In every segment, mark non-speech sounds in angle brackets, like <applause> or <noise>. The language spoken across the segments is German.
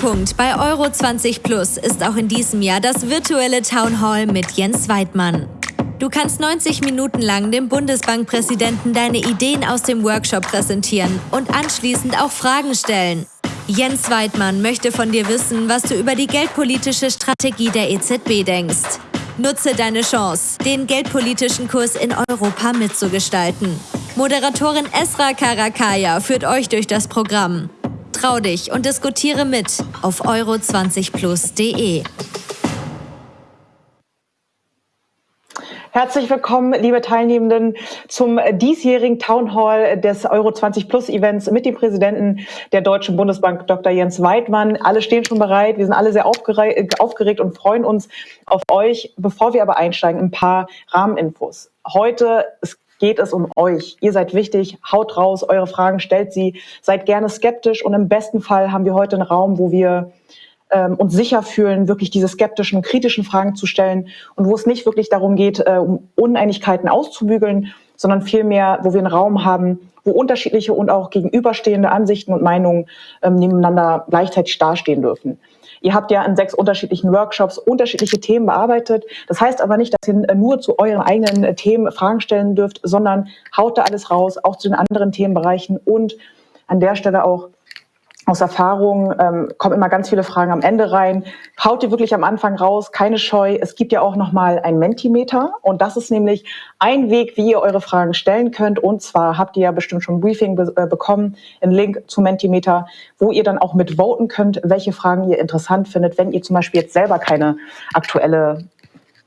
Höhepunkt bei Euro 20 Plus ist auch in diesem Jahr das virtuelle Town Hall mit Jens Weidmann. Du kannst 90 Minuten lang dem Bundesbankpräsidenten deine Ideen aus dem Workshop präsentieren und anschließend auch Fragen stellen. Jens Weidmann möchte von dir wissen, was du über die geldpolitische Strategie der EZB denkst. Nutze deine Chance, den geldpolitischen Kurs in Europa mitzugestalten. Moderatorin Esra Karakaya führt euch durch das Programm. Trau dich und diskutiere mit auf euro20plus.de. Herzlich willkommen, liebe Teilnehmenden, zum diesjährigen Town Hall des Euro 20 Plus Events mit dem Präsidenten der Deutschen Bundesbank, Dr. Jens Weidmann. Alle stehen schon bereit. Wir sind alle sehr aufgeregt und freuen uns auf euch. Bevor wir aber einsteigen, ein paar Rahmeninfos. Heute, es geht es um euch. Ihr seid wichtig, haut raus, eure Fragen stellt sie, seid gerne skeptisch und im besten Fall haben wir heute einen Raum, wo wir ähm, uns sicher fühlen, wirklich diese skeptischen, kritischen Fragen zu stellen und wo es nicht wirklich darum geht, äh, um Uneinigkeiten auszubügeln, sondern vielmehr, wo wir einen Raum haben, wo unterschiedliche und auch gegenüberstehende Ansichten und Meinungen ähm, nebeneinander gleichzeitig dastehen dürfen. Ihr habt ja in sechs unterschiedlichen Workshops unterschiedliche Themen bearbeitet. Das heißt aber nicht, dass ihr nur zu euren eigenen äh, Themen Fragen stellen dürft, sondern haut da alles raus, auch zu den anderen Themenbereichen und an der Stelle auch aus Erfahrung ähm, kommen immer ganz viele Fragen am Ende rein. Haut ihr wirklich am Anfang raus, keine Scheu. Es gibt ja auch nochmal ein Mentimeter und das ist nämlich ein Weg, wie ihr eure Fragen stellen könnt. Und zwar habt ihr ja bestimmt schon ein Briefing be äh, bekommen, einen Link zu Mentimeter, wo ihr dann auch mit voten könnt, welche Fragen ihr interessant findet, wenn ihr zum Beispiel jetzt selber keine aktuelle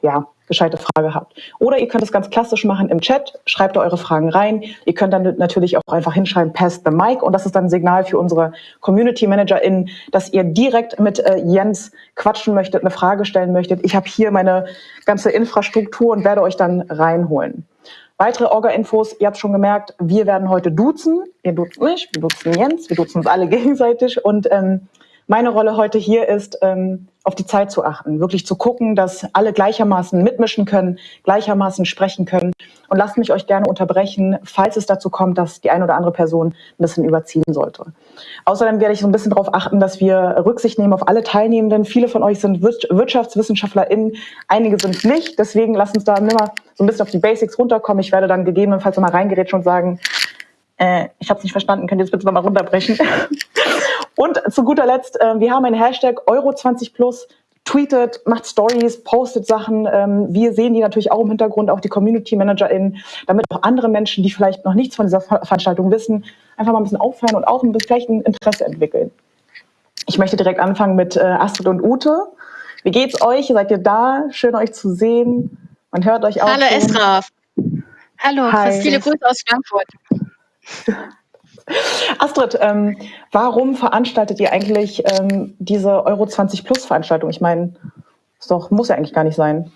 ja, gescheite Frage habt. Oder ihr könnt es ganz klassisch machen im Chat, schreibt da eure Fragen rein. Ihr könnt dann natürlich auch einfach hinschreiben, pass the mic und das ist dann ein Signal für unsere Community ManagerInnen, dass ihr direkt mit äh, Jens quatschen möchtet, eine Frage stellen möchtet. Ich habe hier meine ganze Infrastruktur und werde euch dann reinholen. Weitere Orga-Infos, ihr habt schon gemerkt, wir werden heute duzen. Ihr duzt mich, wir duzen Jens, wir duzen uns alle <laughs> gegenseitig und ähm, meine Rolle heute hier ist, ähm, auf die Zeit zu achten, wirklich zu gucken, dass alle gleichermaßen mitmischen können, gleichermaßen sprechen können. Und lasst mich euch gerne unterbrechen, falls es dazu kommt, dass die eine oder andere Person ein bisschen überziehen sollte. Außerdem werde ich so ein bisschen darauf achten, dass wir Rücksicht nehmen auf alle Teilnehmenden. Viele von euch sind WirtschaftswissenschaftlerInnen, einige sind nicht. Deswegen lasst uns da immer so ein bisschen auf die Basics runterkommen. Ich werde dann gegebenenfalls nochmal reingerätschen und sagen, äh, ich habe es nicht verstanden, könnt ihr das bitte nochmal runterbrechen? <laughs> Und zu guter Letzt, äh, wir haben einen Hashtag Euro20 Plus. Tweetet, macht Stories, postet Sachen. Ähm, wir sehen die natürlich auch im Hintergrund, auch die Community ManagerInnen, damit auch andere Menschen, die vielleicht noch nichts von dieser Veranstaltung wissen, einfach mal ein bisschen aufhören und auch ein bisschen vielleicht ein Interesse entwickeln. Ich möchte direkt anfangen mit äh, Astrid und Ute. Wie geht's euch? Seid ihr da? Schön euch zu sehen. Man hört euch auch. Hallo Esra. Hallo, Hi. viele Grüße aus Frankfurt. Astrid, ähm, warum veranstaltet ihr eigentlich ähm, diese Euro 20 Plus Veranstaltung? Ich meine, doch muss ja eigentlich gar nicht sein.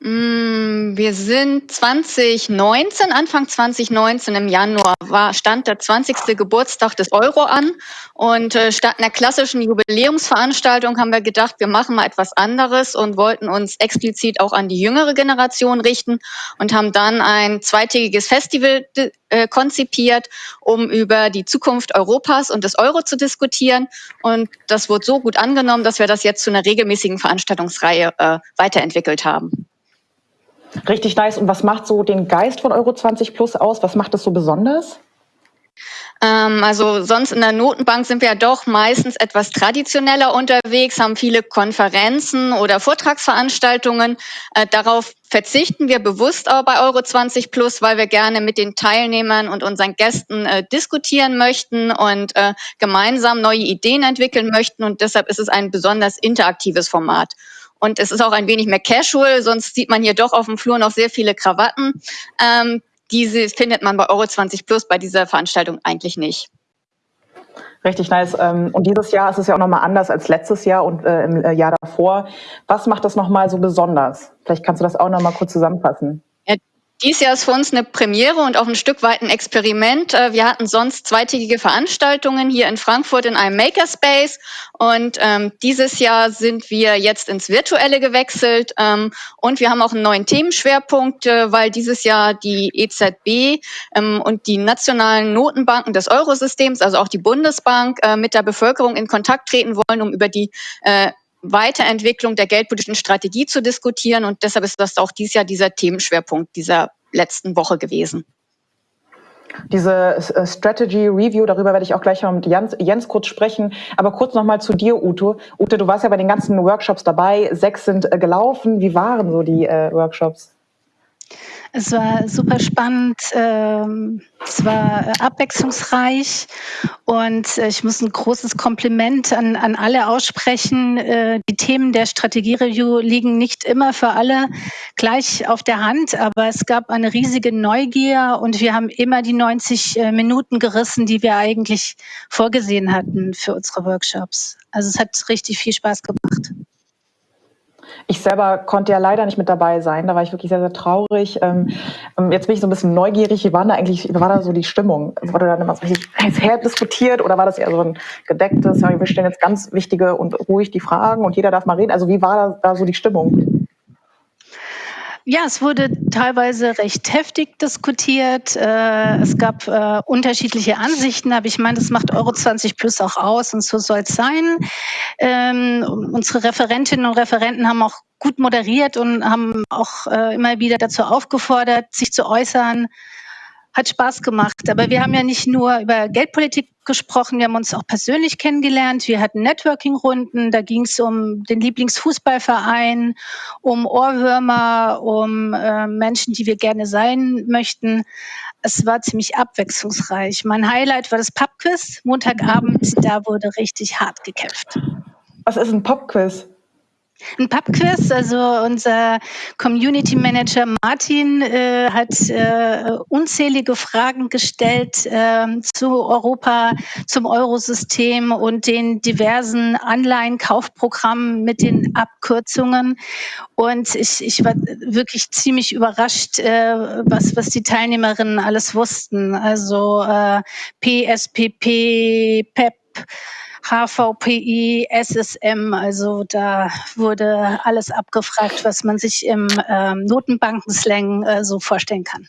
Mm, wir sind 2019, Anfang 2019 im Januar war, stand der 20. Geburtstag des Euro an und äh, statt einer klassischen Jubiläumsveranstaltung haben wir gedacht, wir machen mal etwas anderes und wollten uns explizit auch an die jüngere Generation richten und haben dann ein zweitägiges Festival äh, konzipiert, um über die Zukunft Europas und des Euro zu diskutieren und das wurde so gut angenommen, dass wir das jetzt zu einer regelmäßigen Veranstaltungsreihe äh, weiterentwickelt haben. Richtig nice. Und was macht so den Geist von Euro 20 Plus aus? Was macht das so besonders? Ähm, also sonst in der Notenbank sind wir ja doch meistens etwas traditioneller unterwegs, haben viele Konferenzen oder Vortragsveranstaltungen. Äh, darauf verzichten wir bewusst auch bei Euro 20 Plus, weil wir gerne mit den Teilnehmern und unseren Gästen äh, diskutieren möchten und äh, gemeinsam neue Ideen entwickeln möchten. Und deshalb ist es ein besonders interaktives Format. Und es ist auch ein wenig mehr casual, sonst sieht man hier doch auf dem Flur noch sehr viele Krawatten. Ähm, diese findet man bei Euro 20 Plus bei dieser Veranstaltung eigentlich nicht. Richtig nice. Ähm, und dieses Jahr ist es ja auch nochmal anders als letztes Jahr und äh, im äh, Jahr davor. Was macht das nochmal so besonders? Vielleicht kannst du das auch nochmal kurz zusammenfassen. Dies Jahr ist für uns eine Premiere und auch ein Stück weit ein Experiment. Äh, wir hatten sonst zweitägige Veranstaltungen hier in Frankfurt in einem Makerspace und ähm, dieses Jahr sind wir jetzt ins Virtuelle gewechselt ähm, und wir haben auch einen neuen Themenschwerpunkt, äh, weil dieses Jahr die EZB ähm, und die nationalen Notenbanken des Eurosystems, also auch die Bundesbank, äh, mit der Bevölkerung in Kontakt treten wollen, um über die äh, Weiterentwicklung der geldpolitischen Strategie zu diskutieren. Und deshalb ist das auch dieses Jahr dieser Themenschwerpunkt dieser letzten Woche gewesen. Diese äh, Strategy Review, darüber werde ich auch gleich mal mit Jens, Jens kurz sprechen. Aber kurz nochmal zu dir, Ute. Ute, du warst ja bei den ganzen Workshops dabei. Sechs sind äh, gelaufen. Wie waren so die äh, Workshops? Es war super spannend, ähm, es war abwechslungsreich und äh, ich muss ein großes Kompliment an, an alle aussprechen. Äh, die Themen der Strategiereview liegen nicht immer für alle gleich auf der Hand, aber es gab eine riesige Neugier und wir haben immer die 90 äh, Minuten gerissen, die wir eigentlich vorgesehen hatten für unsere Workshops. Also es hat richtig viel Spaß gemacht. Ich selber konnte ja leider nicht mit dabei sein. Da war ich wirklich sehr, sehr traurig. Ähm, ähm jetzt bin ich so ein bisschen neugierig. Wie war da eigentlich, wie war da so die Stimmung? Wurde dann immer so richtig her diskutiert oder war das eher so ein gedecktes, ja, wir stellen jetzt ganz wichtige und ruhig die Fragen und jeder darf mal reden? Also wie war da, da so die Stimmung? Ja, es wurde teilweise recht heftig diskutiert. Äh, es gab äh, unterschiedliche Ansichten, aber ich meine, das macht Euro 20 Plus auch aus und so soll es sein. Ähm, unsere Referentinnen und Referenten haben auch gut moderiert und haben auch äh, immer wieder dazu aufgefordert, sich zu äußern, hat Spaß gemacht. Aber wir haben ja nicht nur über Geldpolitik gesprochen, wir haben uns auch persönlich kennengelernt. Wir hatten Networking-Runden, da ging es um den Lieblingsfußballverein, um Ohrwürmer, um äh, Menschen, die wir gerne sein möchten. Es war ziemlich abwechslungsreich. Mein Highlight war das Pubquiz, Montagabend, da wurde richtig hart gekämpft. Was ist ein Pubquiz? Ein Pubquiz, also unser Community Manager Martin äh, hat äh, unzählige Fragen gestellt äh, zu Europa, zum Eurosystem und den diversen Anleihenkaufprogrammen mit den Abkürzungen. Und ich, ich war wirklich ziemlich überrascht, äh, was, was die Teilnehmerinnen alles wussten. Also äh, PSPP, PEP, HVPI, SSM, also da wurde alles abgefragt, was man sich im ähm, Notenbankenslang äh, so vorstellen kann.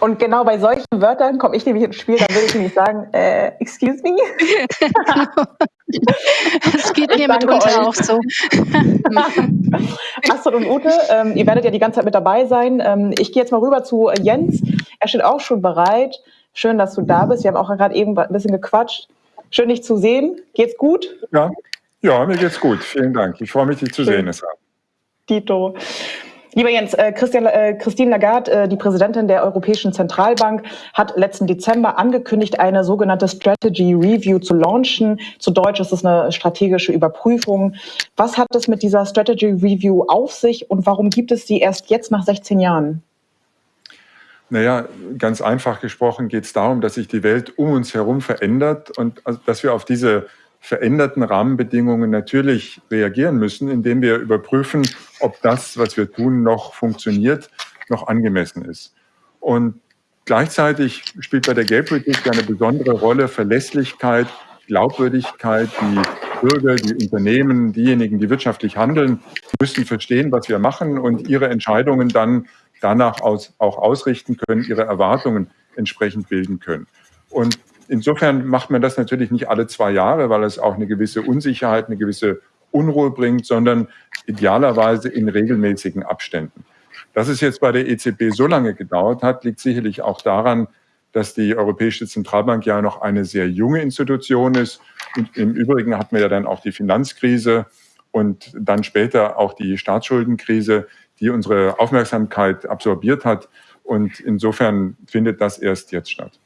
Und genau bei solchen Wörtern komme ich nämlich ins Spiel, dann würde ich nämlich sagen, äh, excuse me. <laughs> Es geht mir mitunter auch so. <laughs> Astrid und Ute, ähm, ihr werdet ja die ganze Zeit mit dabei sein. Ähm, ich gehe jetzt mal rüber zu Jens. Er steht auch schon bereit. Schön, dass du da bist. Wir haben auch gerade eben ein bisschen gequatscht. Schön, dich zu sehen. Geht's gut? Ja, ja mir geht's gut. Vielen Dank. Ich freue mich, dich zu Schön. sehen. Dito. Lieber Jens, äh, Christian, äh, Christine Lagarde, äh, die Präsidentin der Europäischen Zentralbank, hat letzten Dezember angekündigt, eine sogenannte Strategy Review zu launchen. Zu Deutsch ist es eine strategische Überprüfung. Was hat es mit dieser Strategy Review auf sich und warum gibt es sie erst jetzt nach 16 Jahren? Naja, ganz einfach gesprochen geht es darum, dass sich die Welt um uns herum verändert und also, dass wir auf diese veränderten Rahmenbedingungen natürlich reagieren müssen, indem wir überprüfen, ob das, was wir tun, noch funktioniert, noch angemessen ist. Und gleichzeitig spielt bei der Geldpolitik eine besondere Rolle Verlässlichkeit, Glaubwürdigkeit. Die Bürger, die Unternehmen, diejenigen, die wirtschaftlich handeln, müssen verstehen, was wir machen und ihre Entscheidungen dann danach aus, auch ausrichten können, ihre Erwartungen entsprechend bilden können. Und insofern macht man das natürlich nicht alle zwei Jahre, weil es auch eine gewisse Unsicherheit, eine gewisse Unruhe bringt, sondern idealerweise in regelmäßigen Abständen. Dass es jetzt bei der EZB so lange gedauert hat, liegt sicherlich auch daran, dass die Europäische Zentralbank ja noch eine sehr junge Institution ist. Und im Übrigen hatten wir ja dann auch die Finanzkrise und dann später auch die Staatsschuldenkrise, die unsere Aufmerksamkeit absorbiert hat. Und insofern findet das erst jetzt statt.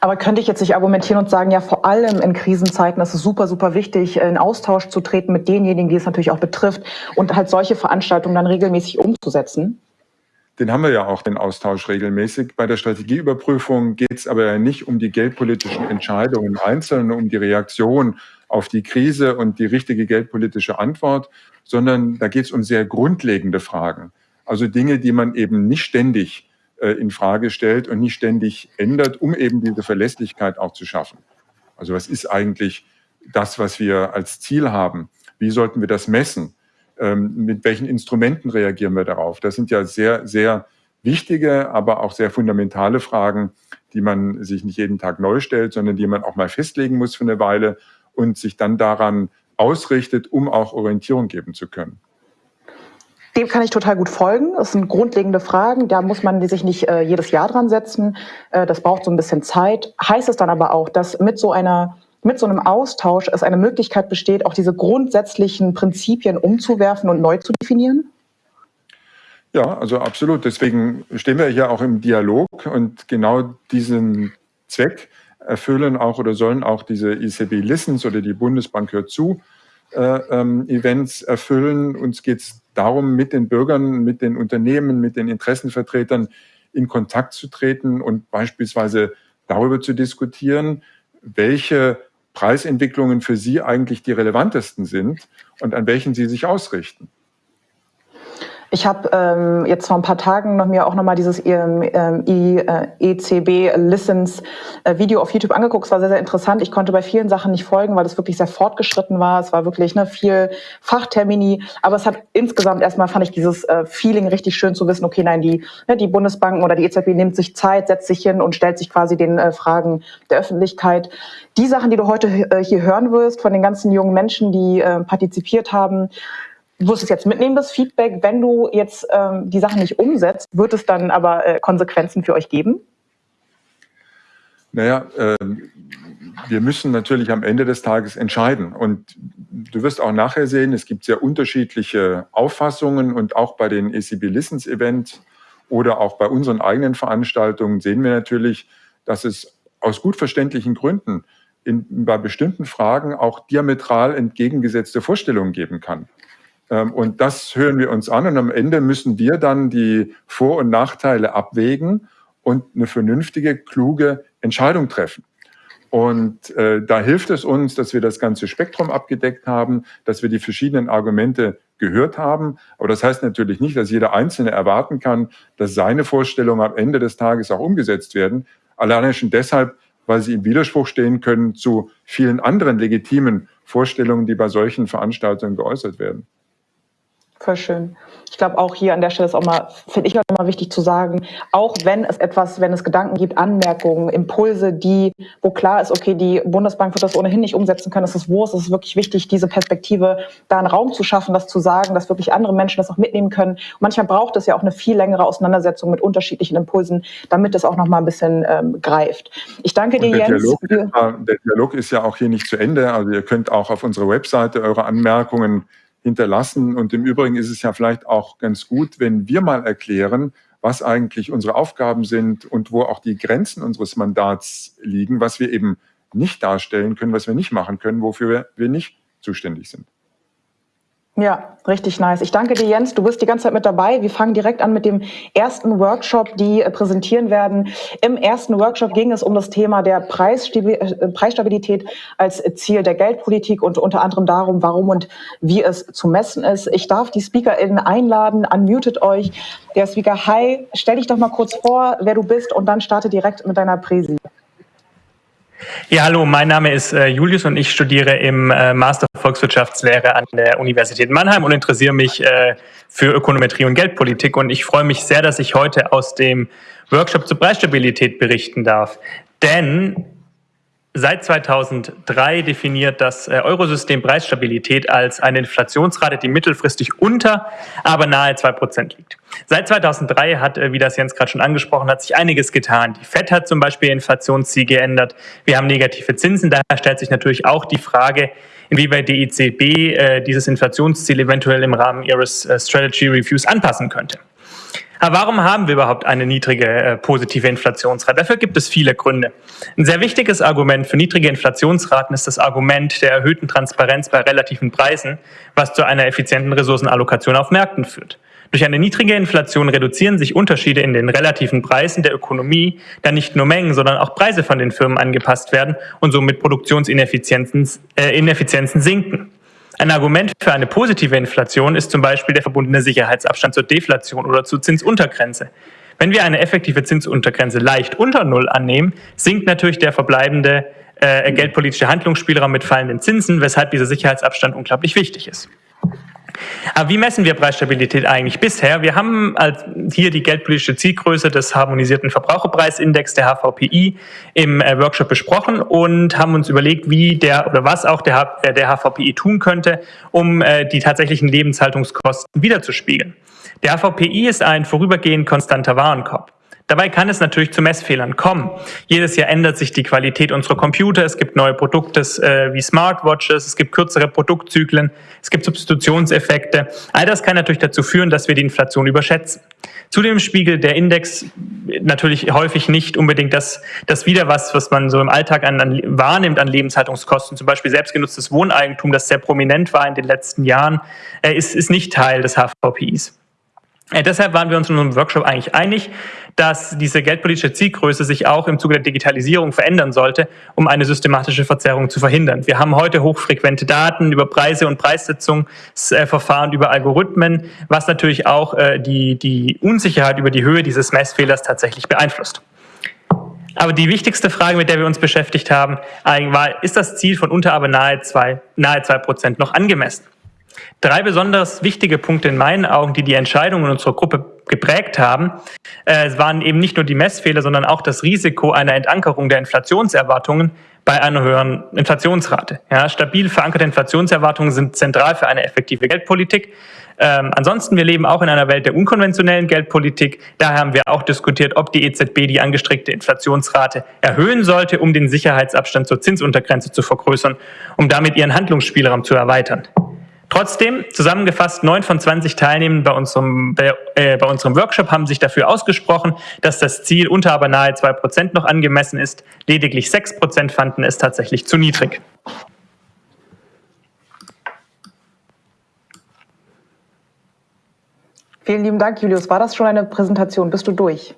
Aber könnte ich jetzt nicht argumentieren und sagen, ja, vor allem in Krisenzeiten ist es super, super wichtig, in Austausch zu treten mit denjenigen, die es natürlich auch betrifft und halt solche Veranstaltungen dann regelmäßig umzusetzen? Den haben wir ja auch, den Austausch regelmäßig. Bei der Strategieüberprüfung geht es aber ja nicht um die geldpolitischen Entscheidungen einzeln, um die Reaktion auf die Krise und die richtige geldpolitische Antwort, sondern da geht es um sehr grundlegende Fragen. Also Dinge, die man eben nicht ständig äh, in Frage stellt und nicht ständig ändert, um eben diese Verlässlichkeit auch zu schaffen. Also was ist eigentlich das, was wir als Ziel haben? Wie sollten wir das messen? Ähm, mit welchen Instrumenten reagieren wir darauf? Das sind ja sehr, sehr wichtige, aber auch sehr fundamentale Fragen, die man sich nicht jeden Tag neu stellt, sondern die man auch mal festlegen muss für eine Weile und sich dann daran ausrichtet, um auch Orientierung geben zu können. Dem kann ich total gut folgen. Das sind grundlegende Fragen. Da muss man sich nicht äh, jedes Jahr dran setzen. Äh, das braucht so ein bisschen Zeit. Heißt es dann aber auch, dass mit so einer mit so einem Austausch es eine Möglichkeit besteht, auch diese grundsätzlichen Prinzipien umzuwerfen und neu zu definieren? Ja, also absolut. Deswegen stehen wir hier auch im Dialog und genau diesen Zweck erfüllen auch oder sollen auch diese ECB Listens oder die Bundesbank hört zu äh, ähm, Events erfüllen. Uns geht es darum, mit den Bürgern, mit den Unternehmen, mit den Interessenvertretern in Kontakt zu treten und beispielsweise darüber zu diskutieren, welche Preisentwicklungen für Sie eigentlich die relevantesten sind und an welchen Sie sich ausrichten. Ich habe ähm, jetzt vor ein paar Tagen noch mir auch nochmal dieses ähm, äh, ECB Listens äh, Video auf YouTube angeguckt. Es war sehr, sehr interessant. Ich konnte bei vielen Sachen nicht folgen, weil es wirklich sehr fortgeschritten war. Es war wirklich ne, viel Fachtermini. Aber es hat insgesamt erstmal fand ich dieses äh, Feeling richtig schön zu wissen, okay, nein, die, ne, die Bundesbanken oder die EZB nimmt sich Zeit, setzt sich hin und stellt sich quasi den äh, Fragen der Öffentlichkeit. Die Sachen, die du heute äh, hier hören wirst von den ganzen jungen Menschen, die äh, partizipiert haben, du wirst es jetzt mitnehmen, das Feedback. Wenn du jetzt ähm, die Sachen nicht umsetzt, wird es dann aber äh, Konsequenzen für euch geben? Naja, äh, wir müssen natürlich am Ende des Tages entscheiden. Und du wirst auch nachher sehen, es gibt sehr unterschiedliche Auffassungen und auch bei den ECB Listens Event oder auch bei unseren eigenen Veranstaltungen sehen wir natürlich, dass es aus gut verständlichen Gründen in, bei bestimmten Fragen auch diametral entgegengesetzte Vorstellungen geben kann. Ähm, und das hören wir uns an und am Ende müssen wir dann die Vor- und Nachteile abwägen und eine vernünftige, kluge Entscheidung treffen. Und äh, da hilft es uns, dass wir das ganze Spektrum abgedeckt haben, dass wir die verschiedenen Argumente gehört haben. Aber das heißt natürlich nicht, dass jeder Einzelne erwarten kann, dass seine Vorstellungen am Ende des Tages auch umgesetzt werden. Alleine schon deshalb, weil sie im Widerspruch stehen können zu vielen anderen legitimen Vorstellungen, die bei solchen Veranstaltungen geäußert werden. Voll schön. Ich glaube auch hier an der Stelle ist auch mal, finde ich immer wichtig zu sagen, auch wenn es etwas, wenn es Gedanken gibt, Anmerkungen, Impulse, die, wo klar ist, okay, die Bundesbank wird das ohnehin nicht umsetzen können, es ist Wurst, es ist wirklich wichtig, diese Perspektive da einen Raum zu schaffen, das zu sagen, dass wirklich andere Menschen das auch mitnehmen können. Und manchmal braucht es ja auch eine viel längere Auseinandersetzung mit unterschiedlichen Impulsen, damit es auch noch mal ein bisschen ähm, greift. Ich danke dir, der Jens. Dialog, der Dialog ist ja auch hier nicht zu Ende. Also ihr könnt auch auf unserer Webseite eure Anmerkungen hinterlassen. Und im Übrigen ist es ja vielleicht auch ganz gut, wenn wir mal erklären, was eigentlich unsere Aufgaben sind und wo auch die Grenzen unseres Mandats liegen, was wir eben nicht darstellen können, was wir nicht machen können, wofür wir nicht zuständig sind. Ja, richtig nice. Ich danke dir, Jens. Du bist die ganze Zeit mit dabei. Wir fangen direkt an mit dem ersten Workshop, die äh, präsentieren werden. Im ersten Workshop ging es um das Thema der äh, Preisstabilität als Ziel der Geldpolitik und unter anderem darum, warum und wie es zu messen ist. Ich darf die SpeakerInnen einladen. Unmutet euch. Der Speaker, hi, stell dich doch mal kurz vor, wer du bist und dann starte direkt mit deiner Präsi. Ja, hallo, mein Name ist äh, Julius und ich studiere im äh, Master Volkswirtschaftslehre an der Universität Mannheim und interessiere mich äh, für Ökonometrie und Geldpolitik. Und ich freue mich sehr, dass ich heute aus dem Workshop zur Preisstabilität berichten darf. Denn Seit 2003 definiert das äh, Eurosystem Preisstabilität als eine Inflationsrate, die mittelfristig unter, aber nahe zwei Prozent liegt. Seit 2003 hat, äh, wie das Jens gerade schon angesprochen hat, sich einiges getan. Die FED hat zum Beispiel Inflationsziel geändert. Wir haben negative Zinsen. Daher stellt sich natürlich auch die Frage, inwieweit die EZB äh, dieses Inflationsziel eventuell im Rahmen ihres Strategy Reviews anpassen könnte. Aber warum haben wir überhaupt eine niedrige äh, positive Inflationsrate? Dafür gibt es viele Gründe. Ein sehr wichtiges Argument für niedrige Inflationsraten ist das Argument der erhöhten Transparenz bei relativen Preisen, was zu einer effizienten Ressourcenallokation auf Märkten führt. Durch eine niedrige Inflation reduzieren sich Unterschiede in den relativen Preisen der Ökonomie, da nicht nur Mengen, sondern auch Preise von den Firmen angepasst werden und somit Produktionsineffizienzen äh, Ineffizienzen sinken. Ein Argument für eine positive Inflation ist zum Beispiel der verbundene Sicherheitsabstand zur Deflation oder zur Zinsuntergrenze. Wenn wir eine effektive Zinsuntergrenze leicht unter Null annehmen, sinkt natürlich der verbleibende äh, geldpolitische Handlungsspielraum mit fallenden Zinsen, weshalb dieser Sicherheitsabstand unglaublich wichtig ist. Aber wie messen wir Preisstabilität eigentlich bisher? Wir haben hier die geldpolitische Zielgröße des harmonisierten Verbraucherpreisindex, der HVPI, im äh, Workshop besprochen und haben uns überlegt, wie der oder was auch der, äh, HVPI tun könnte, um äh, die tatsächlichen Lebenshaltungskosten wiederzuspiegeln. Der HVPI ist ein vorübergehend konstanter Warenkorb. Dabei kann es natürlich zu Messfehlern kommen. Jedes Jahr ändert sich die Qualität unserer Computer, es gibt neue Produkte äh, wie Smartwatches, es gibt kürzere Produktzyklen, es gibt Substitutionseffekte. All das kann natürlich dazu führen, dass wir die Inflation überschätzen. Zudem spiegelt der Index natürlich häufig nicht unbedingt das, das wieder, was, was man so im Alltag an, an, wahrnimmt an Lebenshaltungskosten. Zum Beispiel selbstgenutztes Wohneigentum, das sehr prominent war in den letzten Jahren, äh, ist, ist nicht Teil des HVPIs. Äh, deshalb waren wir uns in unserem Workshop eigentlich einig, dass diese geldpolitische Zielgröße sich auch im Zuge der Digitalisierung verändern sollte, um eine systematische Verzerrung zu verhindern. Wir haben heute hochfrequente Daten über Preise und Preissetzungsverfahren, über Algorithmen, was natürlich auch äh, die, die Unsicherheit über die Höhe dieses Messfehlers tatsächlich beeinflusst. Aber die wichtigste Frage, mit der wir uns beschäftigt haben, war, ist das Ziel von unter aber nahe zwei, nahe zwei Prozent noch angemessen? Drei besonders wichtige Punkte in meinen Augen, die die Entscheidungen unserer Gruppe geprägt haben, äh, waren eben nicht nur die Messfehler, sondern auch das Risiko einer Entankerung der Inflationserwartungen bei einer höheren Inflationsrate. Ja, stabil verankerte Inflationserwartungen sind zentral für eine effektive Geldpolitik. Ähm, ansonsten, wir leben auch in einer Welt der unkonventionellen Geldpolitik. Daher haben wir auch diskutiert, ob die EZB die angestrebte Inflationsrate erhöhen sollte, um den Sicherheitsabstand zur Zinsuntergrenze zu vergrößern, um damit ihren Handlungsspielraum zu erweitern. Trotzdem, zusammengefasst, neun von 20 Teilnehmern bei unserem, äh, bei unserem Workshop haben sich dafür ausgesprochen, dass das Ziel unter aber nahe zwei Prozent noch angemessen ist. Lediglich sechs Prozent fanden es tatsächlich zu niedrig. Vielen lieben Dank, Julius. War das schon eine Präsentation? Bist du durch?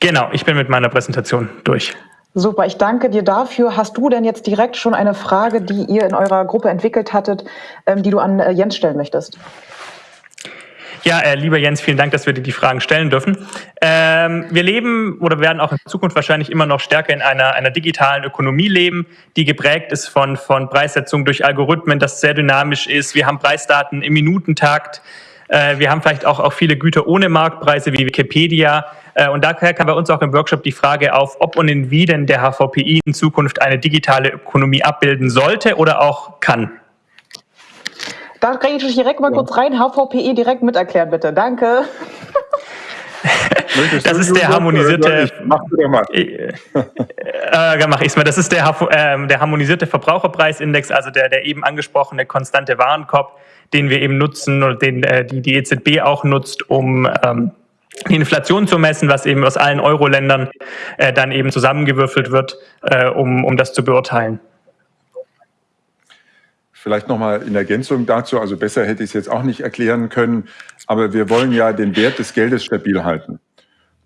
Genau, ich bin mit meiner Präsentation durch. Super, ich danke dir dafür. Hast du denn jetzt direkt schon eine Frage, die ihr in eurer Gruppe entwickelt hattet, ähm, die du an äh, Jens stellen möchtest? Ja, äh, lieber Jens, vielen Dank, dass wir dir die Fragen stellen dürfen. Ähm, wir leben oder werden auch in Zukunft wahrscheinlich immer noch stärker in einer, einer digitalen Ökonomie leben, die geprägt ist von, von Preissetzung durch Algorithmen, das sehr dynamisch ist. Wir haben Preisdaten im Minutentakt. Äh, wir haben vielleicht auch, auch viele Güter ohne Marktpreise wie Wikipedia. Äh, und daher kam bei uns auch im Workshop die Frage auf, ob und in wie denn der HVPI in Zukunft eine digitale Ökonomie abbilden sollte oder auch kann. Da kann ich direkt mal ja. kurz rein, HVPI direkt miterklären, bitte. Danke. das ist der harmonisierte. Mach. Äh, äh, mach ich's mal. Das ist der, äh, der harmonisierte Verbraucherpreisindex, also der, der eben angesprochene konstante Warenkorb, den wir eben nutzen oder den äh, die, die EZB auch nutzt, um ähm, die Inflation zu messen, was eben aus allen Euro-Ländern äh, dann eben zusammengewürfelt wird, äh, um, um das zu beurteilen. Vielleicht nochmal in Ergänzung dazu, also besser hätte ich es jetzt auch nicht erklären können, aber wir wollen ja den Wert des Geldes stabil halten.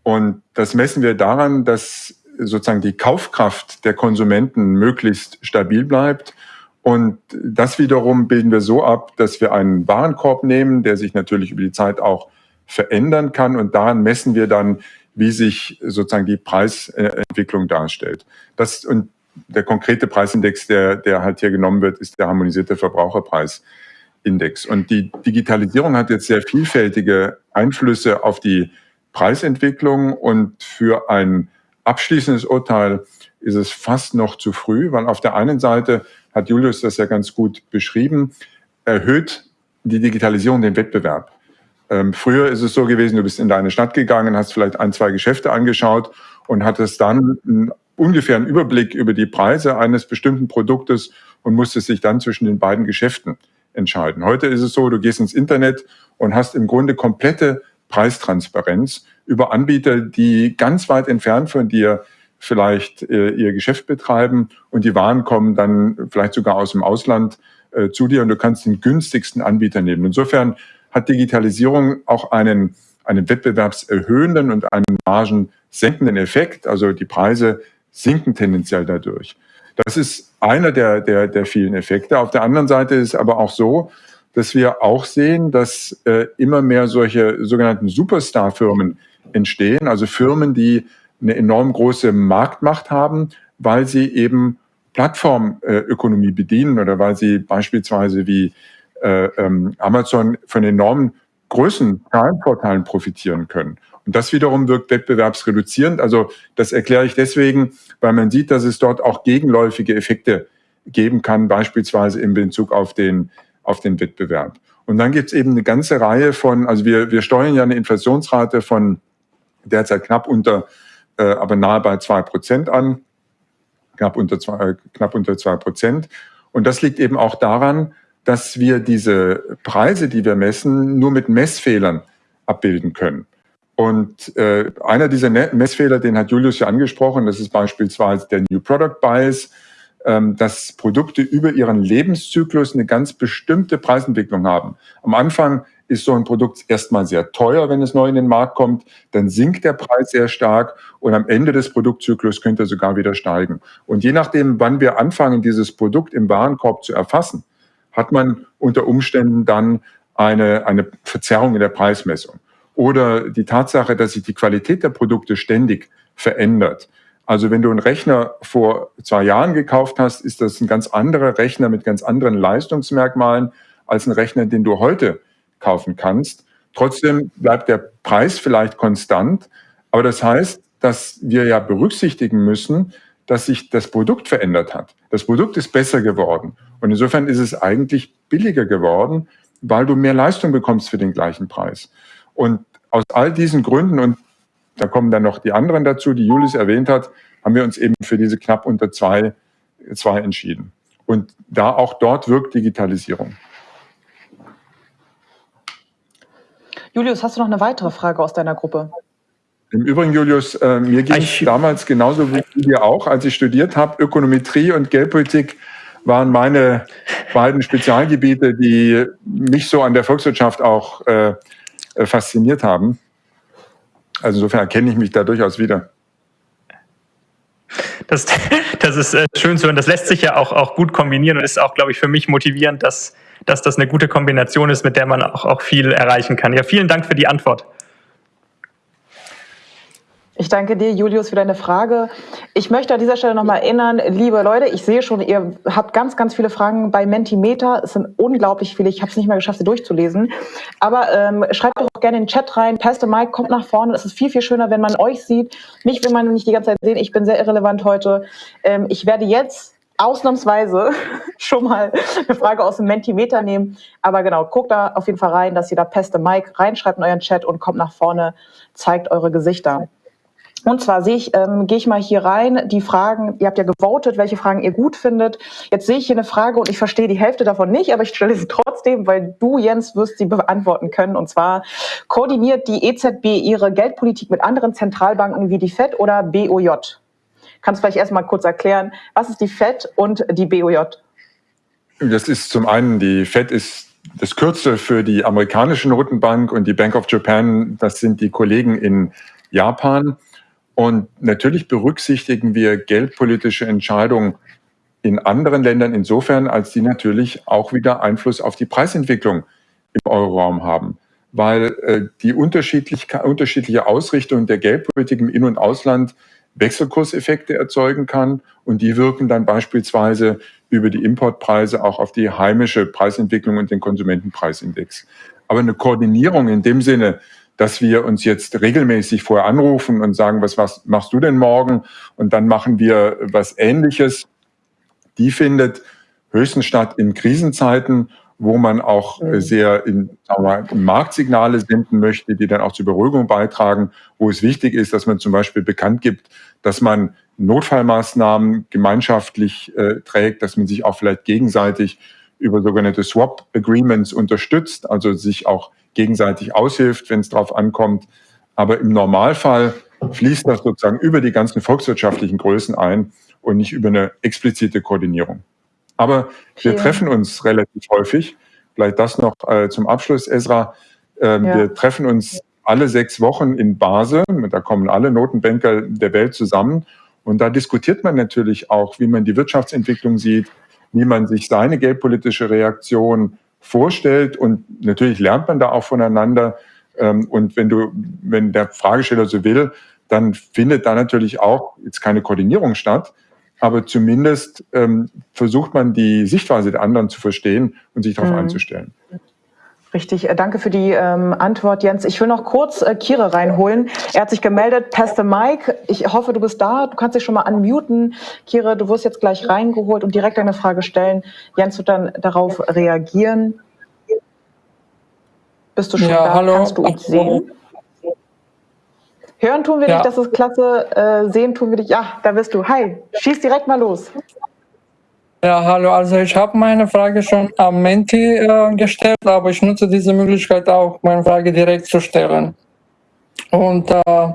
Und das messen wir daran, dass sozusagen die Kaufkraft der Konsumenten möglichst stabil bleibt. Und das wiederum bilden wir so ab, dass wir einen Warenkorb nehmen, der sich natürlich über die Zeit auch verändern kann. Und daran messen wir dann, wie sich sozusagen die Preisentwicklung darstellt. Das, und der konkrete Preisindex, der, der halt hier genommen wird, ist der harmonisierte Verbraucherpreisindex. Und die Digitalisierung hat jetzt sehr vielfältige Einflüsse auf die Preisentwicklung und für ein abschließendes Urteil ist es fast noch zu früh, weil auf der einen Seite hat Julius das ja ganz gut beschrieben, erhöht die Digitalisierung den Wettbewerb. Ähm, früher ist es so gewesen, du bist in deine Stadt gegangen, hast vielleicht ein, zwei Geschäfte angeschaut und hattest dann einen ungefähren Überblick über die Preise eines bestimmten Produktes und musstest dich dann zwischen den beiden Geschäften entscheiden. Heute ist es so, du gehst ins Internet und hast im Grunde komplette Preistransparenz über Anbieter, die ganz weit entfernt von dir vielleicht äh, ihr Geschäft betreiben und die Waren kommen dann vielleicht sogar aus dem Ausland äh, zu dir und du kannst den günstigsten Anbieter nehmen. Insofern hat Digitalisierung auch einen, einen wettbewerbserhöhenden und einen margensenkenden Effekt. Also die Preise sinken tendenziell dadurch. Das ist einer der, der, der vielen Effekte. Auf der anderen Seite ist aber auch so, dass wir auch sehen, dass äh, immer mehr solche sogenannten Superstar-Firmen entstehen, also Firmen, die eine enorm große Marktmacht haben, weil sie eben Plattformökonomie bedienen oder weil sie beispielsweise wie äh, ähm, Amazon von enormen Größen Zahlenvorteilen profitieren können. Und das wiederum wirkt wettbewerbsreduzierend. Also das erkläre ich deswegen, weil man sieht, dass es dort auch gegenläufige Effekte geben kann, beispielsweise in Bezug auf den, auf den Wettbewerb. Und dann gibt es eben eine ganze Reihe von, also wir, wir steuern ja eine Inflationsrate von derzeit knapp unter, aber nahe bei zwei Prozent an, knapp unter zwei, äh, knapp unter zwei Prozent. Und das liegt eben auch daran, dass wir diese Preise, die wir messen, nur mit Messfehlern abbilden können. Und äh, einer dieser Messfehler, den hat Julius ja angesprochen, das ist beispielsweise der New Product Bias, ähm, dass Produkte über ihren Lebenszyklus eine ganz bestimmte Preisentwicklung haben. Am Anfang ist so ein Produkt erstmal sehr teuer, wenn es neu in den Markt kommt, dann sinkt der Preis sehr stark und am Ende des Produktzyklus könnte er sogar wieder steigen. Und je nachdem, wann wir anfangen, dieses Produkt im Warenkorb zu erfassen, hat man unter Umständen dann eine, eine Verzerrung in der Preismessung. Oder die Tatsache, dass sich die Qualität der Produkte ständig verändert. Also wenn du einen Rechner vor zwei Jahren gekauft hast, ist das ein ganz anderer Rechner mit ganz anderen Leistungsmerkmalen als ein Rechner, den du heute kaufen kannst. Trotzdem bleibt der Preis vielleicht konstant, aber das heißt, dass wir ja berücksichtigen müssen, dass sich das Produkt verändert hat. Das Produkt ist besser geworden und insofern ist es eigentlich billiger geworden, weil du mehr Leistung bekommst für den gleichen Preis. Und aus all diesen Gründen, und da kommen dann noch die anderen dazu, die Julius erwähnt hat, haben wir uns eben für diese knapp unter zwei, zwei entschieden. Und da auch dort wirkt Digitalisierung. Julius, hast du noch eine weitere Frage aus deiner Gruppe? Im Übrigen, Julius, äh, mir ging es damals genauso wie dir auch, als ich studiert habe, Ökonometrie und Geldpolitik waren meine beiden Spezialgebiete, die mich so an der Volkswirtschaft auch äh, äh, fasziniert haben. Also insofern erkenne ich mich da durchaus wieder. Das, <laughs> das ist äh, schön zu hören. Das lässt sich ja auch, auch gut kombinieren und ist auch, glaube ich, für mich motivierend, dass, dass das eine gute Kombination ist, mit der man auch, auch viel erreichen kann. Ja, vielen Dank für die Antwort. Ich danke dir, Julius, für deine Frage. Ich möchte an dieser Stelle nochmal erinnern, liebe Leute, ich sehe schon, ihr habt ganz, ganz viele Fragen bei Mentimeter. Es sind unglaublich viele. Ich habe es nicht mal geschafft, sie durchzulesen. Aber ähm, schreibt doch gerne in den Chat rein. Pastor Mike kommt nach vorne. Es ist viel, viel schöner, wenn man euch sieht. Mich will man nicht die ganze Zeit sehen. Ich bin sehr irrelevant heute. Ähm, ich werde jetzt ausnahmsweise <laughs> schon mal eine Frage aus dem Mentimeter nehmen. Aber genau, guckt da auf jeden Fall rein, dass ihr da Peste Mike reinschreibt in euren Chat und kommt nach vorne, zeigt eure Gesichter. Und zwar sehe ich, ähm, gehe ich mal hier rein, die Fragen, ihr habt ja gewotet, welche Fragen ihr gut findet. Jetzt sehe ich hier eine Frage und ich verstehe die Hälfte davon nicht, aber ich stelle sie trotzdem, weil du, Jens, wirst sie beantworten können. Und zwar, koordiniert die EZB ihre Geldpolitik mit anderen Zentralbanken wie die FED oder BOJ? Kannst du vielleicht erstmal kurz erklären, was ist die FED und die BOJ? Das ist zum einen, die FED ist das Kürzel für die amerikanische Notenbank und die Bank of Japan, das sind die Kollegen in Japan. Und natürlich berücksichtigen wir geldpolitische Entscheidungen in anderen Ländern insofern, als die natürlich auch wieder Einfluss auf die Preisentwicklung im Euroraum haben. Weil äh, die unterschiedlich, unterschiedliche Ausrichtung der Geldpolitik im In- und Ausland Wechselkurseffekte erzeugen kann und die wirken dann beispielsweise über die Importpreise auch auf die heimische Preisentwicklung und den Konsumentenpreisindex. Aber eine Koordinierung in dem Sinne, dass wir uns jetzt regelmäßig vorher anrufen und sagen, was, was machst du denn morgen? Und dann machen wir was Ähnliches. Die findet höchstens statt in Krisenzeiten, wo man auch mhm. sehr in, mal, Marktsignale senden möchte, die dann auch zur Beruhigung beitragen, wo es wichtig ist, dass man zum Beispiel bekannt gibt, dass man Notfallmaßnahmen gemeinschaftlich äh, trägt, dass man sich auch vielleicht gegenseitig über sogenannte Swap Agreements unterstützt, also sich auch gegenseitig aushilft, wenn es darauf ankommt. Aber im Normalfall fließt das sozusagen über die ganzen volkswirtschaftlichen Größen ein und nicht über eine explizite Koordinierung. Aber wir treffen uns relativ häufig. Vielleicht das noch äh, zum Abschluss, Esra. Ähm, ja. Wir treffen uns alle sechs Wochen in Basel. Da kommen alle Notenbanker der Welt zusammen. Und da diskutiert man natürlich auch, wie man die Wirtschaftsentwicklung sieht, wie man sich seine geldpolitische Reaktion vorstellt. Und natürlich lernt man da auch voneinander. Ähm, und wenn du, wenn der Fragesteller so will, dann findet da natürlich auch jetzt keine Koordinierung statt. Aber zumindest ähm, versucht man die Sichtweise der anderen zu verstehen und sich darauf mhm. einzustellen. Richtig, äh, danke für die ähm, Antwort, Jens. Ich will noch kurz äh, Kire reinholen. Er hat sich gemeldet, Pastor Mike. Ich hoffe, du bist da. Du kannst dich schon mal unmuten. Kire, du wirst jetzt gleich reingeholt und direkt eine Frage stellen. Jens wird dann darauf reagieren. Bist du schon ja, da? Hallo. Kannst du uns sehen? Hören tun wir ja. dich, das ist klasse. Äh, sehen tun wir dich. Ja, da bist du. Hi, schieß direkt mal los. Ja, hallo. Also ich habe meine Frage schon am Menti äh, gestellt, aber ich nutze diese Möglichkeit auch, meine Frage direkt zu stellen. Und äh,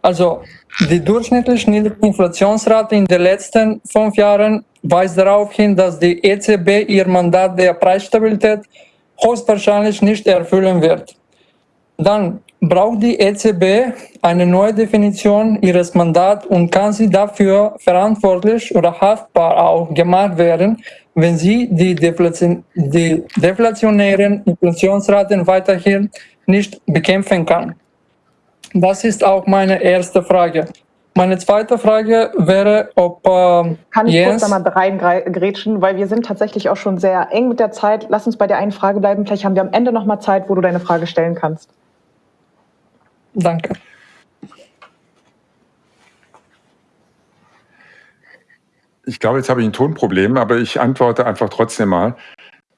also die durchschnittliche niedrige Inflationsrate in den letzten fünf Jahren weist darauf hin, dass die EZB ihr Mandat der Preisstabilität höchstwahrscheinlich nicht erfüllen wird. Dann braucht die EZB eine neue Definition ihres Mandats und kann sie dafür verantwortlich oder haftbar auch gemacht werden, wenn sie die, Deflation, die deflationären Inflationsraten weiterhin nicht bekämpfen kann. Das ist auch meine erste Frage. Meine zweite Frage wäre, ob äh, Kann ich Jens kurz da mal reingrätschen, weil wir sind tatsächlich auch schon sehr eng mit der Zeit. Lass uns bei der einen Frage bleiben. Vielleicht haben wir am Ende noch mal Zeit, wo du deine Frage stellen kannst. Danke. Ich glaube, jetzt habe ich ein Tonproblem, aber ich antworte einfach trotzdem mal.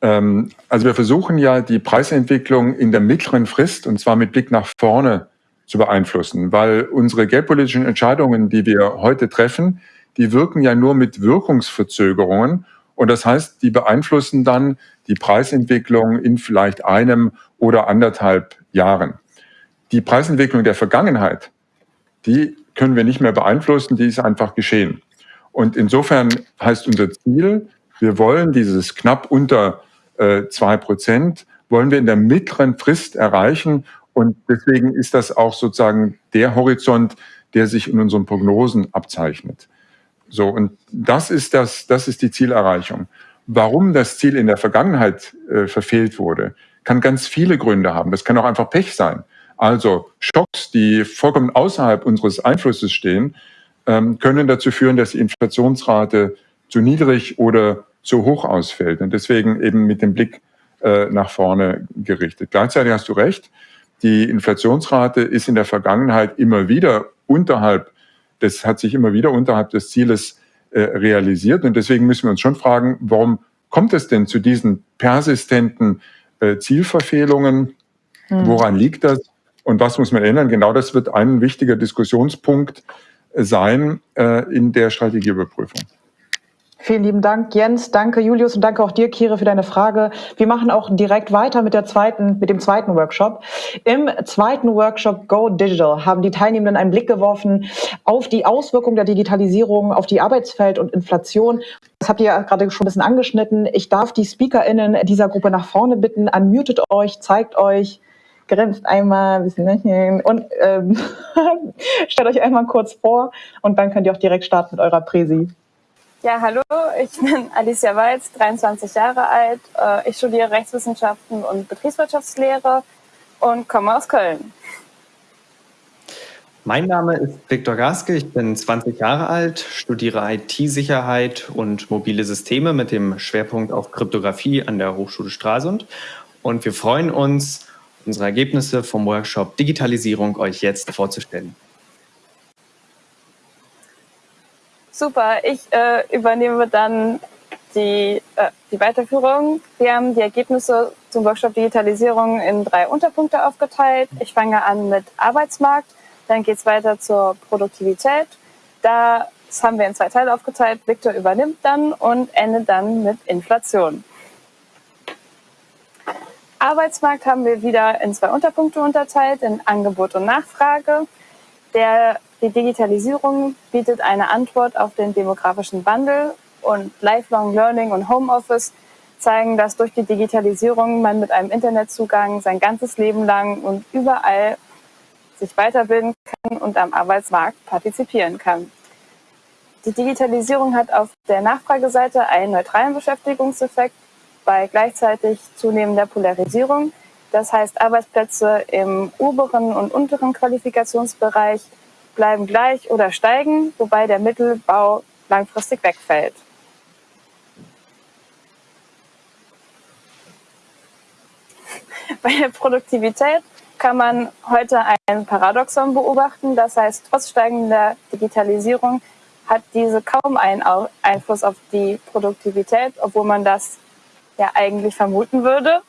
Ähm, also wir versuchen ja die Preisentwicklung in der mittleren Frist und zwar mit Blick nach vorne zu beeinflussen, weil unsere geldpolitischen Entscheidungen, die wir heute treffen, die wirken ja nur mit Wirkungsverzögerungen und das heißt, die beeinflussen dann die Preisentwicklung in vielleicht einem oder anderthalb Jahren die Preisentwicklung der Vergangenheit, die können wir nicht mehr beeinflussen, die ist einfach geschehen. Und insofern heißt unser Ziel, wir wollen dieses knapp unter äh, zwei äh, Prozent, wollen wir in der mittleren Frist erreichen. Und deswegen ist das auch sozusagen der Horizont, der sich in unseren Prognosen abzeichnet. So, und das ist das, das ist die Zielerreichung. Warum das Ziel in der Vergangenheit äh, verfehlt wurde, kann ganz viele Gründe haben. Das kann auch einfach Pech sein. Also Schocks, die vollkommen außerhalb unseres Einflusses stehen, ähm, können dazu führen, dass die Inflationsrate zu niedrig oder zu hoch ausfällt. Und deswegen eben mit dem Blick äh, nach vorne gerichtet. Gleichzeitig hast du recht, die Inflationsrate ist in der Vergangenheit immer wieder unterhalb, das hat sich immer wieder unterhalb des Zieles äh, realisiert. Und deswegen müssen wir uns schon fragen, warum kommt es denn zu diesen persistenten äh, Zielverfehlungen? Hm. Woran liegt das? Und was muss man ändern? Genau das wird ein wichtiger Diskussionspunkt sein äh, in der Strategieüberprüfung. Vielen lieben Dank, Jens. Danke, Julius, und danke auch dir, Kire, für deine Frage. Wir machen auch direkt weiter mit der zweiten, mit dem zweiten Workshop. Im zweiten Workshop Go Digital haben die Teilnehmenden einen Blick geworfen auf die Auswirkungen der Digitalisierung auf die Arbeitsfeld und Inflation. Das habt ihr ja gerade schon ein bisschen angeschnitten. Ich darf die SpeakerInnen dieser Gruppe nach vorne bitten. Unmutet euch, zeigt euch, grinst einmal ein bisschen lächeln und ähm, <laughs> stellt euch einmal kurz vor und dann könnt ihr auch direkt starten mit eurer Präsi. Ja, hallo, ich bin <laughs> Alicia Walz, 23 Jahre alt. Äh, ich studiere Rechtswissenschaften und Betriebswirtschaftslehre und komme aus Köln. Mein Name ist Viktor Gaske, ich bin 20 Jahre alt, studiere IT-Sicherheit und mobile Systeme mit dem Schwerpunkt auf Kryptographie an der Hochschule Stralsund. Und wir freuen uns, unsere Ergebnisse vom Workshop Digitalisierung euch jetzt vorzustellen. Super, ich äh, übernehme dann die, äh, die Weiterführung. Wir haben die Ergebnisse zum Workshop Digitalisierung in drei Unterpunkte aufgeteilt. Ich fange an mit Arbeitsmarkt, dann geht es weiter zur Produktivität. Das haben wir in zwei Teile aufgeteilt. Viktor übernimmt dann und endet dann mit Inflation. Arbeitsmarkt haben wir wieder in zwei Unterpunkte unterteilt, in Angebot und Nachfrage. Der, die Digitalisierung bietet eine Antwort auf den demografischen Wandel und Lifelong Learning und Homeoffice zeigen, dass durch die Digitalisierung man mit einem Internetzugang sein ganzes Leben lang und überall sich weiterbilden kann und am Arbeitsmarkt partizipieren kann. Die Digitalisierung hat auf der Nachfrageseite einen neutralen Beschäftigungseffekt bei gleichzeitig zunehmender Polarisierung. Das heißt, Arbeitsplätze im oberen und unteren Qualifikationsbereich bleiben gleich oder steigen, wobei der Mittelbau langfristig wegfällt. <laughs> Bei der Produktivität kann man heute ein Paradoxon beobachten. Das heißt, trotz steigender Digitalisierung hat diese kaum einen Einfluss auf die Produktivität, obwohl man das ja eigentlich vermuten würde.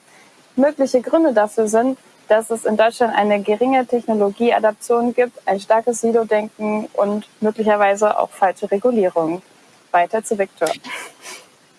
Mögliche Gründe dafür sind, dass es in Deutschland eine geringe Technologieadaption gibt, ein starkes Silo-Denken und möglicherweise auch falsche Regulierung. Weiter zu Viktor.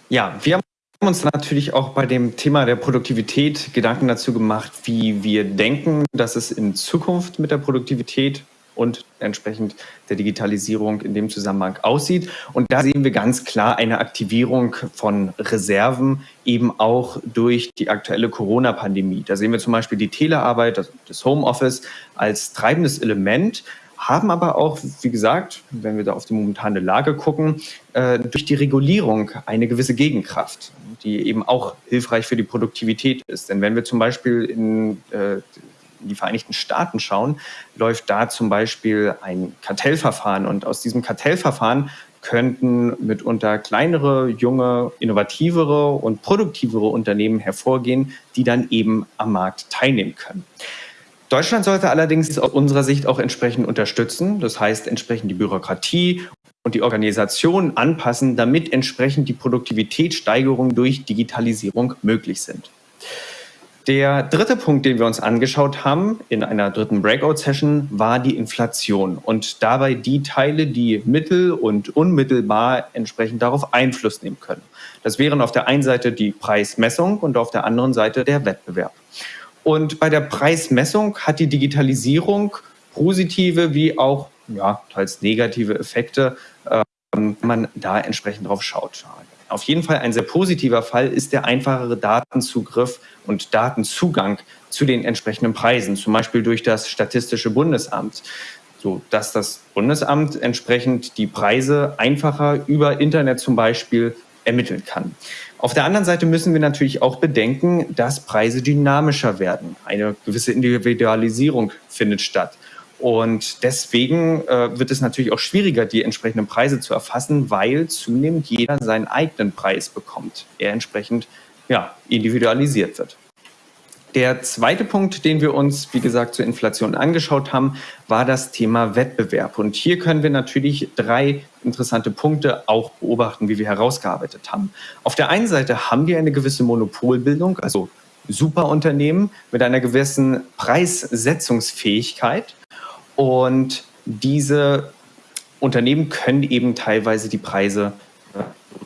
Ja, wir haben uns natürlich auch bei dem Thema der Produktivität Gedanken dazu gemacht, wie wir denken, dass es in Zukunft mit der Produktivität und entsprechend der Digitalisierung in dem Zusammenhang aussieht. Und da sehen wir ganz klar eine Aktivierung von Reserven eben auch durch die aktuelle Corona-Pandemie. Da sehen wir zum Beispiel die Telearbeit, das Homeoffice als treibendes Element, haben aber auch, wie gesagt, wenn wir da auf die momentane Lage gucken, äh, durch die Regulierung eine gewisse Gegenkraft, die eben auch hilfreich für die Produktivität ist. Denn wenn wir zum Beispiel in äh, in die Vereinigten Staaten schauen, läuft da zum Beispiel ein Kartellverfahren. Und aus diesem Kartellverfahren könnten mitunter kleinere, junge, innovativere und produktivere Unternehmen hervorgehen, die dann eben am Markt teilnehmen können. Deutschland sollte allerdings aus unserer Sicht auch entsprechend unterstützen, das heißt entsprechend die Bürokratie und die Organisation anpassen, damit entsprechend die Produktivitätssteigerung durch Digitalisierung möglich sind. Der dritte Punkt, den wir uns angeschaut haben in einer dritten Breakout-Session, war die Inflation und dabei die Teile, die mittel- und unmittelbar entsprechend darauf Einfluss nehmen können. Das wären auf der einen Seite die Preismessung und auf der anderen Seite der Wettbewerb. Und bei der Preismessung hat die Digitalisierung positive wie auch ja, teils negative Effekte, äh, wenn man da entsprechend drauf schaut. Auf jeden Fall ein sehr positiver Fall ist der einfachere Datenzugriff und Datenzugang zu den entsprechenden Preisen, zum Beispiel durch das Statistische Bundesamt, so dass das Bundesamt entsprechend die Preise einfacher über Internet zum Beispiel ermitteln kann. Auf der anderen Seite müssen wir natürlich auch bedenken, dass Preise dynamischer werden. Eine gewisse Individualisierung findet statt. Und deswegen äh, wird es natürlich auch schwieriger, die entsprechenden Preise zu erfassen, weil zunehmend jeder seinen eigenen Preis bekommt, er entsprechend ja, individualisiert wird. Der zweite Punkt, den wir uns, wie gesagt, zur Inflation angeschaut haben, war das Thema Wettbewerb. Und hier können wir natürlich drei interessante Punkte auch beobachten, wie wir herausgearbeitet haben. Auf der einen Seite haben wir eine gewisse Monopolbildung, also Superunternehmen mit einer gewissen Preissetzungsfähigkeit. Und diese Unternehmen können eben teilweise die Preise äh,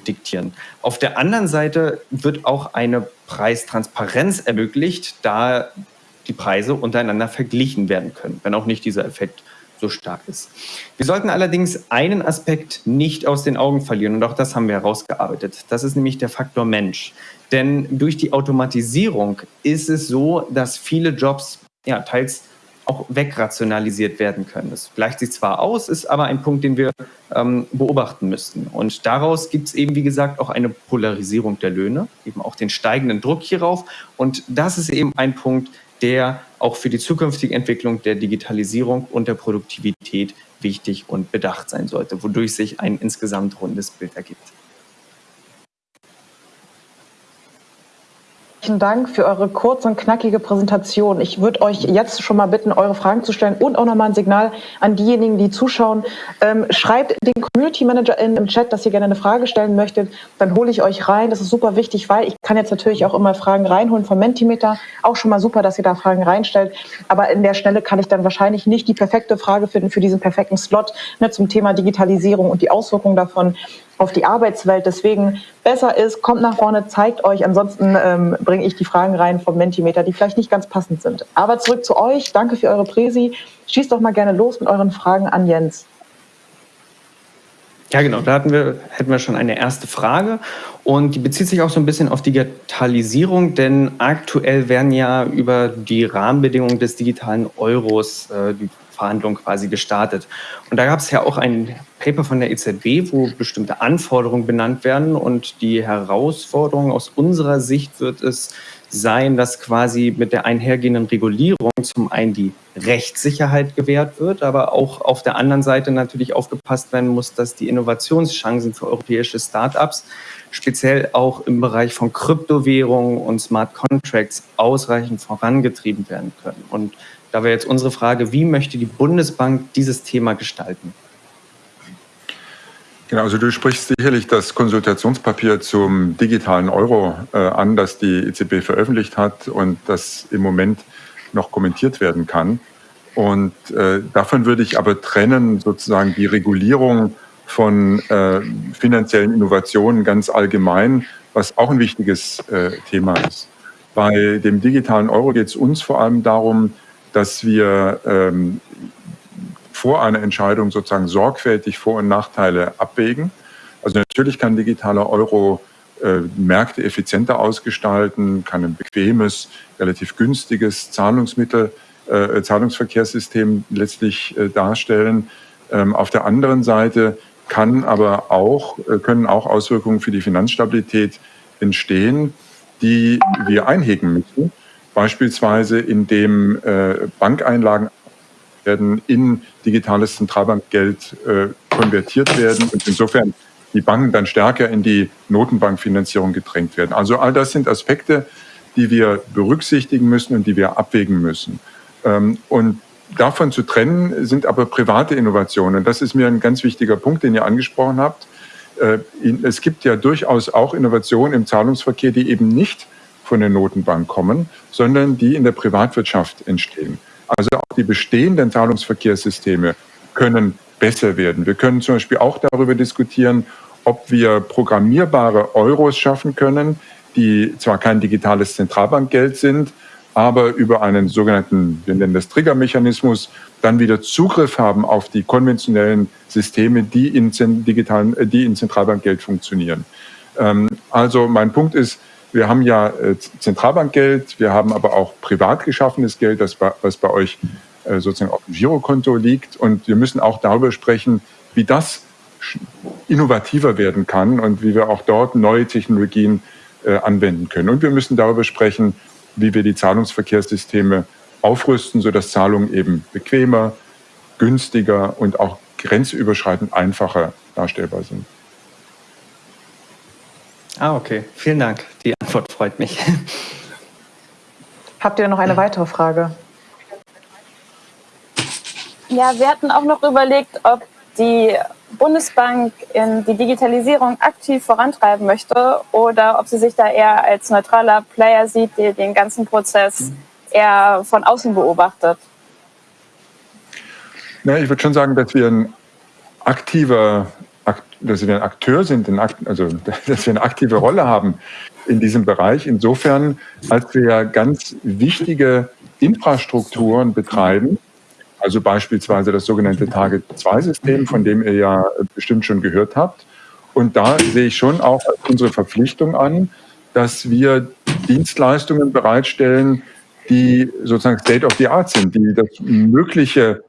diktieren. Auf der anderen Seite wird auch eine Preistransparenz ermöglicht, da die Preise untereinander verglichen werden können, wenn auch nicht dieser Effekt so stark ist. Wir sollten allerdings einen Aspekt nicht aus den Augen verlieren und auch das haben wir herausgearbeitet. Das ist nämlich der Faktor Mensch. Denn durch die Automatisierung ist es so, dass viele Jobs ja, teils auch wegrationalisiert werden können. Das gleicht sich zwar aus, ist aber ein Punkt, den wir ähm, beobachten müssten. Und daraus gibt es eben, wie gesagt, auch eine Polarisierung der Löhne, eben auch den steigenden Druck hierauf. Und das ist eben ein Punkt, der auch für die zukünftige Entwicklung der Digitalisierung und der Produktivität wichtig und bedacht sein sollte, wodurch sich ein insgesamt rundes Bild ergibt. Herzlichen Dank für eure kurze und knackige Präsentation. Ich würde euch jetzt schon mal bitten, eure Fragen zu stellen und auch nochmal ein Signal an diejenigen, die zuschauen. Ähm, schreibt den Community Manager in im Chat, dass ihr gerne eine Frage stellen möchtet. Dann hole ich euch rein. Das ist super wichtig, weil ich kann jetzt natürlich auch immer Fragen reinholen vom Mentimeter. Auch schon mal super, dass ihr da Fragen reinstellt. Aber in der Schnelle kann ich dann wahrscheinlich nicht die perfekte Frage finden für diesen perfekten Slot ne, zum Thema Digitalisierung und die Auswirkungen davon auf die Arbeitswelt. Deswegen besser ist, kommt nach vorne, zeigt euch. Ansonsten ähm, bringe ich die Fragen rein vom Mentimeter, die vielleicht nicht ganz passend sind. Aber zurück zu euch. Danke für eure Präsi. Schießt doch mal gerne los mit euren Fragen an Jens. Ja, genau. Da hatten wir, hätten wir schon eine erste Frage. Und die bezieht sich auch so ein bisschen auf Digitalisierung, denn aktuell werden ja über die Rahmenbedingungen des digitalen Euros äh, die Verhandlungen quasi gestartet. Und da gab es ja auch ein Paper von der EZB, wo bestimmte Anforderungen benannt werden. Und die Herausforderung aus unserer Sicht wird es sein, dass quasi mit der einhergehenden Regulierung zum einen die Rechtssicherheit gewährt wird, aber auch auf der anderen Seite natürlich aufgepasst werden muss, dass die Innovationschancen für europäische Startups speziell auch im Bereich von Kryptowährungen und Smart Contracts ausreichend vorangetrieben werden können. Und da wäre jetzt unsere Frage, wie möchte die Bundesbank dieses Thema gestalten? Genau, also du sprichst sicherlich das Konsultationspapier zum digitalen Euro äh, an, das die EZB veröffentlicht hat und das im Moment noch kommentiert werden kann. Und äh, davon würde ich aber trennen sozusagen die Regulierung von äh, finanziellen Innovationen ganz allgemein, was auch ein wichtiges äh, Thema ist. Bei dem digitalen Euro geht es uns vor allem darum, dass wir ähm, vor einer Entscheidung sozusagen sorgfältig Vor- und Nachteile abwägen. Also natürlich kann digitaler Euro äh, Märkte effizienter ausgestalten, kann ein bequemes, relativ günstiges Zahlungsmittel, äh, Zahlungsverkehrssystem letztlich äh, darstellen. Ähm, auf der anderen Seite kann aber auch, äh, können auch Auswirkungen für die Finanzstabilität entstehen, die wir einhegen müssen. Beispielsweise indem äh, Bankeinlagen werden in digitales Zentralbankgeld äh, konvertiert werden und insofern die Banken dann stärker in die Notenbankfinanzierung gedrängt werden. Also all das sind Aspekte, die wir berücksichtigen müssen und die wir abwägen müssen. Ähm, und davon zu trennen sind aber private Innovationen. Das ist mir ein ganz wichtiger Punkt, den ihr angesprochen habt. Äh, es gibt ja durchaus auch Innovationen im Zahlungsverkehr, die eben nicht von der Notenbank kommen, sondern die in der Privatwirtschaft entstehen. Also auch die bestehenden Zahlungsverkehrssysteme können besser werden. Wir können zum Beispiel auch darüber diskutieren, ob wir programmierbare Euros schaffen können, die zwar kein digitales Zentralbankgeld sind, aber über einen sogenannten, wir nennen das Triggermechanismus, dann wieder Zugriff haben auf die konventionellen Systeme, die in, digitalen, äh, die in Zentralbankgeld funktionieren. Ähm, also mein Punkt ist, wir haben ja äh, Zentralbankgeld, wir haben aber auch privat geschaffenes Geld, das bei, was bei euch äh, sozusagen auf dem Girokonto liegt. Und wir müssen auch darüber sprechen, wie das innovativer werden kann und wie wir auch dort neue Technologien äh, anwenden können. Und wir müssen darüber sprechen, wie wir die Zahlungsverkehrssysteme aufrüsten, sodass Zahlungen eben bequemer, günstiger und auch grenzüberschreitend einfacher darstellbar sind. Ah, okay. Vielen Dank. Die Antwort freut mich. Habt ihr noch eine weitere Frage? Ja, wir hatten auch noch überlegt, ob die Bundesbank in die Digitalisierung aktiv vorantreiben möchte oder ob sie sich da eher als neutraler Player sieht, der den ganzen Prozess eher von außen beobachtet. Na, ich würde schon sagen, dass wir ein aktiver dass wir ein Akteur sind, also <laughs> dass wir eine aktive Rolle haben in diesem Bereich. Insofern, als wir ganz wichtige Infrastrukturen betreiben, also beispielsweise das sogenannte Target-2-System, von dem ihr ja bestimmt schon gehört habt. Und da sehe ich schon auch unsere Verpflichtung an, dass wir Dienstleistungen bereitstellen, die sozusagen State of the Art sind, die das Mögliche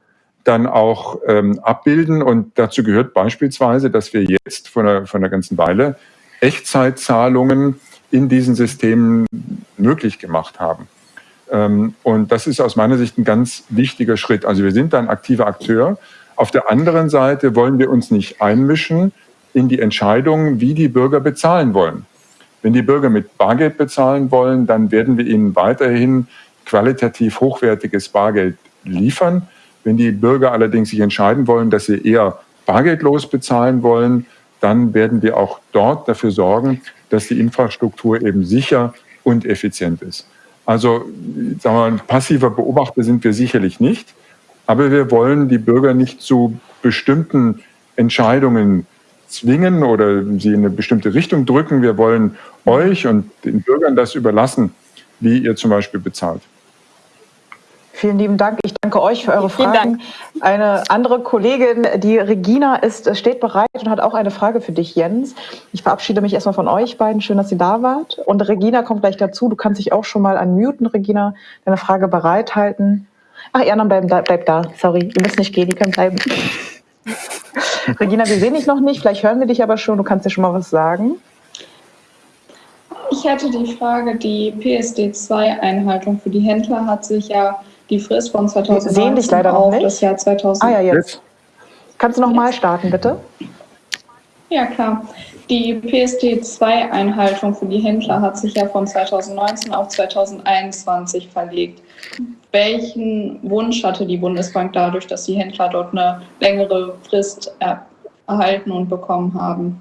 dann auch ähm, abbilden. Und dazu gehört beispielsweise, dass wir jetzt von einer, von einer ganzen Weile Echtzeitzahlungen in diesen Systemen möglich gemacht haben. Ähm, und das ist aus meiner Sicht ein ganz wichtiger Schritt. Also wir sind ein aktiver Akteur. Auf der anderen Seite wollen wir uns nicht einmischen in die Entscheidung, wie die Bürger bezahlen wollen. Wenn die Bürger mit Bargeld bezahlen wollen, dann werden wir ihnen weiterhin qualitativ hochwertiges Bargeld liefern. Wenn die Bürger allerdings sich entscheiden wollen, dass sie eher bargeldlos bezahlen wollen, dann werden wir auch dort dafür sorgen, dass die Infrastruktur eben sicher und effizient ist. Also sagen wir, mal, passiver Beobachter sind wir sicherlich nicht, aber wir wollen die Bürger nicht zu bestimmten Entscheidungen zwingen oder sie in eine bestimmte Richtung drücken. Wir wollen euch und den Bürgern das überlassen, wie ihr zum Beispiel bezahlt. Vielen lieben Dank. Ich danke euch für eure Vielen Fragen. Dank. Eine andere Kollegin, die Regina, ist, steht bereit und hat auch eine Frage für dich, Jens. Ich verabschiede mich erstmal von euch beiden. Schön, dass ihr da wart. Und Regina kommt gleich dazu. Du kannst dich auch schon mal unmuten, Regina, deine Frage bereithalten. Ach, die anderen bleiben da, bleibt da. Sorry, ihr müsst nicht gehen, die können bleiben. <laughs> Regina, wir sehen dich noch nicht, vielleicht hören wir dich aber schon, du kannst dir schon mal was sagen. Ich hätte die Frage, die PSD2-Einhaltung für die Händler hat sich ja die Frist von 2019 auf das Jahr 2000. Ah ja, jetzt. Kannst du noch mal starten, bitte? Ja, klar. Die PSD2-Einhaltung für die Händler hat sich ja von 2019 auf 2021 verlegt. Welchen Wunsch hatte die Bundesbank dadurch, dass die Händler dort eine längere Frist erhalten und bekommen haben?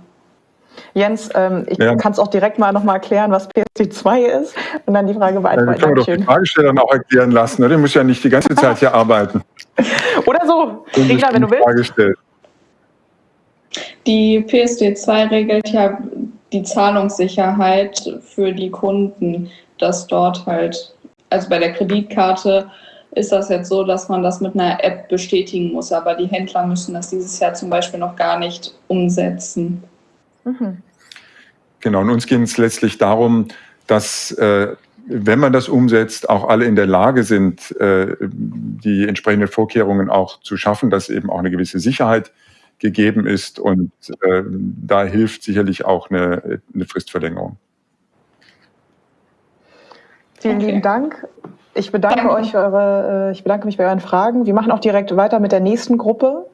Jens, ähm, ich ja. kann es auch direkt mal nochmal erklären, was PSD2 ist und dann die Frage beantworten. Ja, können wir doch die Fragesteller auch erklären lassen. Ne? Der muss ja nicht die ganze Zeit hier <laughs> arbeiten. Oder so. Regler, wenn du willst. Die PSD2 regelt ja die Zahlungssicherheit für die Kunden, dass dort halt, also bei der Kreditkarte ist das jetzt so, dass man das mit einer App bestätigen muss, aber die Händler müssen das dieses Jahr zum Beispiel noch gar nicht umsetzen. Mhm. Genau, und uns ging es letztlich darum, dass äh, wenn man das umsetzt, auch alle in der Lage sind, äh, die entsprechenden Vorkehrungen auch zu schaffen, dass eben auch eine gewisse Sicherheit gegeben ist. Und äh, da hilft sicherlich auch eine, eine Fristverlängerung. Vielen okay. lieben Dank. Ich bedanke euch für eure, äh, ich bedanke mich bei euren Fragen. Wir machen auch direkt weiter mit der nächsten Gruppe.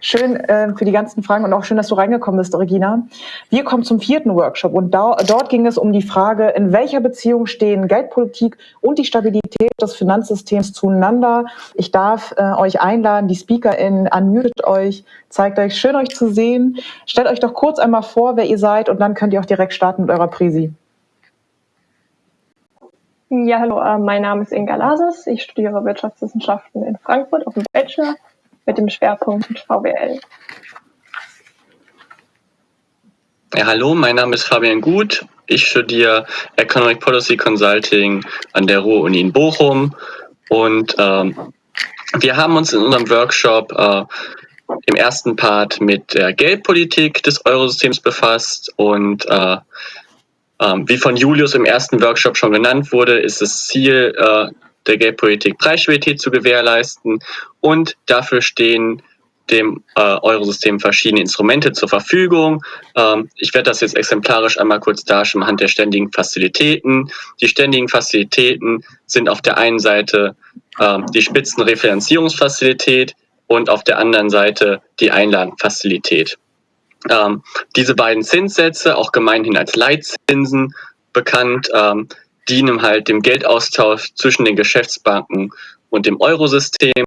Schön äh, für die ganzen Fragen und auch schön, dass du reingekommen bist, Regina. Wir kommen zum vierten Workshop und da, dort ging es um die Frage, in welcher Beziehung stehen Geldpolitik und die Stabilität des Finanzsystems zueinander. Ich darf äh, euch einladen, die SpeakerInnen, unmutet euch, zeigt euch, schön euch zu sehen. Stellt euch doch kurz einmal vor, wer ihr seid und dann könnt ihr auch direkt starten mit eurer Präsi. Ja, hallo, äh, mein Name ist Inga Lasis. Ich studiere Wirtschaftswissenschaften in Frankfurt auf dem Bachelor mit dem Schwerpunkt VWL. Ja, hallo, mein Name ist Fabian Gut. Ich studiere Economic Policy Consulting an der Ruhr-Uni in Bochum und ähm, wir haben uns in unserem Workshop äh, im ersten Part mit der Geldpolitik des Eurosystems befasst und äh, äh, wie von Julius im ersten Workshop schon genannt wurde, ist das Ziel äh, der Geldpolitik Preisstabilität zu gewährleisten und dafür stehen dem äh, Eurosystem verschiedene Instrumente zur Verfügung. Ähm, ich werde das jetzt exemplarisch einmal kurz darstellen anhand der ständigen Fazilitäten. Die ständigen Fazilitäten sind auf der einen Seite ähm, die Spitzenrefinanzierungsfazilität und auf der anderen Seite die Einlagenfazilität. Ähm, diese beiden Zinssätze, auch gemeinhin als Leitzinsen bekannt, ähm, dienen halt dem Geldaustausch zwischen den Geschäftsbanken und dem Eurosystem.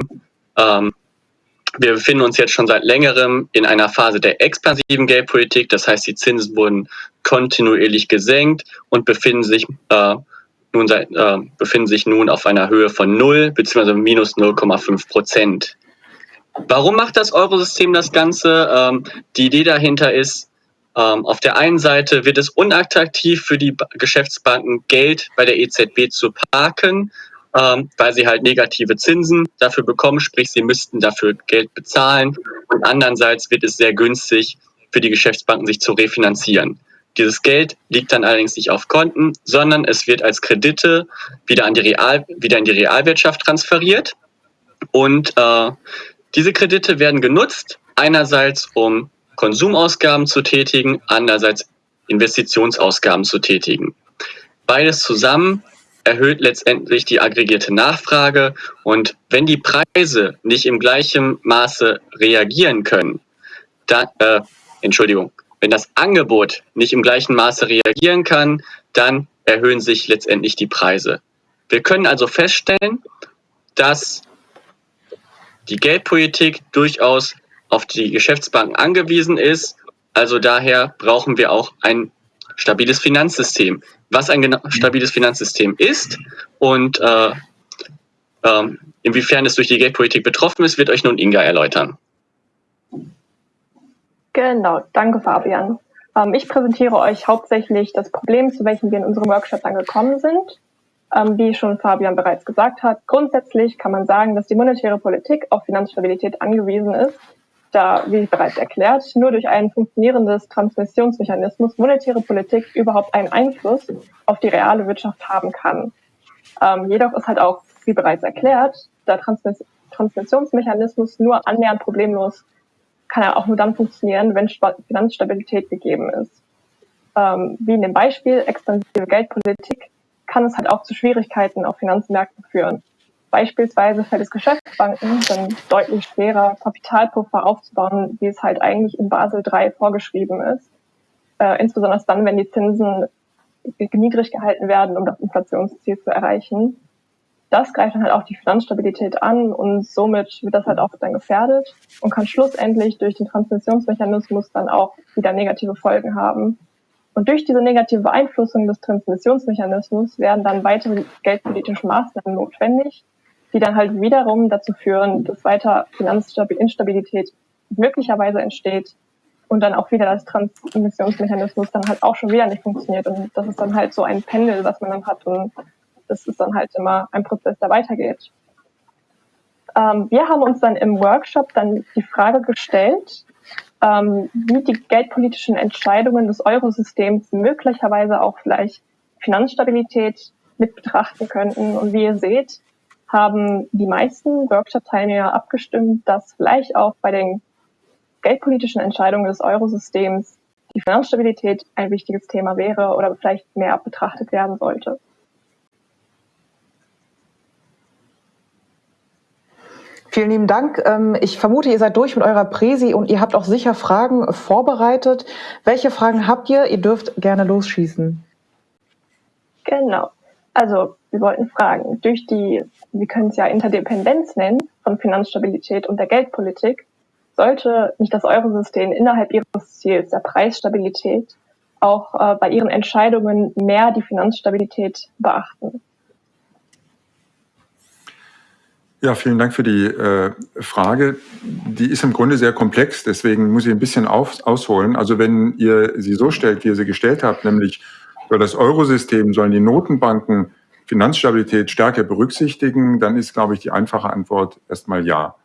Ähm, wir befinden uns jetzt schon seit längerem in einer Phase der expansiven Geldpolitik. Das heißt, die Zinsen wurden kontinuierlich gesenkt und befinden sich, äh, nun, seit, äh, befinden sich nun auf einer Höhe von 0 bzw. minus 0,5 Prozent. Warum macht das Eurosystem das Ganze? Ähm, die Idee dahinter ist, auf der einen Seite wird es unattraktiv für die Geschäftsbanken, Geld bei der EZB zu parken, ähm, weil sie halt negative Zinsen dafür bekommen, sprich sie müssten dafür Geld bezahlen. Und andererseits wird es sehr günstig für die Geschäftsbanken, sich zu refinanzieren. Dieses Geld liegt dann allerdings nicht auf Konten, sondern es wird als Kredite wieder, an die Real, wieder in die Realwirtschaft transferiert. Und äh, diese Kredite werden genutzt, einerseits um Konsumausgaben zu tätigen, andererseits Investitionsausgaben zu tätigen. Beides zusammen erhöht letztendlich die aggregierte Nachfrage und wenn die Preise nicht im gleichen Maße reagieren können, dann, äh, Entschuldigung, wenn das Angebot nicht im gleichen Maße reagieren kann, dann erhöhen sich letztendlich die Preise. Wir können also feststellen, dass die Geldpolitik durchaus auf die Geschäftsbanken angewiesen ist. Also daher brauchen wir auch ein stabiles Finanzsystem. Was ein stabiles Finanzsystem ist und äh, äh, inwiefern es durch die Geldpolitik betroffen ist, wird euch nun Inga erläutern. Genau, danke Fabian. Ähm, ich präsentiere euch hauptsächlich das Problem, zu welchem wir in unserem Workshop angekommen sind. Ähm, wie schon Fabian bereits gesagt hat, grundsätzlich kann man sagen, dass die monetäre Politik auf Finanzstabilität angewiesen ist da, wie bereits erklärt, nur durch ein funktionierendes Transmissionsmechanismus monetäre Politik überhaupt einen Einfluss auf die reale Wirtschaft haben kann. Ähm, jedoch ist halt auch wie bereits erklärt, der Transmiss Transmissionsmechanismus nur annähernd problemlos kann er auch nur dann funktionieren, wenn Finanzstabilität gegeben ist. Ähm, wie in dem Beispiel expansive Geldpolitik kann es halt auch zu Schwierigkeiten auf Finanzmärkten führen. Beispielsweise fällt es Geschäftsbanken dann deutlich schwerer, Kapitalpuffer aufzubauen, wie es halt eigentlich in Basel III vorgeschrieben ist. Äh, insbesondere dann, wenn die Zinsen niedrig gehalten werden, um das Inflationsziel zu erreichen. Das greift dann halt auch die Finanzstabilität an und somit wird das halt auch dann gefährdet und kann schlussendlich durch den Transmissionsmechanismus dann auch wieder negative Folgen haben. Und durch diese negative Beeinflussung des Transmissionsmechanismus werden dann weitere geldpolitische Maßnahmen notwendig, die dann halt wiederum dazu führen, dass weiter Finanzinstabilität möglicherweise entsteht und dann auch wieder das Transmissionsmechanismus dann halt auch schon wieder nicht funktioniert. Und das ist dann halt so ein Pendel, was man dann hat und das ist dann halt immer ein Prozess, der weitergeht. Ähm, wir haben uns dann im Workshop dann die Frage gestellt, ähm, wie die geldpolitischen Entscheidungen des Eurosystems möglicherweise auch vielleicht Finanzstabilität mit betrachten könnten. Und wie ihr seht, haben die meisten Workshop-Teilnehmer abgestimmt, dass vielleicht auch bei den geldpolitischen Entscheidungen des Eurosystems die Finanzstabilität ein wichtiges Thema wäre oder vielleicht mehr betrachtet werden sollte. Vielen lieben Dank. Ähm, ich vermute, ihr seid durch mit eurer Präsi und ihr habt auch sicher Fragen vorbereitet. Welche Fragen habt ihr? Ihr dürft gerne losschießen. Genau. Also, wir wollten fragen, durch die, wir können es ja Interdependenz nennen, von Finanzstabilität und der Geldpolitik, sollte nicht das Eurosystem innerhalb ihres Ziels, der Preisstabilität, auch äh, bei ihren Entscheidungen mehr die Finanzstabilität beachten? Ja, vielen Dank für die äh, Frage. Die ist im Grunde sehr komplex, deswegen muss ich ein bisschen auf, ausholen. Also wenn ihr sie so stellt, wie ihr sie gestellt habt, nämlich für das Eurosystem sollen die Notenbanken Finanzstabilität stärker berücksichtigen, dann ist, glaube ich, die einfache Antwort erstmal ja.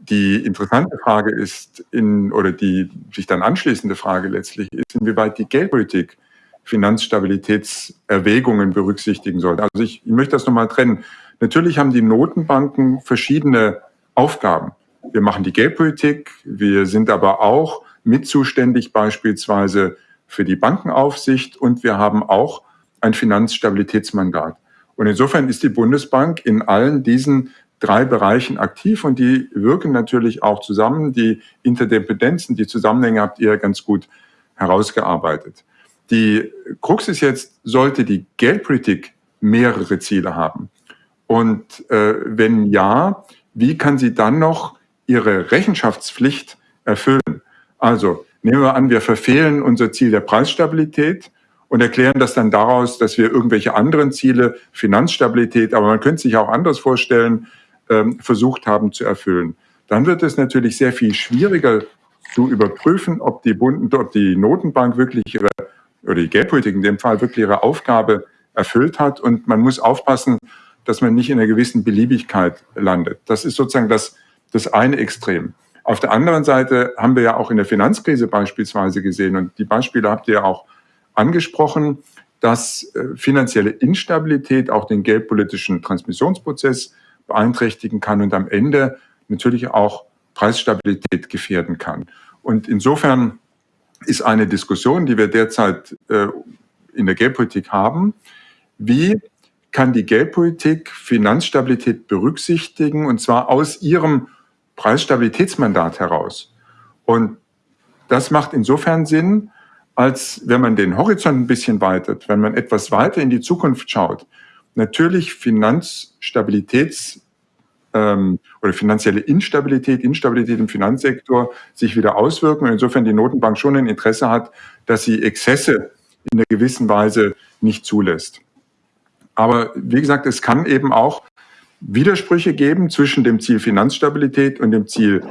Die interessante Frage ist, in, oder die sich dann anschließende Frage letztlich ist, inwieweit die Geldpolitik Finanzstabilitätserwägungen berücksichtigen sollte. Also ich, ich möchte das nochmal trennen. Natürlich haben die Notenbanken verschiedene Aufgaben. Wir machen die Geldpolitik, wir sind aber auch mit zuständig beispielsweise für die Bankenaufsicht und wir haben auch ein Finanzstabilitätsmandat. Und insofern ist die Bundesbank in allen diesen drei Bereichen aktiv und die wirken natürlich auch zusammen. Die Interdependenzen, die Zusammenhänge habt ihr ganz gut herausgearbeitet. Die Krux ist jetzt, sollte die Geldpolitik mehrere Ziele haben. Und äh, wenn ja, wie kann sie dann noch ihre Rechenschaftspflicht erfüllen? Also nehmen wir an, wir verfehlen unser Ziel der Preisstabilität und erklären das dann daraus, dass wir irgendwelche anderen Ziele, Finanzstabilität, aber man könnte sich auch anders vorstellen, ähm, versucht haben zu erfüllen. Dann wird es natürlich sehr viel schwieriger zu überprüfen, ob die, Bund, ob die Notenbank wirklich ihre, oder die Geldpolitik in dem Fall wirklich ihre Aufgabe erfüllt hat. Und man muss aufpassen, dass man nicht in einer gewissen Beliebigkeit landet. Das ist sozusagen das, das eine Extrem. Auf der anderen Seite haben wir ja auch in der Finanzkrise beispielsweise gesehen, und die Beispiele habt ihr auch angesprochen, dass äh, finanzielle Instabilität auch den geldpolitischen Transmissionsprozess beeinträchtigen kann und am Ende natürlich auch Preisstabilität gefährden kann. Und insofern ist eine Diskussion, die wir derzeit äh, in der Geldpolitik haben, wie kann die Geldpolitik Finanzstabilität berücksichtigen, und zwar aus ihrem Preisstabilitätsmandat heraus. Und das macht insofern Sinn, als wenn man den Horizont ein bisschen weitet, wenn man etwas weiter in die Zukunft schaut, natürlich Finanzstabilitäts- ähm, oder finanzielle Instabilität, Instabilität im Finanzsektor sich wieder auswirken und insofern die Notenbank schon ein Interesse hat, dass sie Exzesse in einer gewissen Weise nicht zulässt. Aber wie gesagt, es kann eben auch Widersprüche geben zwischen dem Ziel Finanzstabilität und dem Ziel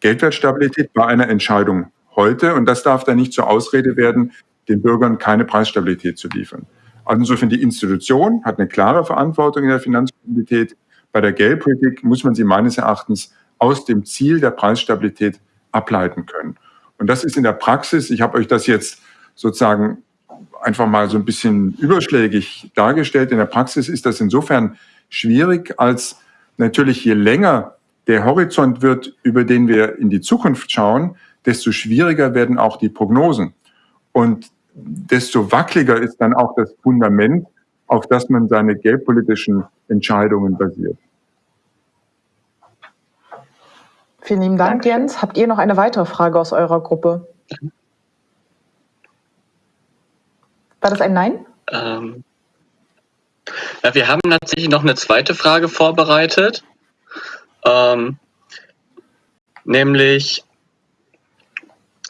Geldwertstabilität bei einer Entscheidung heute. Und das darf dann nicht zur Ausrede werden, den Bürgern keine Preisstabilität zu liefern. Also insofern die Institution hat eine klare Verantwortung in der Finanzstabilität. Bei der Geldpolitik muss man sie meines Erachtens aus dem Ziel der Preisstabilität ableiten können. Und das ist in der Praxis, ich habe euch das jetzt sozusagen einfach mal so ein bisschen überschlägig dargestellt. In der Praxis ist das insofern schwierig, als natürlich je länger der Horizont wird, über den wir in die Zukunft schauen, desto schwieriger werden auch die Prognosen. Und desto wackeliger ist dann auch das Fundament, auf das man seine geldpolitischen Entscheidungen basiert. Vielen lieben Dank, Danke. Jens. Habt ihr noch eine weitere Frage aus eurer Gruppe? War das ein Nein? Ähm, ja, wir haben tatsächlich noch eine zweite Frage vorbereitet. Ähm, nämlich,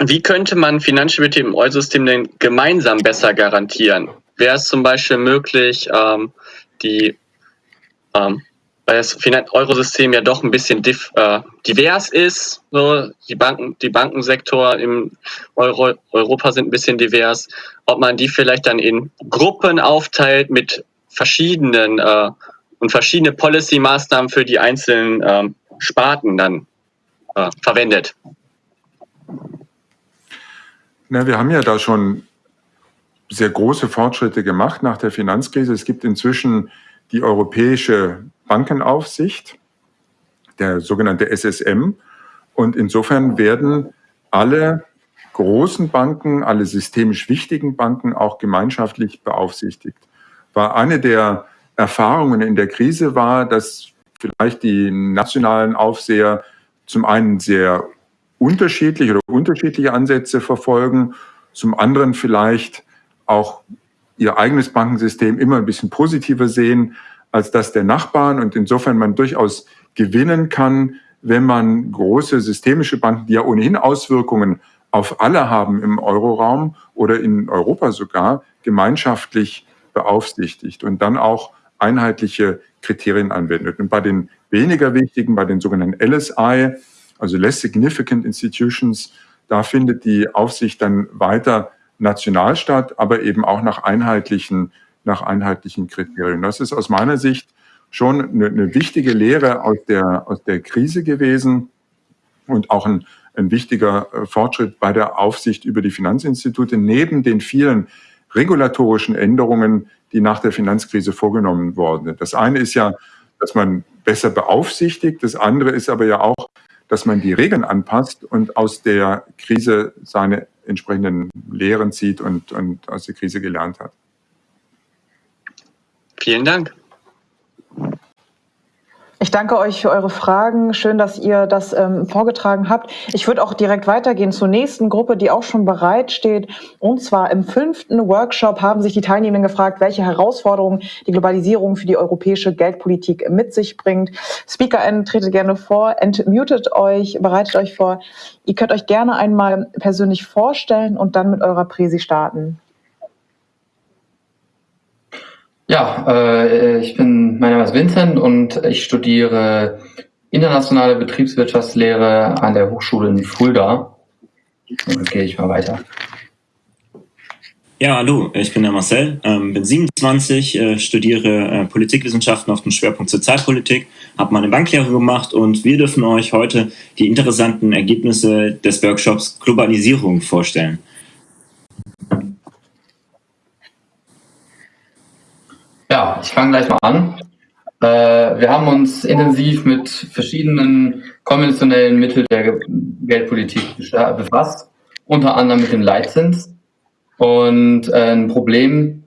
wie könnte man Finanzstabilität im Eurosystem denn gemeinsam besser garantieren? Wäre es zum Beispiel möglich, ähm, die ähm, weil das Eurosystem ja doch ein bisschen diff, äh, divers ist. So, die Banken, die Bankensektor im Euro, Europa sind ein bisschen divers. Ob man die vielleicht dann in Gruppen aufteilt mit verschiedenen äh, und verschiedene Policy-Maßnahmen für die einzelnen ähm, Sparten dann äh, verwendet. Na, wir haben ja da schon sehr große Fortschritte gemacht nach der Finanzkrise. Es gibt inzwischen die europäische Bankenaufsicht, der sogenannte SSM. Und insofern werden alle großen Banken, alle systemisch wichtigen Banken auch gemeinschaftlich beaufsichtigt. War eine der Erfahrungen in der Krise war, dass vielleicht die nationalen Aufseher zum einen sehr unterschiedliche oder unterschiedliche Ansätze verfolgen, zum anderen vielleicht auch ihr eigenes Bankensystem immer ein bisschen positiver sehen als das der Nachbarn und insofern man durchaus gewinnen kann, wenn man große systemische Banken, die ja ohnehin Auswirkungen auf alle haben im Euroraum oder in Europa sogar, gemeinschaftlich beaufsichtigt und dann auch einheitliche Kriterien anwendet. Und bei den weniger wichtigen, bei den sogenannten LSI, also Less Significant Institutions, da findet die Aufsicht dann weiter national statt, aber eben auch nach einheitlichen nach einheitlichen Kriterien. Das ist aus meiner Sicht schon eine, eine wichtige Lehre aus der, aus der Krise gewesen und auch ein, ein wichtiger äh, Fortschritt bei der Aufsicht über die Finanzinstitute neben den vielen regulatorischen Änderungen, die nach der Finanzkrise vorgenommen worden sind. Das eine ist ja, dass man besser beaufsichtigt, das andere ist aber ja auch, dass man die Regeln anpasst und aus der Krise seine entsprechenden Lehren zieht und, und aus der Krise gelernt hat. Vielen Dank. Ich danke euch für eure Fragen. Schön, dass ihr das ähm, vorgetragen habt. Ich würde auch direkt weitergehen zur nächsten Gruppe, die auch schon bereit steht. Und zwar im fünften Workshop haben sich die Teilnehmenden gefragt, welche Herausforderungen die Globalisierung für die europäische Geldpolitik mit sich bringt. SpeakerInnen, tretet gerne vor, entmutet euch, bereitet euch vor. Ihr könnt euch gerne einmal persönlich vorstellen und dann mit eurer Präsi starten. Ja, äh, ich bin, mein Name ist Vincent und ich studiere internationale Betriebswirtschaftslehre an der Hochschule in Fulda. Dann gehe ich mal weiter. Ja, hallo, ich bin der Marcel, ähm, bin 27, äh, studiere äh, Politikwissenschaften auf dem Schwerpunkt Sozialpolitik, habe meine Banklehre gemacht und wir dürfen euch heute die interessanten Ergebnisse des Workshops Globalisierung vorstellen. Ja, ich fange gleich mal an. Äh, wir haben uns intensiv mit verschiedenen konventionellen Mitteln der Geldpolitik befasst, unter anderem mit dem Leitzins. Und äh, ein Problem,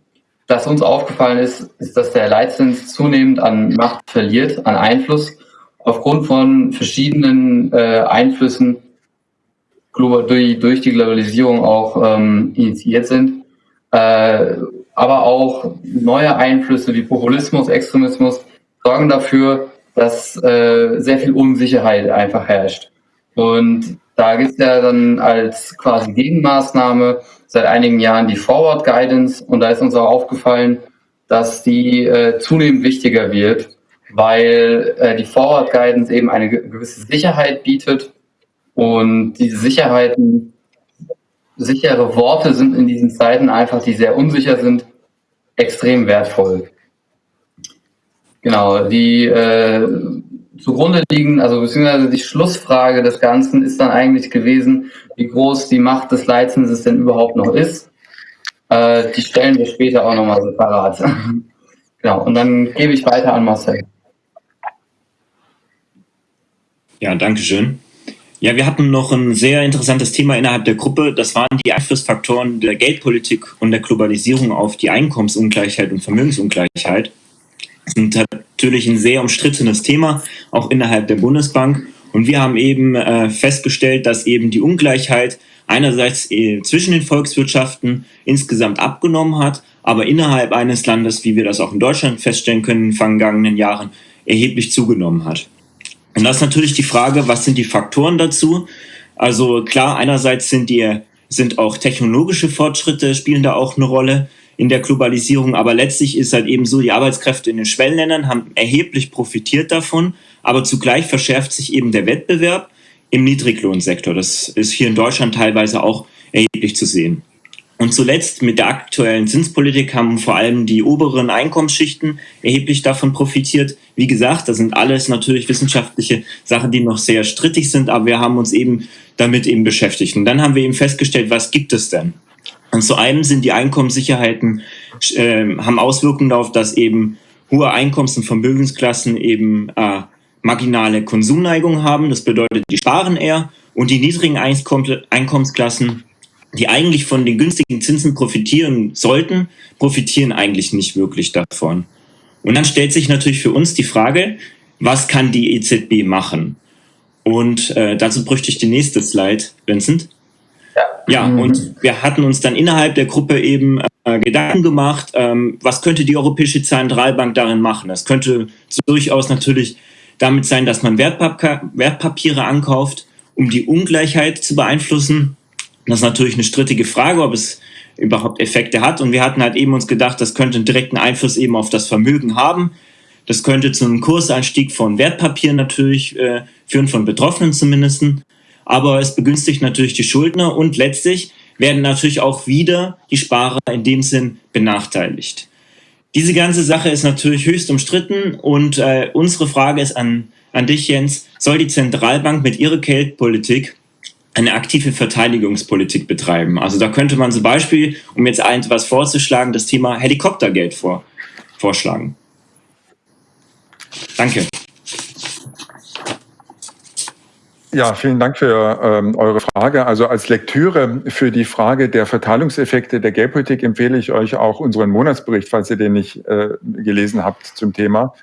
das uns aufgefallen ist, ist, dass der Leitzins zunehmend an Macht verliert, an Einfluss, aufgrund von verschiedenen äh, Einflüssen durch, durch die Globalisierung auch ähm, initiiert sind. Äh, aber auch neue Einflüsse wie Populismus, Extremismus sorgen dafür, dass äh, sehr viel Unsicherheit einfach herrscht. Und da gibt es ja dann als quasi Gegenmaßnahme seit einigen Jahren die Forward Guidance. Und da ist uns auch aufgefallen, dass die äh, zunehmend wichtiger wird, weil äh, die Forward Guidance eben eine gewisse Sicherheit bietet. Und diese Sicherheiten sichere Worte sind in diesen Zeiten einfach, die sehr unsicher sind, extrem wertvoll. Genau, die äh, zugrunde liegen, also beziehungsweise die Schlussfrage des Ganzen ist dann eigentlich gewesen, wie groß die Macht des Leitzinses denn überhaupt noch ist. Äh, die stellen wir später auch nochmal separat. <laughs> Genau, und dann gebe ich weiter an Marcel. Ja, danke schön. Ja, wir hatten noch ein sehr interessantes Thema innerhalb der Gruppe. Das waren die Einflussfaktoren der Geldpolitik und der Globalisierung auf die Einkommensungleichheit und Vermögensungleichheit. Das ist natürlich ein sehr umstrittenes Thema, auch innerhalb der Bundesbank. Und wir haben eben äh, festgestellt, dass eben die Ungleichheit einerseits äh, zwischen den Volkswirtschaften insgesamt abgenommen hat, aber innerhalb eines Landes, wie wir das auch in Deutschland feststellen können in den vergangenen Jahren, erheblich zugenommen hat. Und das ist natürlich die Frage, was sind die Faktoren dazu? Also klar, einerseits sind die, sind auch technologische Fortschritte spielen da auch eine Rolle in der Globalisierung, aber letztlich ist halt eben so, die Arbeitskräfte in den Schwellenländern haben erheblich profitiert davon, aber zugleich verschärft sich eben der Wettbewerb im Niedriglohnsektor. Das ist hier in Deutschland teilweise auch erheblich zu sehen. Und zuletzt mit der aktuellen Zinspolitik haben vor allem die oberen Einkommensschichten erheblich davon profitiert. Wie gesagt, das sind alles natürlich wissenschaftliche Sachen, die noch sehr strittig sind, aber wir haben uns eben damit eben beschäftigt. Und dann haben wir eben festgestellt, was gibt es denn? Und zu einem sind die Einkommenssicherheiten, äh, haben Auswirkungen darauf, dass eben hohe Einkommens- und Vermögensklassen eben äh, marginale Konsumneigung haben. Das bedeutet, die sparen eher und die niedrigen Einkommensklassen die eigentlich von den günstigen Zinsen profitieren sollten, profitieren eigentlich nicht wirklich davon. Und dann stellt sich natürlich für uns die Frage, was kann die EZB machen? Und äh, dazu bräuchte ich die nächste Slide, Vincent. Ja, ja mhm. und wir hatten uns dann innerhalb der Gruppe eben äh, Gedanken gemacht, ähm, was könnte die Europäische Zentralbank darin machen? Es könnte durchaus natürlich damit sein, dass man Wertpap Wertpapiere ankauft, um die Ungleichheit zu beeinflussen. Das ist natürlich eine strittige Frage, ob es überhaupt Effekte hat. Und wir hatten halt eben uns gedacht, das könnte einen direkten Einfluss eben auf das Vermögen haben. Das könnte zu einem Kursanstieg von Wertpapieren natürlich äh, führen, von Betroffenen zumindest. Aber es begünstigt natürlich die Schuldner und letztlich werden natürlich auch wieder die Sparer in dem Sinn benachteiligt. Diese ganze Sache ist natürlich höchst umstritten und äh, unsere Frage ist an, an dich, Jens, soll die Zentralbank mit ihrer Geldpolitik eine aktive Verteidigungspolitik betreiben. Also da könnte man zum Beispiel, um jetzt etwas vorzuschlagen, das Thema Helikoptergeld vor, vorschlagen. Danke. Ja, vielen Dank für ähm, eure Frage. Also als Lektüre für die Frage der Verteilungseffekte der Geldpolitik empfehle ich euch auch unseren Monatsbericht, falls ihr den nicht äh, gelesen habt zum Thema.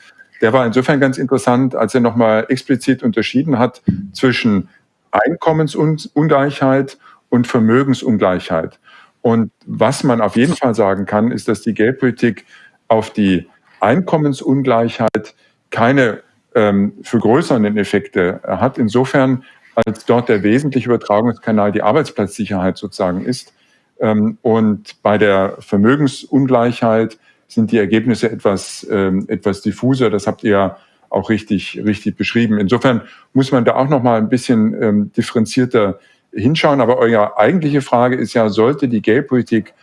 Der war insofern ganz interessant, als er nochmal explizit unterschieden hat zwischen Einkommensungleichheit und Vermögensungleichheit. Und was man auf jeden Fall sagen kann, ist, dass die Geldpolitik auf die Einkommensungleichheit keine ähm, vergrößernden Effekte hat. Insofern, als dort der wesentliche Übertragungskanal die Arbeitsplatzsicherheit sozusagen ist. Ähm, und bei der Vermögensungleichheit sind die Ergebnisse etwas, ähm, etwas diffuser. Das habt ihr auch richtig, richtig beschrieben. Insofern muss man da auch noch mal ein bisschen ähm, differenzierter hinschauen. Aber eure eigentliche Frage ist ja, sollte die Geldpolitik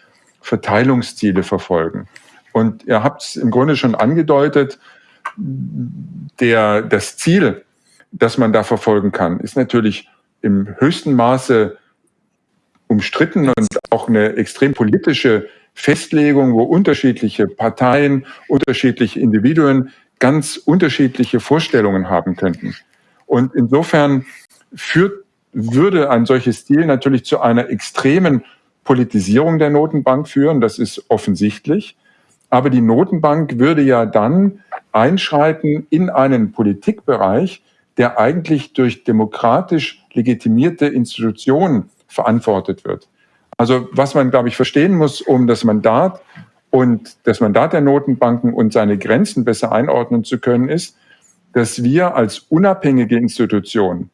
Verteilungsziele verfolgen? Und ihr habt es im Grunde schon angedeutet, der, das Ziel, das man da verfolgen kann, ist natürlich im höchsten Maße umstritten und auch eine extrem politische Festlegung, wo unterschiedliche Parteien, unterschiedliche Individuen ganz unterschiedliche Vorstellungen haben könnten. Und insofern führt, würde ein solches Ziel natürlich zu einer extremen Politisierung der Notenbank führen. Das ist offensichtlich. Aber die Notenbank würde ja dann einschreiten in einen Politikbereich, der eigentlich durch demokratisch legitimierte Institutionen verantwortet wird. Also was man, glaube ich, verstehen muss, um das Mandat und das Mandat der Notenbanken und seine Grenzen besser einordnen zu können, ist, dass wir als unabhängige Institution,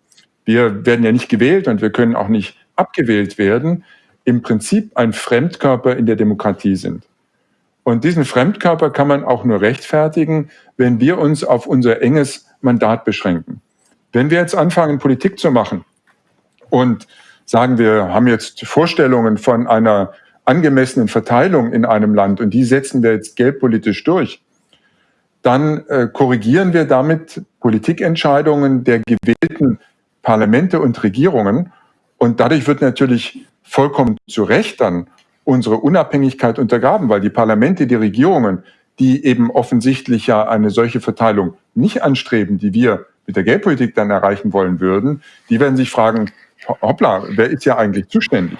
wir werden ja nicht gewählt und wir können auch nicht abgewählt werden, im Prinzip ein Fremdkörper in der Demokratie sind. Und diesen Fremdkörper kann man auch nur rechtfertigen, wenn wir uns auf unser enges Mandat beschränken. Wenn wir jetzt anfangen, Politik zu machen und sagen, wir haben jetzt Vorstellungen von einer angemessenen Verteilung in einem Land und die setzen wir jetzt geldpolitisch durch, dann äh, korrigieren wir damit Politikentscheidungen der gewählten Parlamente und Regierungen und dadurch wird natürlich vollkommen zu Recht dann unsere Unabhängigkeit untergraben, weil die Parlamente, die Regierungen, die eben offensichtlich ja eine solche Verteilung nicht anstreben, die wir mit der Geldpolitik dann erreichen wollen würden, die werden sich fragen, hoppla, wer ist ja eigentlich zuständig?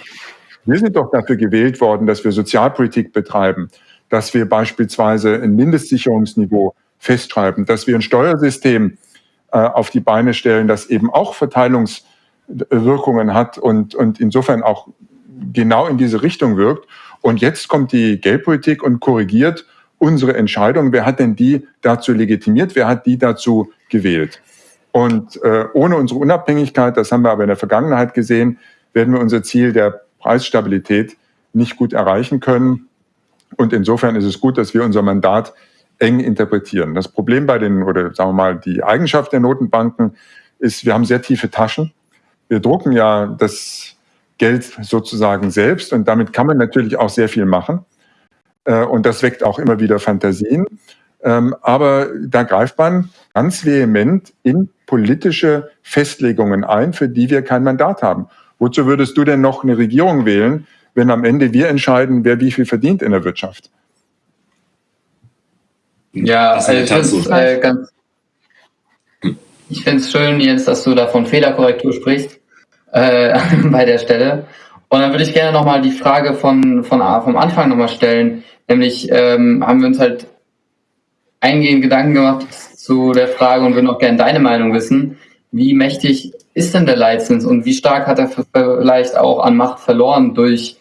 Wir sind doch dafür gewählt worden, dass wir Sozialpolitik betreiben, dass wir beispielsweise ein Mindestsicherungsniveau festschreiben, dass wir ein Steuersystem äh, auf die Beine stellen, das eben auch Verteilungswirkungen hat und, und insofern auch genau in diese Richtung wirkt. Und jetzt kommt die Geldpolitik und korrigiert unsere Entscheidung. Wer hat denn die dazu legitimiert? Wer hat die dazu gewählt? Und äh, ohne unsere Unabhängigkeit, das haben wir aber in der Vergangenheit gesehen, werden wir unser Ziel der Preisstabilität nicht gut erreichen können. Und insofern ist es gut, dass wir unser Mandat eng interpretieren. Das Problem bei den, oder sagen wir mal, die Eigenschaft der Notenbanken ist, wir haben sehr tiefe Taschen. Wir drucken ja das Geld sozusagen selbst und damit kann man natürlich auch sehr viel machen. Äh, und das weckt auch immer wieder Fantasien. Ähm, aber da greift man ganz vehement in politische Festlegungen ein, für die wir kein Mandat haben. Wozu würdest du denn noch eine Regierung wählen, wenn am Ende wir entscheiden, wer wie viel verdient in der Wirtschaft? Ja, also ich finde es äh, schön, Jens, dass du da von Fehlerkorrektur sprichst äh, <laughs> bei der Stelle. Und dann würde ich gerne nochmal die Frage von, von vom Anfang nochmal stellen. Nämlich ähm, haben wir uns halt eingehend Gedanken gemacht zu der Frage und würden auch gerne deine Meinung wissen. Wie mächtig ist denn der Leitzins und wie stark hat er vielleicht auch an Macht verloren durch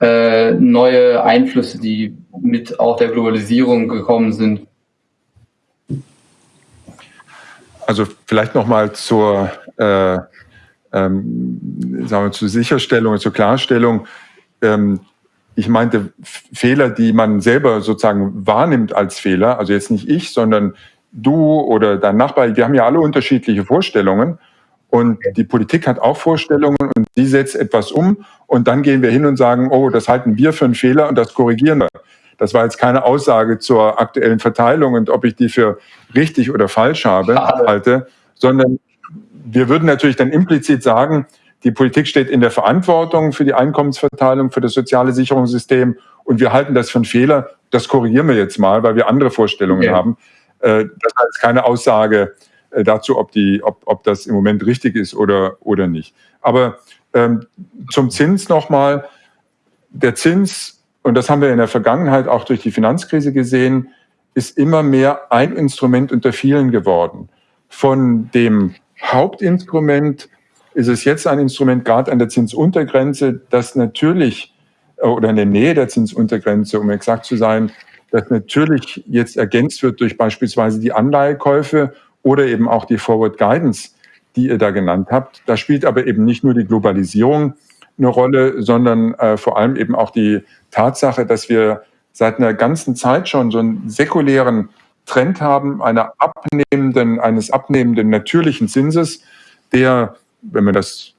äh, neue Einflüsse, die mit auch der Globalisierung gekommen sind? Also vielleicht nochmal zur, äh, ähm, zur Sicherstellung, zur Klarstellung. Ähm, ich meinte Fehler, die man selber sozusagen wahrnimmt als Fehler, also jetzt nicht ich, sondern du oder dein Nachbar, wir haben ja alle unterschiedliche Vorstellungen und die Politik hat auch Vorstellungen und die setzt etwas um und dann gehen wir hin und sagen, oh, das halten wir für einen Fehler und das korrigieren wir. Das war jetzt keine Aussage zur aktuellen Verteilung und ob ich die für richtig oder falsch habe, halte, sondern wir würden natürlich dann implizit sagen, die Politik steht in der Verantwortung für die Einkommensverteilung, für das soziale Sicherungssystem und wir halten das für einen Fehler. Das korrigieren wir jetzt mal, weil wir andere Vorstellungen okay. haben. Äh, das heißt keine Aussage äh, dazu, ob, die, ob, ob das im Moment richtig ist oder, oder nicht. Aber ähm, zum Zins nochmal. Der Zins, und das haben wir in der Vergangenheit auch durch die Finanzkrise gesehen, ist immer mehr ein Instrument unter vielen geworden. Von dem Hauptinstrument ist es jetzt ein Instrument, gerade an der Zinsuntergrenze, das natürlich, äh, oder in der Nähe der Zinsuntergrenze, um exakt zu sein, das natürlich jetzt ergänzt wird durch beispielsweise die Anleihekäufe oder eben auch die Forward Guidance, die ihr da genannt habt. Da spielt aber eben nicht nur die Globalisierung eine Rolle, sondern äh, vor allem eben auch die Tatsache, dass wir seit einer ganzen Zeit schon so einen säkulären Trend haben, einer abnehmenden, eines abnehmenden natürlichen Zinses, der, wenn man das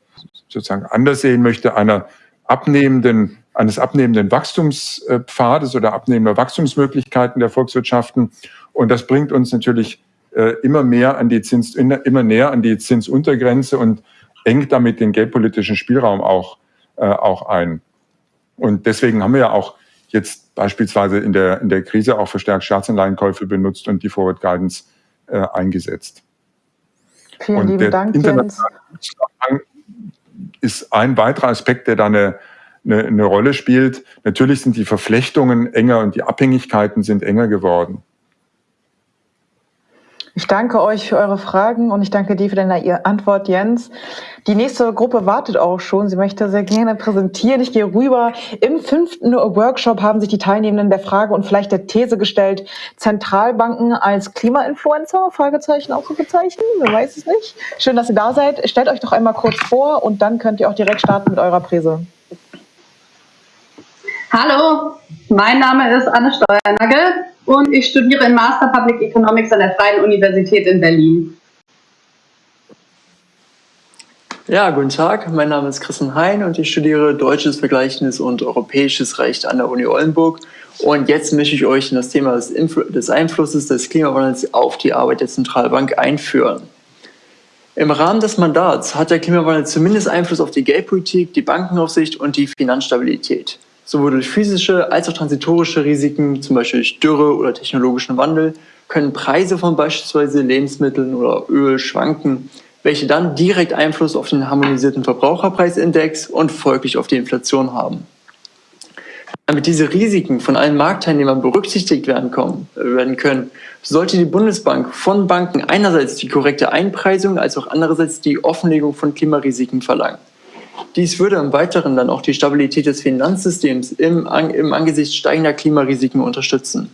sozusagen anders sehen möchte, einer abnehmenden eines abnehmenden Wachstumspfades oder abnehmender Wachstumsmöglichkeiten der Volkswirtschaften. Und das bringt uns natürlich äh, immer mehr an die Zins, immer näher an die Zinsuntergrenze und engt damit den geldpolitischen Spielraum auch, äh, auch ein. Und deswegen haben wir ja auch jetzt beispielsweise in der, in der Krise auch verstärkt Staatsanleihenkäufe benutzt und die Forward Guidance äh, eingesetzt. Vielen und lieben Dank, Jens. ist ein weiterer Aspekt, der da eine eine, eine Rolle spielt. Natürlich sind die Verflechtungen enger und die Abhängigkeiten sind enger geworden. Ich danke euch für eure Fragen und ich danke dir für deine Antwort, Jens. Die nächste Gruppe wartet auch schon. Sie möchte sehr gerne präsentieren. Ich gehe rüber. Im fünften Workshop haben sich die Teilnehmenden der Frage und vielleicht der These gestellt, Zentralbanken als Klimainfluencer? Fragezeichen, Ausrufezeichen? Wer weiß es nicht. Schön, dass ihr da seid. Stellt euch doch einmal kurz vor und dann könnt ihr auch direkt starten mit eurer Präse. Hallo, mein Name ist Anne Steuernagel und ich studiere in Master Public Economics an der Freien Universität in Berlin. Ja, guten Tag, mein Name ist Christian Hein und ich studiere Deutsches, Vergleichendes und Europäisches Recht an der Uni Oldenburg. Und jetzt möchte ich euch in das Thema des, Influ des Einflusses des Klimawandels auf die Arbeit der Zentralbank einführen. Im Rahmen des Mandats hat der Klimawandel zumindest Einfluss auf die Geldpolitik, die Bankenaufsicht und die Finanzstabilität. Sowohl durch physische als auch transitorische Risiken, zum Beispiel durch Dürre oder technologischen Wandel, können Preise von beispielsweise Lebensmitteln oder Öl schwanken, welche dann direkt Einfluss auf den harmonisierten Verbraucherpreisindex und folglich auf die Inflation haben. Damit diese Risiken von allen Marktteilnehmern berücksichtigt werden, kommen, werden können, sollte die Bundesbank von Banken einerseits die korrekte Einpreisung als auch andererseits die Offenlegung von Klimarisiken verlangen. Dies würde im Weiteren dann auch die Stabilität des Finanzsystems im, im Angesicht steigender Klimarisiken unterstützen.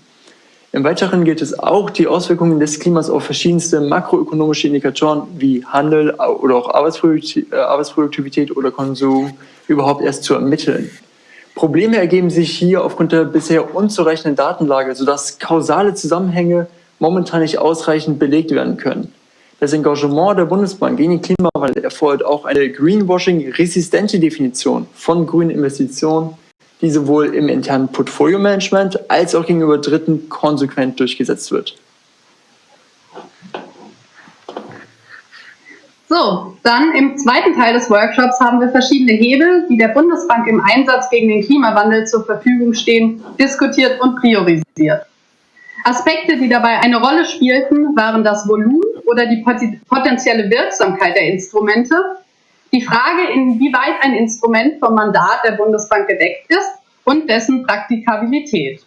Im Weiteren gilt es auch, die Auswirkungen des Klimas auf verschiedenste makroökonomische Indikatoren wie Handel oder auch äh, Arbeitsproduktivität oder Konsum überhaupt erst zu ermitteln. Probleme ergeben sich hier aufgrund der bisher unzureichenden Datenlage, sodass kausale Zusammenhänge momentan nicht ausreichend belegt werden können. Das Engagement der Bundesbank gegen den Klimawandel erfordert auch eine Greenwashing-resistente Definition von grünen Investitionen, die sowohl im internen Portfolio-Management als auch gegenüber Dritten konsequent durchgesetzt wird. So, dann im zweiten Teil des Workshops haben wir verschiedene Hebel, die der Bundesbank im Einsatz gegen den Klimawandel zur Verfügung stehen, diskutiert und priorisiert. Aspekte, die dabei eine Rolle spielten, waren das Volumen oder die potenzielle Wirksamkeit der Instrumente, die Frage, inwieweit ein Instrument vom Mandat der Bundesbank gedeckt ist und dessen Praktikabilität.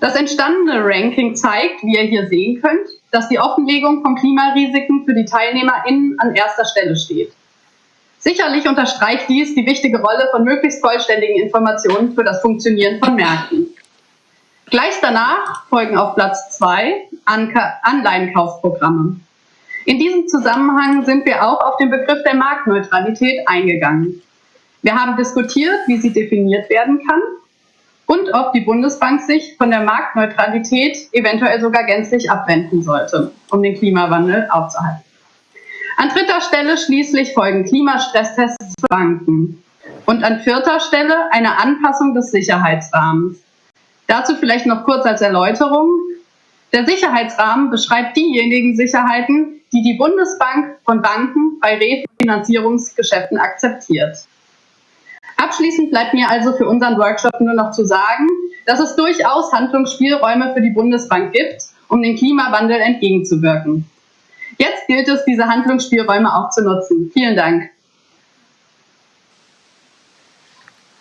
Das entstandene Ranking zeigt, wie ihr hier sehen könnt, dass die Offenlegung von Klimarisiken für die TeilnehmerInnen an erster Stelle steht. Sicherlich unterstreicht dies die wichtige Rolle von möglichst vollständigen Informationen für das Funktionieren von Märkten. Gleich danach folgen auf Platz zwei Anleihenkaufprogramme. In diesem Zusammenhang sind wir auch auf den Begriff der Marktneutralität eingegangen. Wir haben diskutiert, wie sie definiert werden kann und ob die Bundesbank sich von der Marktneutralität eventuell sogar gänzlich abwenden sollte, um den Klimawandel aufzuhalten. An dritter Stelle schließlich folgen Klimastresstests für Banken und an vierter Stelle eine Anpassung des Sicherheitsrahmens. Dazu vielleicht noch kurz als Erläuterung. Der Sicherheitsrahmen beschreibt diejenigen Sicherheiten, die die Bundesbank von Banken bei Refinanzierungsgeschäften akzeptiert. Abschließend bleibt mir also für unseren Workshop nur noch zu sagen, dass es durchaus Handlungsspielräume für die Bundesbank gibt, um dem Klimawandel entgegenzuwirken. Jetzt gilt es, diese Handlungsspielräume auch zu nutzen. Vielen Dank.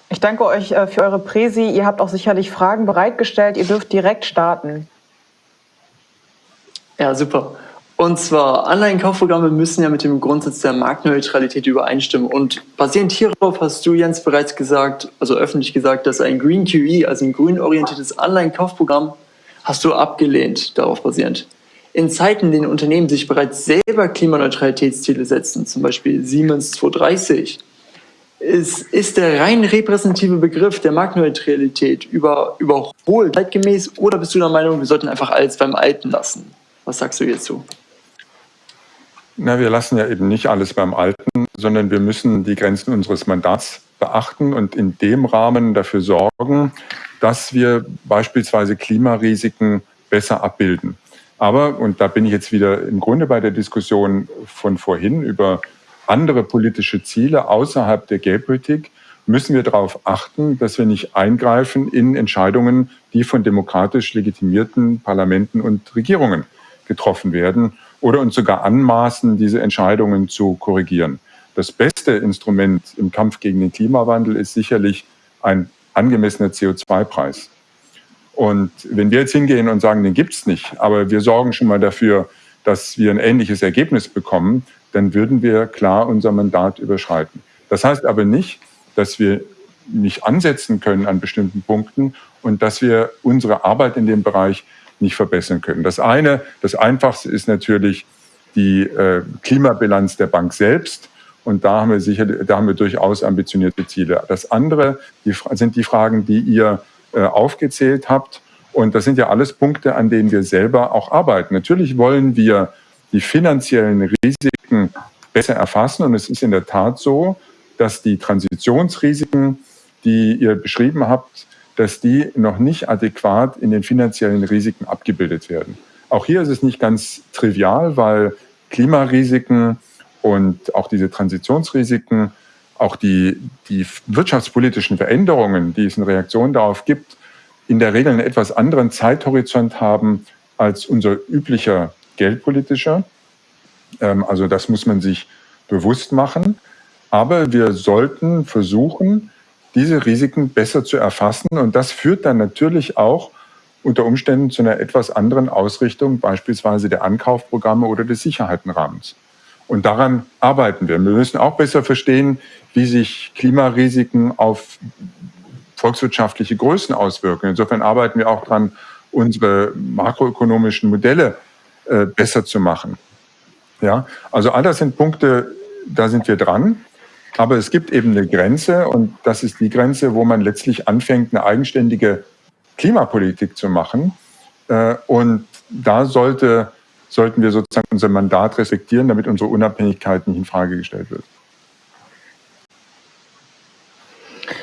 Ich danke euch äh, für eure Präsi. Ihr habt auch sicherlich Fragen bereitgestellt. Ihr dürft direkt starten. Ja, super. Und zwar, Anleihenkaufprogramme müssen ja mit dem Grundsatz der Marktneutralität übereinstimmen. Und basierend hierauf hast du, Jens, bereits gesagt, also öffentlich gesagt, dass ein Green QE, also ein grünorientiertes Anleihenkaufprogramm, hast du abgelehnt, darauf basierend. In Zeiten, in denen Unternehmen sich bereits selber Klimaneutralitätsziele setzen, zum Beispiel Siemens 230, ist, ist der rein repräsentative Begriff der Marktneutralität über, überholt, zeitgemäß, oder bist du der Meinung, wir sollten einfach alles beim Alten lassen? Was sagst du hierzu? Na, wir lassen ja eben nicht alles beim Alten, sondern wir müssen die Grenzen unseres Mandats beachten und in dem Rahmen dafür sorgen, dass wir beispielsweise Klimarisiken besser abbilden. Aber, und da bin ich jetzt wieder im Grunde bei der Diskussion von vorhin über andere politische Ziele außerhalb der Geldpolitik, müssen wir darauf achten, dass wir nicht eingreifen in Entscheidungen, die von demokratisch legitimierten Parlamenten und Regierungen getroffen werden oder uns sogar anmaßen, diese Entscheidungen zu korrigieren. Das beste Instrument im Kampf gegen den Klimawandel ist sicherlich ein angemessener CO2-Preis. Und wenn wir jetzt hingehen und sagen, den gibt es nicht, aber wir sorgen schon mal dafür, dass wir ein ähnliches Ergebnis bekommen, dann würden wir klar unser Mandat überschreiten. Das heißt aber nicht, dass wir nicht ansetzen können an bestimmten Punkten und dass wir unsere Arbeit in dem Bereich nicht verbessern können. Das eine, das Einfachste ist natürlich die äh, Klimabilanz der Bank selbst. Und da haben wir sicher, da haben wir durchaus ambitionierte Ziele. Das andere die, sind die Fragen, die ihr äh, aufgezählt habt. Und das sind ja alles Punkte, an denen wir selber auch arbeiten. Natürlich wollen wir die finanziellen Risiken besser erfassen. Und es ist in der Tat so, dass die Transitionsrisiken, die ihr beschrieben habt, dass die noch nicht adäquat in den finanziellen Risiken abgebildet werden. Auch hier ist es nicht ganz trivial, weil Klimarisiken und auch diese Transitionsrisiken auch die, die wirtschaftspolitischen Veränderungen, die es in Reaktion darauf gibt, in der Regel einen etwas anderen Zeithorizont haben als unser üblicher geldpolitischer. Ähm, also das muss man sich bewusst machen. Aber wir sollten versuchen, diese Risiken besser zu erfassen. Und das führt dann natürlich auch unter Umständen zu einer etwas anderen Ausrichtung, beispielsweise der Ankaufprogramme oder des Sicherheitenrahmens. Und daran arbeiten wir. Wir müssen auch besser verstehen, wie sich Klimarisiken auf volkswirtschaftliche Größen auswirken. Insofern arbeiten wir auch daran, unsere makroökonomischen Modelle äh, besser zu machen. Ja, also all das sind Punkte, da sind wir dran. Aber es gibt eben eine Grenze und das ist die Grenze, wo man letztlich anfängt, eine eigenständige Klimapolitik zu machen. Äh, und da sollte, sollten wir sozusagen unser Mandat respektieren, damit unsere Unabhängigkeit nicht in Frage gestellt wird.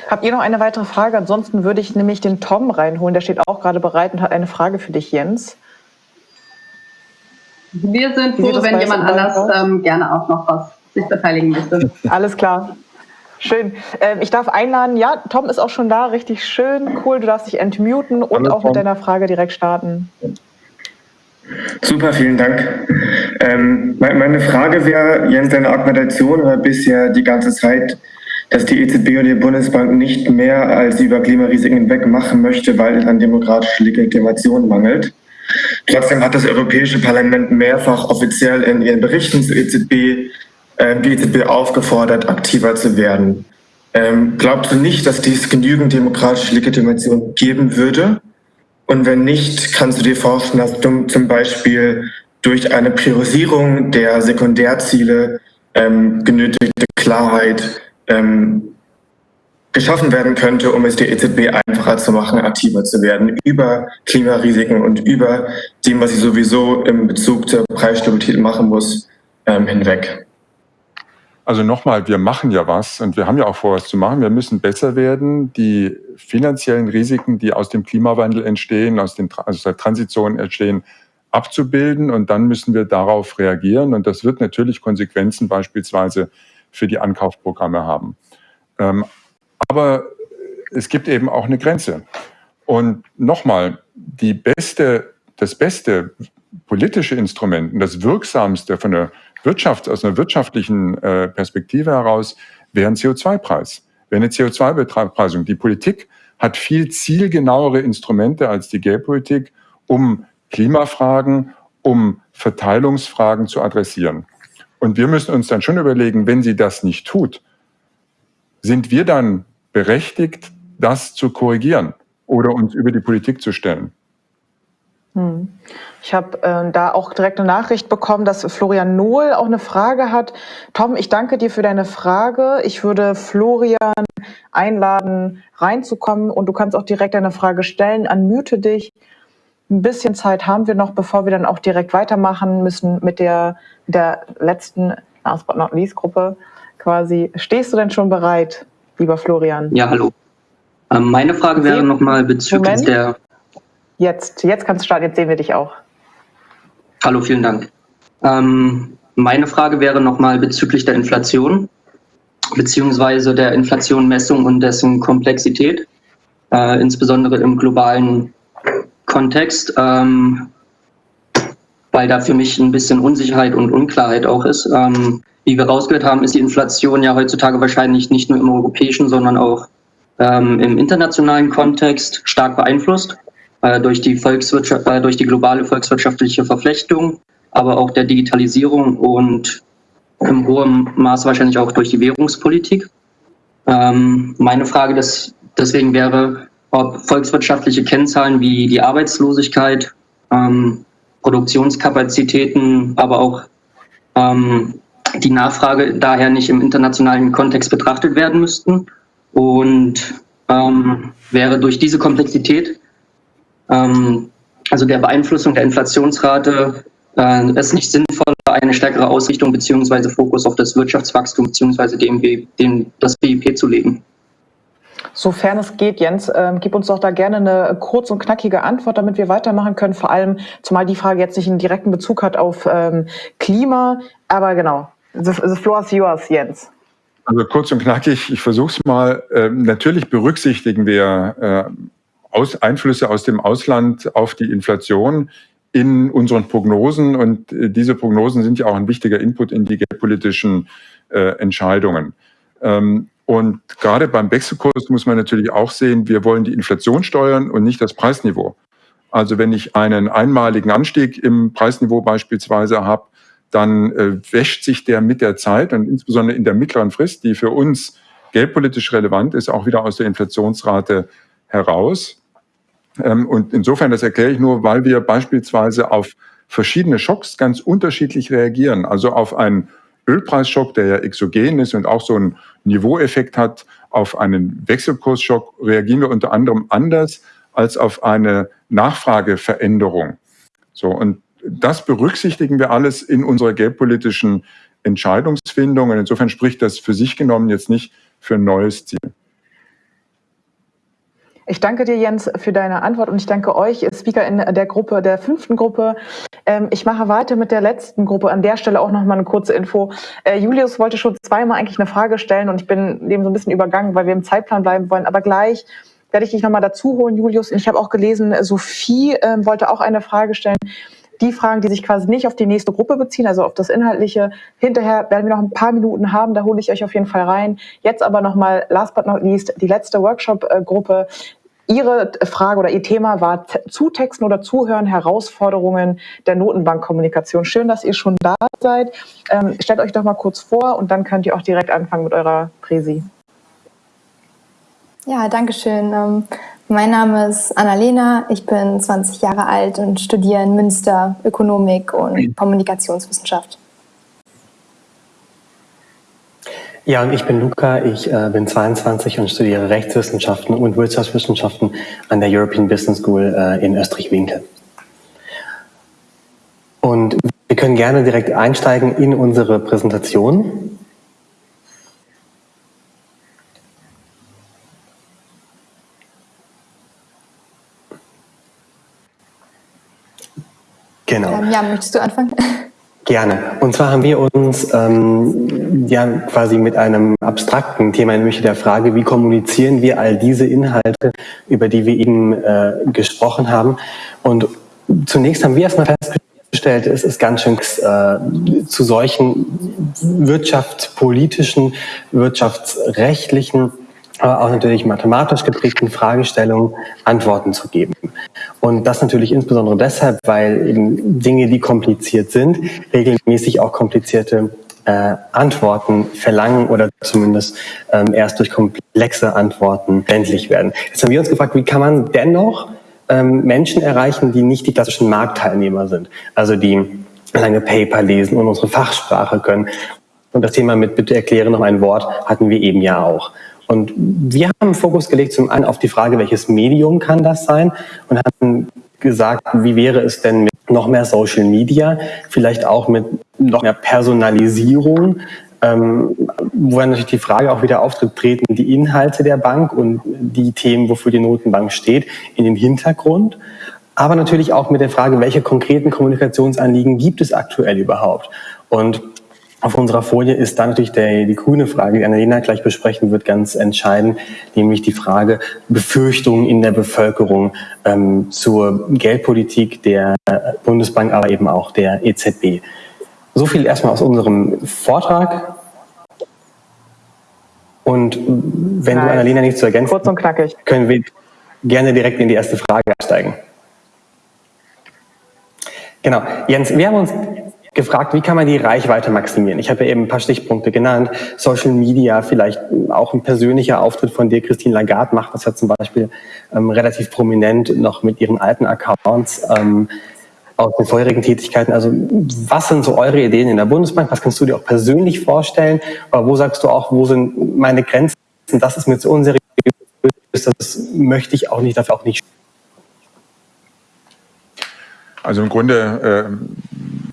Habt ihr noch eine weitere Frage? Ansonsten würde ich nämlich den Tom reinholen. Der steht auch gerade bereit und hat eine Frage für dich, Jens. Wir sind froh, wenn jemand anders ähm, gerne auch noch was sich beteiligen möchte. Alles klar. Schön. Ähm, ich darf einladen. Ja, Tom ist auch schon da. Richtig schön. Cool. Du darfst dich entmuten und Hallo, auch mit deiner Frage direkt starten. Super, vielen Dank. Ähm, meine Frage wäre, Jens, deine Argumentation war bisher die ganze Zeit, dass die EZB und die Bundesbank nicht mehr als über Klimarisiken hinweg machen möchte, weil es an demokratischer Legitimation mangelt. Trotzdem hat das Europäische Parlament mehrfach offiziell in ihren Berichten zur EZB äh, die EZB aufgefordert, aktiver zu werden. Ähm, glaubst du nicht, dass dies genügend demokratische Legitimation geben würde? Und wenn nicht, kannst du dir vorstellen, dass du zum Beispiel durch eine Priorisierung der Sekundärziele ähm, genötigte Klarheit ähm, geschaffen werden könnte, um es der EZB einfacher zu machen, aktiver zu werden über Klimarisiken und über dem, was sie sowieso im Bezug zur Preisstabilität machen muss, ähm, hinweg. Also nochmal, wir machen ja was und wir haben ja auch vor, was zu machen. Wir müssen besser werden, die finanziellen Risiken, die aus dem Klimawandel entstehen, aus, den, aus der Transition entstehen, abzubilden und dann müssen wir darauf reagieren und das wird natürlich Konsequenzen beispielsweise für die Ankaufprogramme haben. Ähm, aber es gibt eben auch eine Grenze. Und nochmal, die beste, das beste politische Instrument und das wirksamste von der Wirtschaft, aus einer wirtschaftlichen äh, Perspektive heraus wäre ein CO2-Preis, wäre eine CO2-Bepreisung. Die Politik hat viel zielgenauere Instrumente als die Geldpolitik, um Klimafragen, um Verteilungsfragen zu adressieren. Und wir müssen uns dann schon überlegen, wenn sie das nicht tut, sind wir dann berechtigt, das zu korrigieren oder uns über die Politik zu stellen? Hm. Ich habe äh, da auch direkt eine Nachricht bekommen, dass Florian Nohl auch eine Frage hat. Tom, ich danke dir für deine Frage. Ich würde Florian einladen, reinzukommen und du kannst auch direkt eine Frage stellen. Unmute dich. Ein bisschen Zeit haben wir noch, bevor wir dann auch direkt weitermachen müssen mit der, der letzten Last but not least Gruppe quasi. Stehst du denn schon bereit, lieber Florian? Ja, hallo. Ähm, meine Frage wäre nochmal bezüglich Moment. der. Jetzt, jetzt kannst du starten, jetzt sehen wir dich auch. Hallo, vielen Dank. Ähm, meine Frage wäre nochmal bezüglich der Inflation, beziehungsweise der Inflationmessung und dessen Komplexität, äh, insbesondere im globalen Kontext, ähm, weil da für mich ein bisschen Unsicherheit und Unklarheit auch ist. Ähm, wie wir rausgehört haben, ist die Inflation ja heutzutage wahrscheinlich nicht nur im europäischen, sondern auch ähm, im internationalen Kontext stark beeinflusst durch, die Volkswirtschaft, äh, durch die globale volkswirtschaftliche Verflechtung, aber auch der Digitalisierung und im hohen Maß wahrscheinlich auch durch die Währungspolitik. Ähm, meine Frage des, deswegen wäre, ob volkswirtschaftliche Kennzahlen wie die Arbeitslosigkeit, ähm, Produktionskapazitäten, aber auch ähm, die Nachfrage daher nicht im internationalen Kontext betrachtet werden müssten. Und wäre durch diese Komplexität, ähm, also der Beeinflussung der Inflationsrate, äh, es nicht sinnvoll, eine stärkere Ausrichtung bzw. Fokus auf das Wirtschaftswachstum bzw. Dem, dem, das BIP zu legen. Sofern es geht, Jens, äh, gib uns doch da gerne eine kurz und knackige Antwort, damit wir weitermachen können. Vor allem, zumal die Frage jetzt nicht einen direkten Bezug hat auf ähm, Klima. Aber genau, the, the floor is yours, Jens. Also kurz und knackig, ich versuche es mal. Ähm, natürlich berücksichtigen wir äh, aus, Einflüsse aus dem Ausland auf die Inflation in unseren Prognosen und äh, diese Prognosen sind ja auch ein wichtiger Input in die geldpolitischen äh, Entscheidungen. Ähm, und gerade beim Wechselkurs muss man natürlich auch sehen, wir wollen die Inflation steuern und nicht das Preisniveau. Also wenn ich einen einmaligen Anstieg im Preisniveau beispielsweise habe, dann äh, wäscht sich der mit der Zeit und insbesondere in der mittleren Frist, die für uns geldpolitisch relevant ist, auch wieder aus der Inflationsrate heraus. Ähm, und insofern, das erkläre ich nur, weil wir beispielsweise auf verschiedene Schocks ganz unterschiedlich reagieren. Also auf einen Ölpreisschock, der ja exogen ist und auch so einen Niveaueffekt hat, auf einen Wechselkursschock reagieren wir unter anderem anders als auf eine Nachfrageveränderung. So, und das berücksichtigen wir alles in unserer geldpolitischen Entscheidungsfindung. Und insofern spricht das für sich genommen jetzt nicht für ein neues Ziel. Ich danke dir, Jens, für deine Antwort und ich danke euch, Speaker in der Gruppe, der fünften Gruppe. Ähm, ich mache weiter mit der letzten Gruppe. An der Stelle auch noch mal eine kurze Info. Äh, Julius wollte schon zweimal eigentlich eine Frage stellen und ich bin dem so ein bisschen übergangen, weil wir im Zeitplan bleiben wollen. Aber gleich werde ich dich noch mal dazu holen, Julius. Ich habe auch gelesen, Sophie äh, wollte auch eine Frage stellen die Fragen, die sich quasi nicht auf die nächste Gruppe beziehen, also auf das Inhaltliche. Hinterher werden wir noch ein paar Minuten haben, da hole ich euch auf jeden Fall rein. Jetzt aber nochmal, last but not least, die letzte Workshop-Gruppe. Ihre Frage oder Ihr Thema war Zutexten oder Zuhören, Herausforderungen der Notenbankkommunikation. Schön, dass ihr schon da seid. Ähm, stellt euch doch mal kurz vor und dann könnt ihr auch direkt anfangen mit eurer Präsi. Ja, danke schön. Mein Name ist Annalena, ich bin 20 Jahre alt und studiere in Münster Ökonomik und Kommunikationswissenschaft. Ja, und ich bin Luca, ich äh, bin 22 und studiere Rechtswissenschaften und Wirtschaftswissenschaften an der European Business School äh, in Österreich-Winkel. Und wir können gerne direkt einsteigen in unsere Präsentation. Genau. Ähm, ja, möchtest du anfangen? <laughs> Gerne. Und zwar haben wir uns ähm, ja quasi mit einem abstrakten Thema, nämlich der Frage, wie kommunizieren wir all diese Inhalte, über die wir eben äh, gesprochen haben. Und zunächst haben wir erstmal festgestellt, es ist ganz schön äh, zu solchen wirtschaftspolitischen, wirtschaftsrechtlichen aber auch natürlich mathematisch geprägten Fragestellungen Antworten zu geben. Und das natürlich insbesondere deshalb, weil eben Dinge, die kompliziert sind, regelmäßig auch komplizierte äh, Antworten verlangen oder zumindest ähm, erst durch komplexe Antworten endlich werden. Jetzt haben wir uns gefragt, wie kann man dennoch ähm, Menschen erreichen, die nicht die klassischen Marktteilnehmer sind, also die lange Paper lesen und unsere Fachsprache können. Und das Thema mit bitte erkläre noch ein Wort hatten wir eben ja auch. Und wir haben Fokus gelegt zum einen auf die Frage, welches Medium kann das sein und haben gesagt, wie wäre es denn mit noch mehr Social Media, vielleicht auch mit noch mehr Personalisierung, ähm, wo dann natürlich die Frage auch wieder auftritt, treten die Inhalte der Bank und die Themen, wofür die Notenbank steht, in den Hintergrund. Aber natürlich auch mit der Frage, welche konkreten Kommunikationsanliegen gibt es aktuell überhaupt? Und auf unserer Folie ist dann natürlich der, die grüne Frage, die Annalena gleich besprechen wird, ganz entscheidend, nämlich die Frage Befürchtungen in der Bevölkerung ähm, zur Geldpolitik der Bundesbank, aber eben auch der EZB. So viel erstmal aus unserem Vortrag. Und wenn Nein. du Annalena nichts zu ergänzen Kurz und knackig. können wir gerne direkt in die erste Frage einsteigen. Genau. Jens, wir haben uns gefragt, wie kann man die Reichweite maximieren? Ich habe ja eben ein paar Stichpunkte genannt. Social Media, vielleicht auch ein persönlicher Auftritt von dir. Christine Lagarde macht das ja zum Beispiel ähm, relativ prominent noch mit ihren alten Accounts ähm, aus den vorherigen Tätigkeiten. Also was sind so eure Ideen in der Bundesbank? Was kannst du dir auch persönlich vorstellen? Aber wo sagst du auch, wo sind meine Grenzen? Das ist mir zu unseriös. Das möchte ich auch nicht, dafür auch nicht. Also im Grunde äh,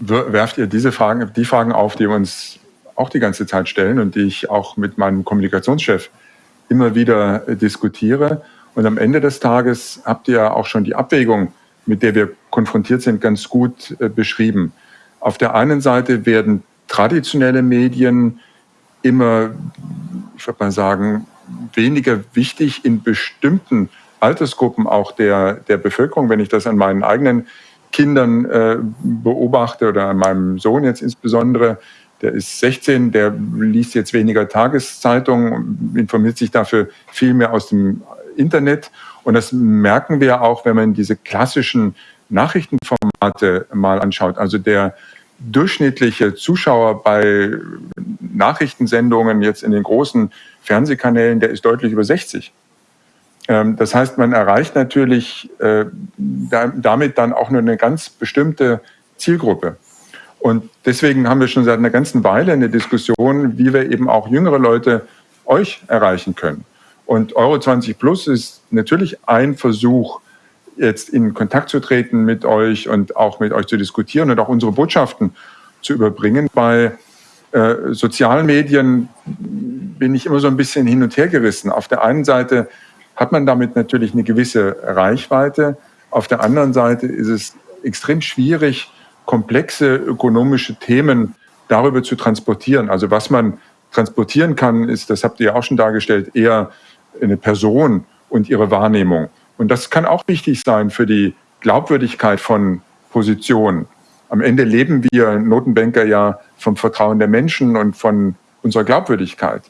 werft ihr diese Fragen, die Fragen auf, die wir uns auch die ganze Zeit stellen und die ich auch mit meinem Kommunikationschef immer wieder äh, diskutiere. Und am Ende des Tages habt ihr auch schon die Abwägung, mit der wir konfrontiert sind, ganz gut äh, beschrieben. Auf der einen Seite werden traditionelle Medien immer, ich würde mal sagen, weniger wichtig in bestimmten Altersgruppen auch der, der Bevölkerung, wenn ich das an meinen eigenen Kindern äh, beobachte oder meinem Sohn jetzt insbesondere, der ist 16, der liest jetzt weniger Tageszeitungen, informiert sich dafür viel mehr aus dem Internet. Und das merken wir auch, wenn man diese klassischen Nachrichtenformate mal anschaut. Also der durchschnittliche Zuschauer bei Nachrichtensendungen jetzt in den großen Fernsehkanälen, der ist deutlich über 60. Ähm, das heißt, man erreicht natürlich äh, damit dann auch nur eine ganz bestimmte Zielgruppe. Und deswegen haben wir schon seit einer ganzen Weile eine Diskussion, wie wir eben auch jüngere Leute euch erreichen können. Und Euro 20 Plus ist natürlich ein Versuch, jetzt in Kontakt zu treten mit euch und auch mit euch zu diskutieren und auch unsere Botschaften zu überbringen. Bei äh, sozialen Medien bin ich immer so ein bisschen hin und her gerissen. Auf der einen Seite hat man damit natürlich eine gewisse Reichweite. Auf der anderen Seite ist es extrem schwierig, komplexe ökonomische Themen darüber zu transportieren. Also was man transportieren kann, ist, das habt ihr auch schon dargestellt, eher eine Person und ihre Wahrnehmung. Und das kann auch wichtig sein für die Glaubwürdigkeit von Positionen. Am Ende leben wir Notenbanker ja vom Vertrauen der Menschen und von unserer Glaubwürdigkeit.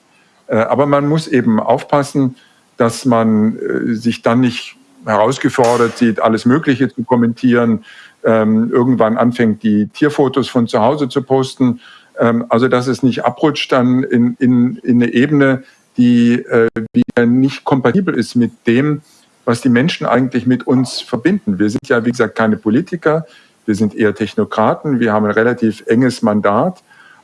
Äh, aber man muss eben aufpassen, dass man äh, sich dann nicht herausgefordert sieht, alles Mögliche zu kommentieren, ähm, irgendwann anfängt, die Tierfotos von zu Hause zu posten. Ähm, also dass es nicht abrutscht dann in, in, in eine Ebene, die äh, wieder nicht kompatibel ist mit dem, was die Menschen eigentlich mit uns verbinden. Wir sind ja, wie gesagt, keine Politiker, wir sind eher Technokraten, wir haben ein relativ enges Mandat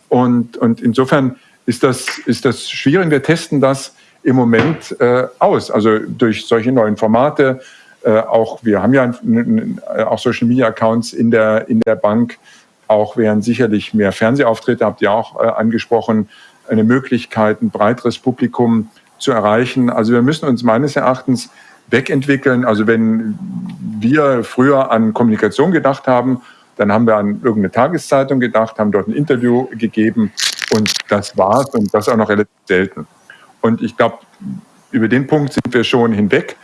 und, und insofern ist das, ist das schwierig. Wir testen das im Moment äh, aus, also durch solche neuen Formate. Äh, auch wir haben ja auch Social Media Accounts in der, in der Bank. Auch wären sicherlich mehr Fernsehauftritte, habt ihr auch äh, angesprochen, eine Möglichkeit, ein breiteres Publikum zu erreichen. Also wir müssen uns meines Erachtens wegentwickeln. Also wenn wir früher an Kommunikation gedacht haben, dann haben wir an irgendeine Tageszeitung gedacht, haben dort ein Interview gegeben und das war's und das auch noch relativ selten. Und ich glaube, über den Punkt sind wir schon hinweg.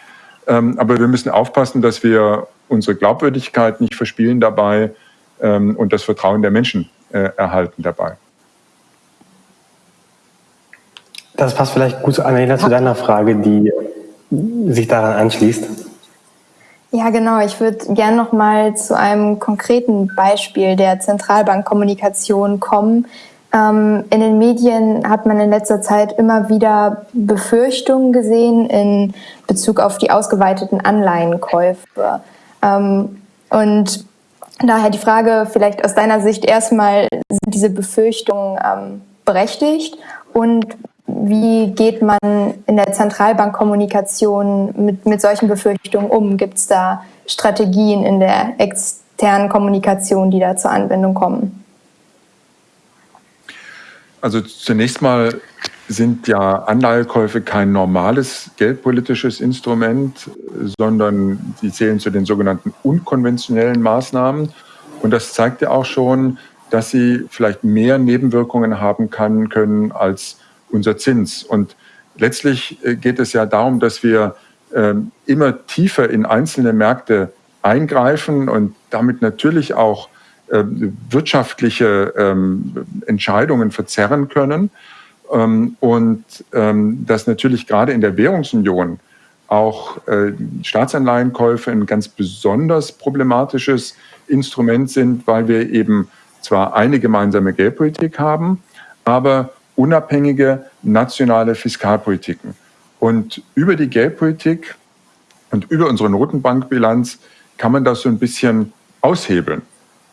Ähm, aber wir müssen aufpassen, dass wir unsere Glaubwürdigkeit nicht verspielen dabei ähm, und das Vertrauen der Menschen äh, erhalten dabei. Das passt vielleicht gut, Annalena, zu deiner Frage, die sich daran anschließt. Ja, genau. Ich würde gerne noch mal zu einem konkreten Beispiel der Zentralbankkommunikation kommen. Ähm, in den Medien hat man in letzter Zeit immer wieder Befürchtungen gesehen in Bezug auf die ausgeweiteten Anleihenkäufe. Ähm, und daher die Frage vielleicht aus deiner Sicht erstmal, sind diese Befürchtungen ähm, berechtigt? Und wie geht man in der Zentralbankkommunikation mit, mit solchen Befürchtungen um? Gibt es da Strategien in der externen Kommunikation, die da zur Anwendung kommen? Also zunächst mal sind ja Anleihekäufe kein normales geldpolitisches Instrument, sondern sie zählen zu den sogenannten unkonventionellen Maßnahmen. Und das zeigt ja auch schon, dass sie vielleicht mehr Nebenwirkungen haben kann, können als unser Zins. Und letztlich äh, geht es ja darum, dass wir ähm, immer tiefer in einzelne Märkte eingreifen und damit natürlich auch wirtschaftliche ähm, Entscheidungen verzerren können. Und dass natürlich gerade in der Währungsunion auch äh, Staatsanleihenkäufe ein ganz besonders problematisches Instrument sind, weil wir eben zwar eine gemeinsame Geldpolitik haben, aber unabhängige nationale Fiskalpolitiken. Und über die Geldpolitik und über unsere Notenbankbilanz kann man das so ein bisschen aushebeln.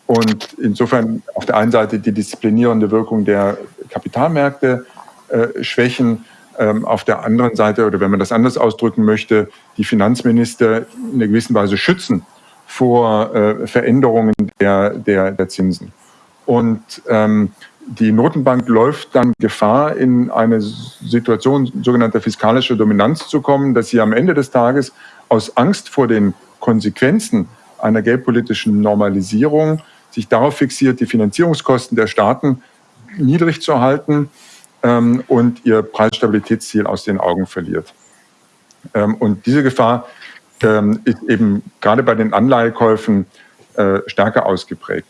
Und insofern auf der einen Seite die disziplinierende Wirkung der Kapitalmärkte äh, schwächen, ähm, auf der anderen Seite, oder wenn man das anders ausdrücken möchte, die Finanzminister in einer gewissen Weise schützen vor äh, Veränderungen der, der, der Zinsen. Und ähm, die Notenbank läuft dann Gefahr, in eine Situation sogenannter fiskalischer Dominanz zu kommen, dass sie am Ende des Tages aus Angst vor den Konsequenzen einer geldpolitischen Normalisierung sich darauf fixiert, die Finanzierungskosten der Staaten niedrig zu halten ähm, und ihr Preisstabilitätsziel aus den Augen verliert. Ähm, und diese Gefahr ähm, ist eben gerade bei den Anleihekäufen äh, stärker ausgeprägt.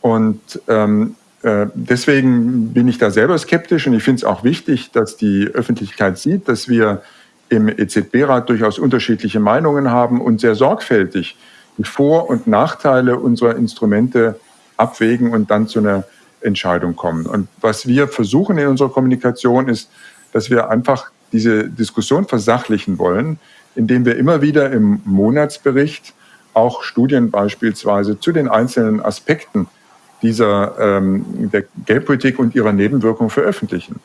Und ähm, äh, deswegen bin ich da selber skeptisch und ich finde es auch wichtig, dass die Öffentlichkeit sieht, dass wir im EZB-Rat durchaus unterschiedliche Meinungen haben und sehr sorgfältig die Vor- und Nachteile unserer Instrumente abwägen und dann zu einer Entscheidung kommen. Und was wir versuchen in unserer Kommunikation ist, dass wir einfach diese Diskussion versachlichen wollen, indem wir immer wieder im Monatsbericht auch Studien beispielsweise zu den einzelnen Aspekten dieser ähm, der Geldpolitik und ihrer Nebenwirkungen veröffentlichen.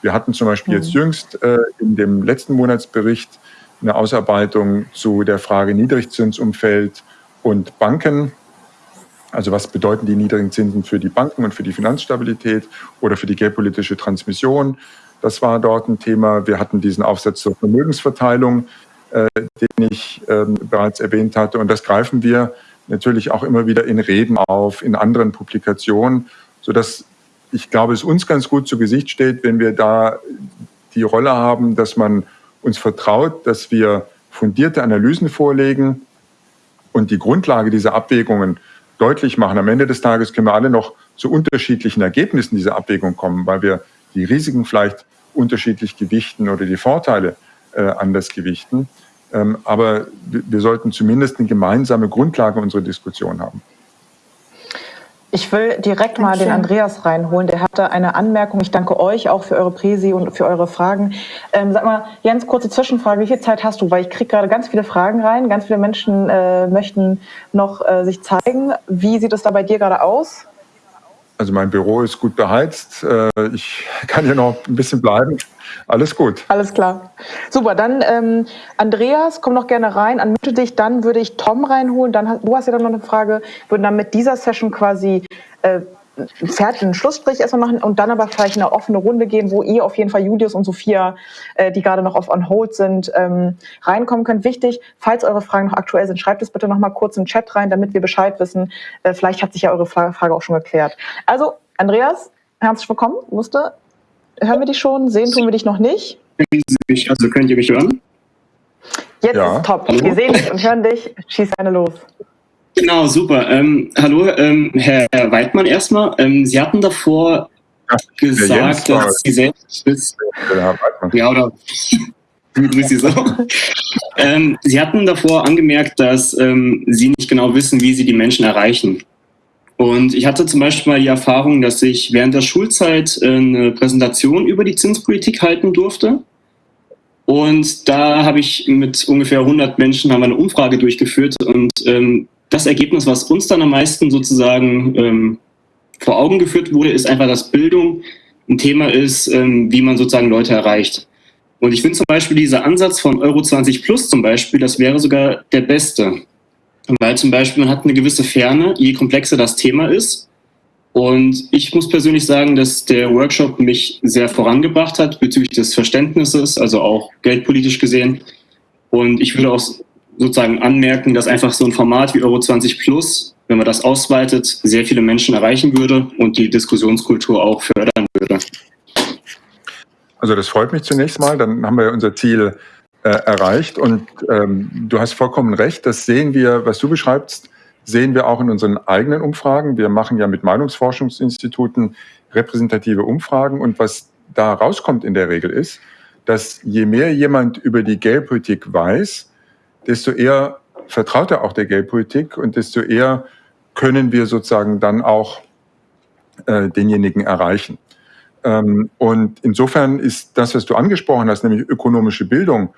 Wir hatten zum Beispiel jetzt mhm. jüngst äh, in dem letzten Monatsbericht eine Ausarbeitung zu der Frage Niedrigzinsumfeld und Banken. Also was bedeuten die niedrigen Zinsen für die Banken und für die Finanzstabilität oder für die geldpolitische Transmission? Das war dort ein Thema. Wir hatten diesen Aufsatz zur Vermögensverteilung, äh, den ich äh, bereits erwähnt hatte. Und das greifen wir natürlich auch immer wieder in Reden auf, in anderen Publikationen, sodass ich glaube, es uns ganz gut zu Gesicht steht, wenn wir da die Rolle haben, dass man uns vertraut, dass wir fundierte Analysen vorlegen und die Grundlage dieser Abwägungen deutlich machen. Am Ende des Tages können wir alle noch zu unterschiedlichen Ergebnissen dieser Abwägung kommen, weil wir die Risiken vielleicht unterschiedlich gewichten oder die Vorteile äh, anders gewichten. Ähm, aber wir sollten zumindest eine gemeinsame Grundlage unserer Diskussion haben. Ich will direkt mal den Andreas reinholen. Der hatte eine Anmerkung. Ich danke euch auch für eure Präsi und für eure Fragen. Ähm, sag mal, Jens, kurze Zwischenfrage. Wie viel Zeit hast du? Weil ich kriege gerade ganz viele Fragen rein. Ganz viele Menschen äh, möchten noch äh, sich zeigen. Wie sieht es da bei dir gerade aus? Also mein Büro ist gut beheizt. Äh, ich <laughs> kann hier noch ein bisschen bleiben. Alles gut. Alles klar. Super, dann ähm, Andreas, komm noch gerne rein, anmute dich, dann würde ich Tom reinholen, dann du hast ja dann noch eine Frage, würden dann mit dieser Session quasi äh, fertig einen Schlussstrich erstmal machen und dann aber vielleicht eine offene Runde gehen, wo ihr auf jeden Fall Julius und Sophia, äh, die gerade noch auf On Hold sind, ähm, reinkommen könnt. Wichtig, falls eure Fragen noch aktuell sind, schreibt es bitte noch mal kurz in den Chat rein, damit wir Bescheid wissen. Äh, vielleicht hat sich ja eure Frage auch schon geklärt. Also, Andreas, herzlich willkommen. Musste Hören wir dich schon? Sehen tun wir dich noch nicht? Also könnt ihr mich hören? Jetzt ja. ist top. Hallo? Wir sehen dich und hören dich. Schieß eine los. Genau, super. Ähm, hallo, ähm, Herr Weidmann erstmal. Ähm, Sie hatten davor ja, gesagt, dass Sie selbst ist. Ja, oder <laughs> Sie so. ähm, Sie hatten davor angemerkt, dass ähm, Sie nicht genau wissen, wie Sie die Menschen erreichen. Und ich hatte zum Beispiel mal die Erfahrung, dass ich während der Schulzeit äh, eine Präsentation über die Zinspolitik halten durfte. Und da habe ich mit ungefähr 100 Menschen haben eine Umfrage durchgeführt. Und ähm, das Ergebnis, was uns dann am meisten sozusagen ähm, vor Augen geführt wurde, ist einfach, dass Bildung ein Thema ist, ähm, wie man sozusagen Leute erreicht. Und ich finde zum Beispiel dieser Ansatz von Euro 20 Plus zum Beispiel, das wäre sogar der beste. Weil zum Beispiel man hat eine gewisse Ferne, je komplexer das Thema ist. Und ich muss persönlich sagen, dass der Workshop mich sehr vorangebracht hat bezüglich des Verständnisses, also auch geldpolitisch gesehen. Und ich würde auch sozusagen anmerken, dass einfach so ein Format wie Euro 20 Plus, wenn man das ausweitet, sehr viele Menschen erreichen würde und die Diskussionskultur auch fördern würde. Also das freut mich zunächst mal. Dann haben wir unser Ziel äh, erreicht. Und ähm, du hast vollkommen recht, das sehen wir, was du beschreibst, sehen wir auch in unseren eigenen Umfragen. Wir machen ja mit Meinungsforschungsinstituten repräsentative Umfragen. Und was da rauskommt in der Regel ist, dass je mehr jemand über die Geldpolitik weiß, desto eher vertraut er auch der Geldpolitik und desto eher können wir sozusagen dann auch äh, denjenigen erreichen. Ähm, und insofern ist das, was du angesprochen hast, nämlich ökonomische Bildung,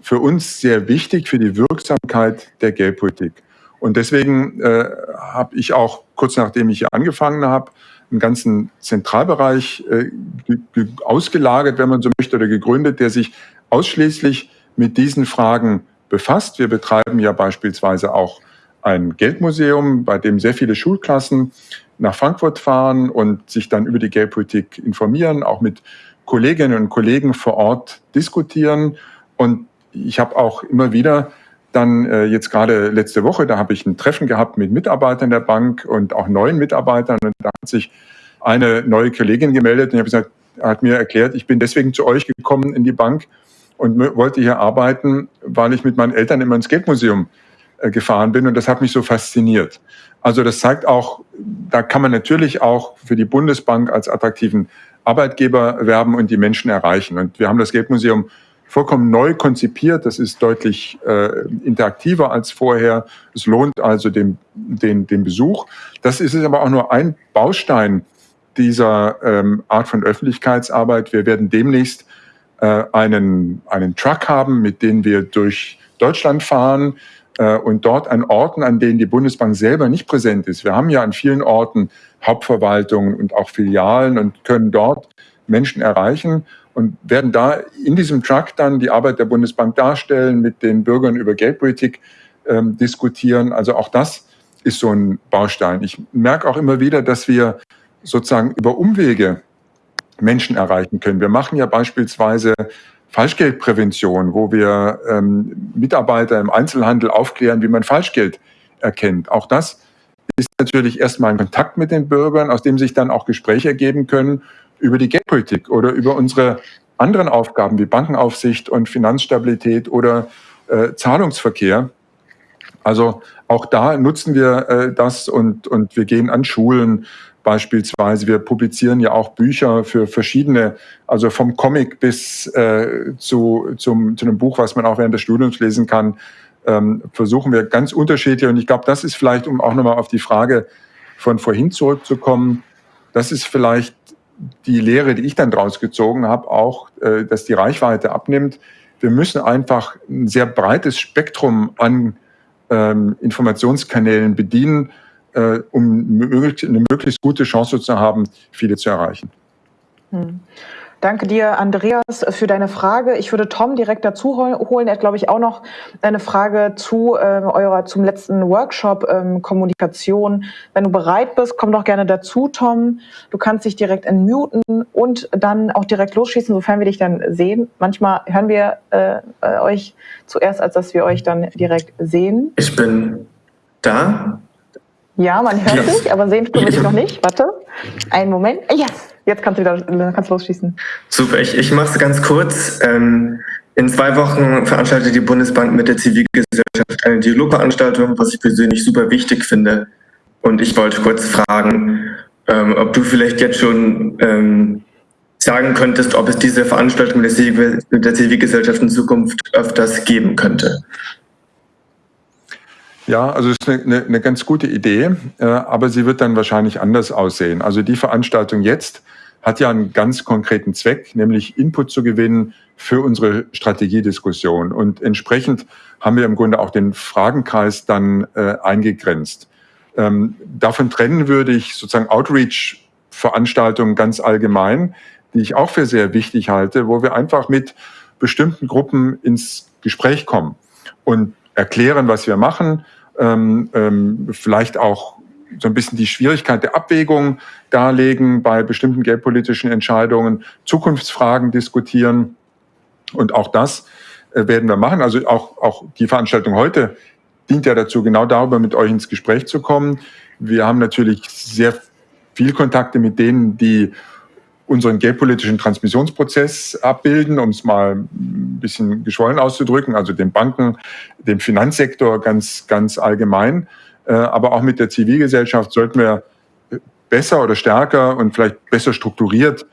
für uns sehr wichtig für die Wirksamkeit der Geldpolitik. Und deswegen äh, habe ich auch kurz nachdem ich hier angefangen habe, einen ganzen Zentralbereich äh, ausgelagert, wenn man so möchte, oder gegründet, der sich ausschließlich mit diesen Fragen befasst. Wir betreiben ja beispielsweise auch ein Geldmuseum, bei dem sehr viele Schulklassen nach Frankfurt fahren und sich dann über die Geldpolitik informieren, auch mit Kolleginnen und Kollegen vor Ort diskutieren. Und ich habe auch immer wieder dann äh, jetzt gerade letzte Woche, da habe ich ein Treffen gehabt mit Mitarbeitern der Bank und auch neuen Mitarbeitern. Und da hat sich eine neue Kollegin gemeldet und ich habe gesagt, hat mir erklärt, ich bin deswegen zu euch gekommen in die Bank und wollte hier arbeiten, weil ich mit meinen Eltern immer ins Geldmuseum äh, gefahren bin und das hat mich so fasziniert. Also das zeigt auch, da kann man natürlich auch für die Bundesbank als attraktiven Arbeitgeber werben und die Menschen erreichen. Und wir haben das Geldmuseum vollkommen neu konzipiert. Das ist deutlich äh, interaktiver als vorher. Es lohnt also den, den, den Besuch. Das ist aber auch nur ein Baustein dieser ähm, Art von Öffentlichkeitsarbeit. Wir werden demnächst äh, einen, einen Truck haben, mit dem wir durch Deutschland fahren äh, und dort an Orten, an denen die Bundesbank selber nicht präsent ist. Wir haben ja an vielen Orten Hauptverwaltungen und auch Filialen und können dort Menschen erreichen und werden da in diesem Truck dann die Arbeit der Bundesbank darstellen, mit den Bürgern über Geldpolitik ähm, diskutieren. Also auch das ist so ein Baustein. Ich merke auch immer wieder, dass wir sozusagen über Umwege Menschen erreichen können. Wir machen ja beispielsweise Falschgeldprävention, wo wir ähm, Mitarbeiter im Einzelhandel aufklären, wie man Falschgeld erkennt. Auch das ist natürlich erstmal ein Kontakt mit den Bürgern, aus dem sich dann auch Gespräche ergeben können über die Geldpolitik oder über unsere anderen Aufgaben wie Bankenaufsicht und Finanzstabilität oder äh, Zahlungsverkehr. Also auch da nutzen wir äh, das und, und wir gehen an Schulen beispielsweise. Wir publizieren ja auch Bücher für verschiedene, also vom Comic bis äh, zu, zum, zu einem Buch, was man auch während des Studiums lesen kann, ähm, versuchen wir ganz unterschiedlich. Und ich glaube, das ist vielleicht, um auch nochmal auf die Frage von vorhin zurückzukommen, das ist vielleicht die Lehre, die ich dann draus gezogen habe, auch, äh, dass die Reichweite abnimmt. Wir müssen einfach ein sehr breites Spektrum an ähm, Informationskanälen bedienen, äh, um eine möglichst gute Chance zu haben, viele zu erreichen. Hm. Danke dir, Andreas, für deine Frage. Ich würde Tom direkt dazu holen. Er hat, glaube ich, auch noch eine Frage zu äh, eurer zum letzten Workshop ähm, Kommunikation. Wenn du bereit bist, komm doch gerne dazu, Tom. Du kannst dich direkt entmuten und dann auch direkt losschießen, sofern wir dich dann sehen. Manchmal hören wir äh, äh euch zuerst, als dass wir euch dann direkt sehen. Ich bin da. Ja, man hört dich, aber sehen tun wir dich noch nicht. <laughs> Warte, einen Moment. Yes, jetzt kannst du wieder kannst losschießen. Super, ich, ich mache es ganz kurz. Ähm, in zwei Wochen veranstaltet die Bundesbank mit der Zivilgesellschaft eine Dialogveranstaltung, was ich persönlich super wichtig finde. Und ich wollte kurz fragen, ähm, ob du vielleicht jetzt schon ähm, sagen könntest, ob es diese Veranstaltung mit der Zivilgesellschaft in Zukunft öfters geben könnte. Ja, also es ist eine, eine, ganz gute Idee, äh, aber sie wird dann wahrscheinlich anders aussehen. Also die Veranstaltung jetzt hat ja einen ganz konkreten Zweck, nämlich Input zu gewinnen für unsere Strategiediskussion. Und entsprechend haben wir im Grunde auch den Fragenkreis dann äh, eingegrenzt. Ähm, davon trennen würde ich sozusagen Outreach-Veranstaltungen ganz allgemein, die ich auch für sehr wichtig halte, wo wir einfach mit bestimmten Gruppen ins Gespräch kommen und erklären, was wir machen, ähm, ähm, vielleicht auch so ein bisschen die Schwierigkeit der Abwägung darlegen bei bestimmten geldpolitischen Entscheidungen, Zukunftsfragen diskutieren. Und auch das äh, werden wir machen. Also auch, auch die Veranstaltung heute dient ja dazu, genau darüber mit euch ins Gespräch zu kommen. Wir haben natürlich sehr viel Kontakte mit denen, die unseren geldpolitischen Transmissionsprozess abbilden, um es mal ein bisschen geschwollen auszudrücken, also den Banken, dem Finanzsektor ganz, ganz allgemein. Äh, aber auch mit der Zivilgesellschaft sollten wir besser oder stärker und vielleicht besser strukturiert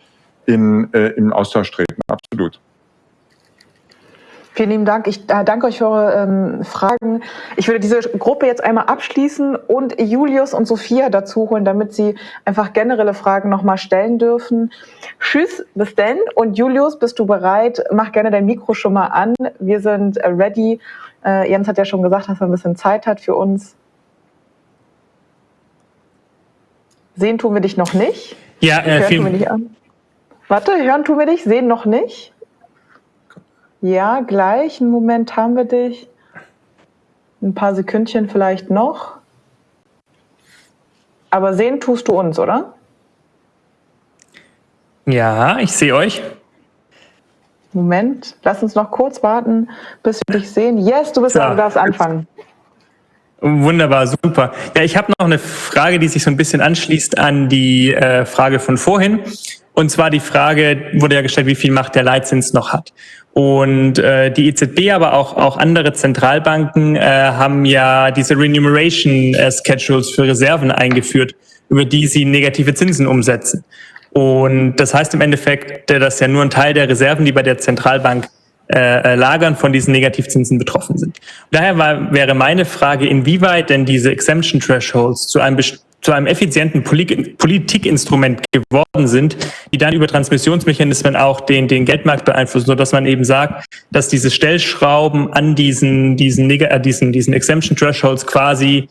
in, äh, in Austausch treten. Absolut. Vielen lieben Dank. Ich äh, danke euch für eure ähm, Fragen. Ich würde diese Gruppe jetzt einmal abschließen und Julius und Sophia dazu holen, damit sie einfach generelle Fragen nochmal stellen dürfen. Tschüss, bis denn. Und Julius, bist du bereit? Mach gerne dein Mikro schon mal an. Wir sind äh, ready. Äh, Jens hat ja schon gesagt, dass er ein bisschen Zeit hat für uns. Sehen tun wir dich noch nicht. Ja, äh, hören tun wir dich an. Warte, hören tun wir dich, sehen noch nicht. Ja, gleich. Einen Moment haben wir dich. Ein paar Sekündchen vielleicht noch. Aber sehen tust du uns, oder? Ja, ich sehe euch. Moment, lass uns noch kurz warten, bis wir dich sehen. Yes, du bist da, du darfst anfangen. Wunderbar, super. Ja, ich habe noch eine Frage, die sich so ein bisschen anschließt an die äh, Frage von vorhin. Und zwar die Frage wurde ja gestellt, wie viel Macht der Leitzins noch hat. Und äh, die EZB, aber auch, auch andere Zentralbanken äh, haben ja diese Remuneration äh, Schedules für Reserven eingeführt, über die sie negative Zinsen umsetzen. Und das heißt im Endeffekt, dass ja nur ein Teil der Reserven, die bei der Zentralbank äh, äh Lagern von diesen Negativzinsen betroffen sind. Daher war, wäre meine Frage, inwieweit denn diese Exemption Thresholds zu einem zu einem effizienten Politikinstrument geworden sind, die dann über Transmissionsmechanismen auch den, den Geldmarkt beeinflussen, sodass man eben sagt, dass diese Stellschrauben an diesen, diesen, äh, diesen, diesen Exemption Thresholds quasi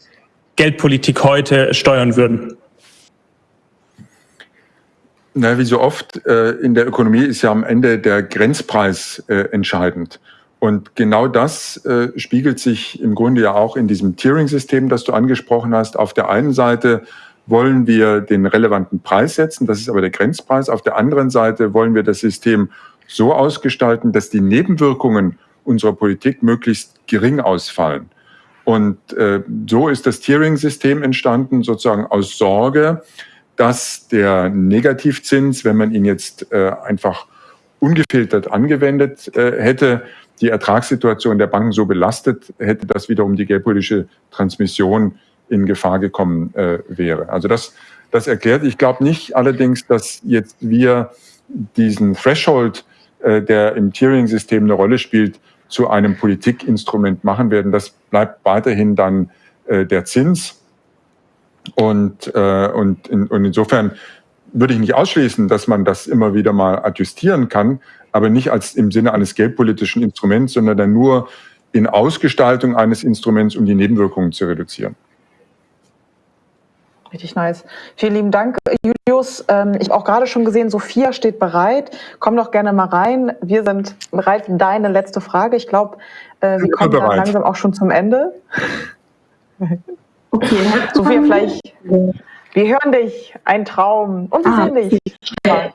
Geldpolitik heute steuern würden. Na, wie so oft äh, in der Ökonomie ist ja am Ende der Grenzpreis äh, entscheidend. Und genau das äh, spiegelt sich im Grunde ja auch in diesem Tiering-System, das du angesprochen hast. Auf der einen Seite wollen wir den relevanten Preis setzen, das ist aber der Grenzpreis. Auf der anderen Seite wollen wir das System so ausgestalten, dass die Nebenwirkungen unserer Politik möglichst gering ausfallen. Und äh, so ist das Tiering-System entstanden, sozusagen aus Sorge, dass der Negativzins, wenn man ihn jetzt äh, einfach ungefiltert angewendet äh, hätte, die Ertragssituation der Banken so belastet hätte, dass wiederum die geldpolitische Transmission in Gefahr gekommen äh, wäre. Also das, das erklärt. Ich glaube nicht allerdings, dass jetzt wir diesen Threshold, äh, der im Tiering-System eine Rolle spielt, zu einem Politikinstrument machen werden. Das bleibt weiterhin dann äh, der Zins. Und, äh, und, in, und insofern würde ich nicht ausschließen, dass man das immer wieder mal adjustieren kann, aber nicht als im Sinne eines geldpolitischen Instruments, sondern dann nur in Ausgestaltung eines Instruments, um die Nebenwirkungen zu reduzieren. Richtig nice. Vielen lieben Dank, Julius. Ähm, ich habe auch gerade schon gesehen, Sophia steht bereit. Komm doch gerne mal rein. Wir sind bereit für deine letzte Frage. Ich glaube, äh, wir kommen dann langsam auch schon zum Ende. <laughs> Okay. Sophia, vielleicht, wir hören dich, ein Traum. Und wir ah, sehen dich. Ja.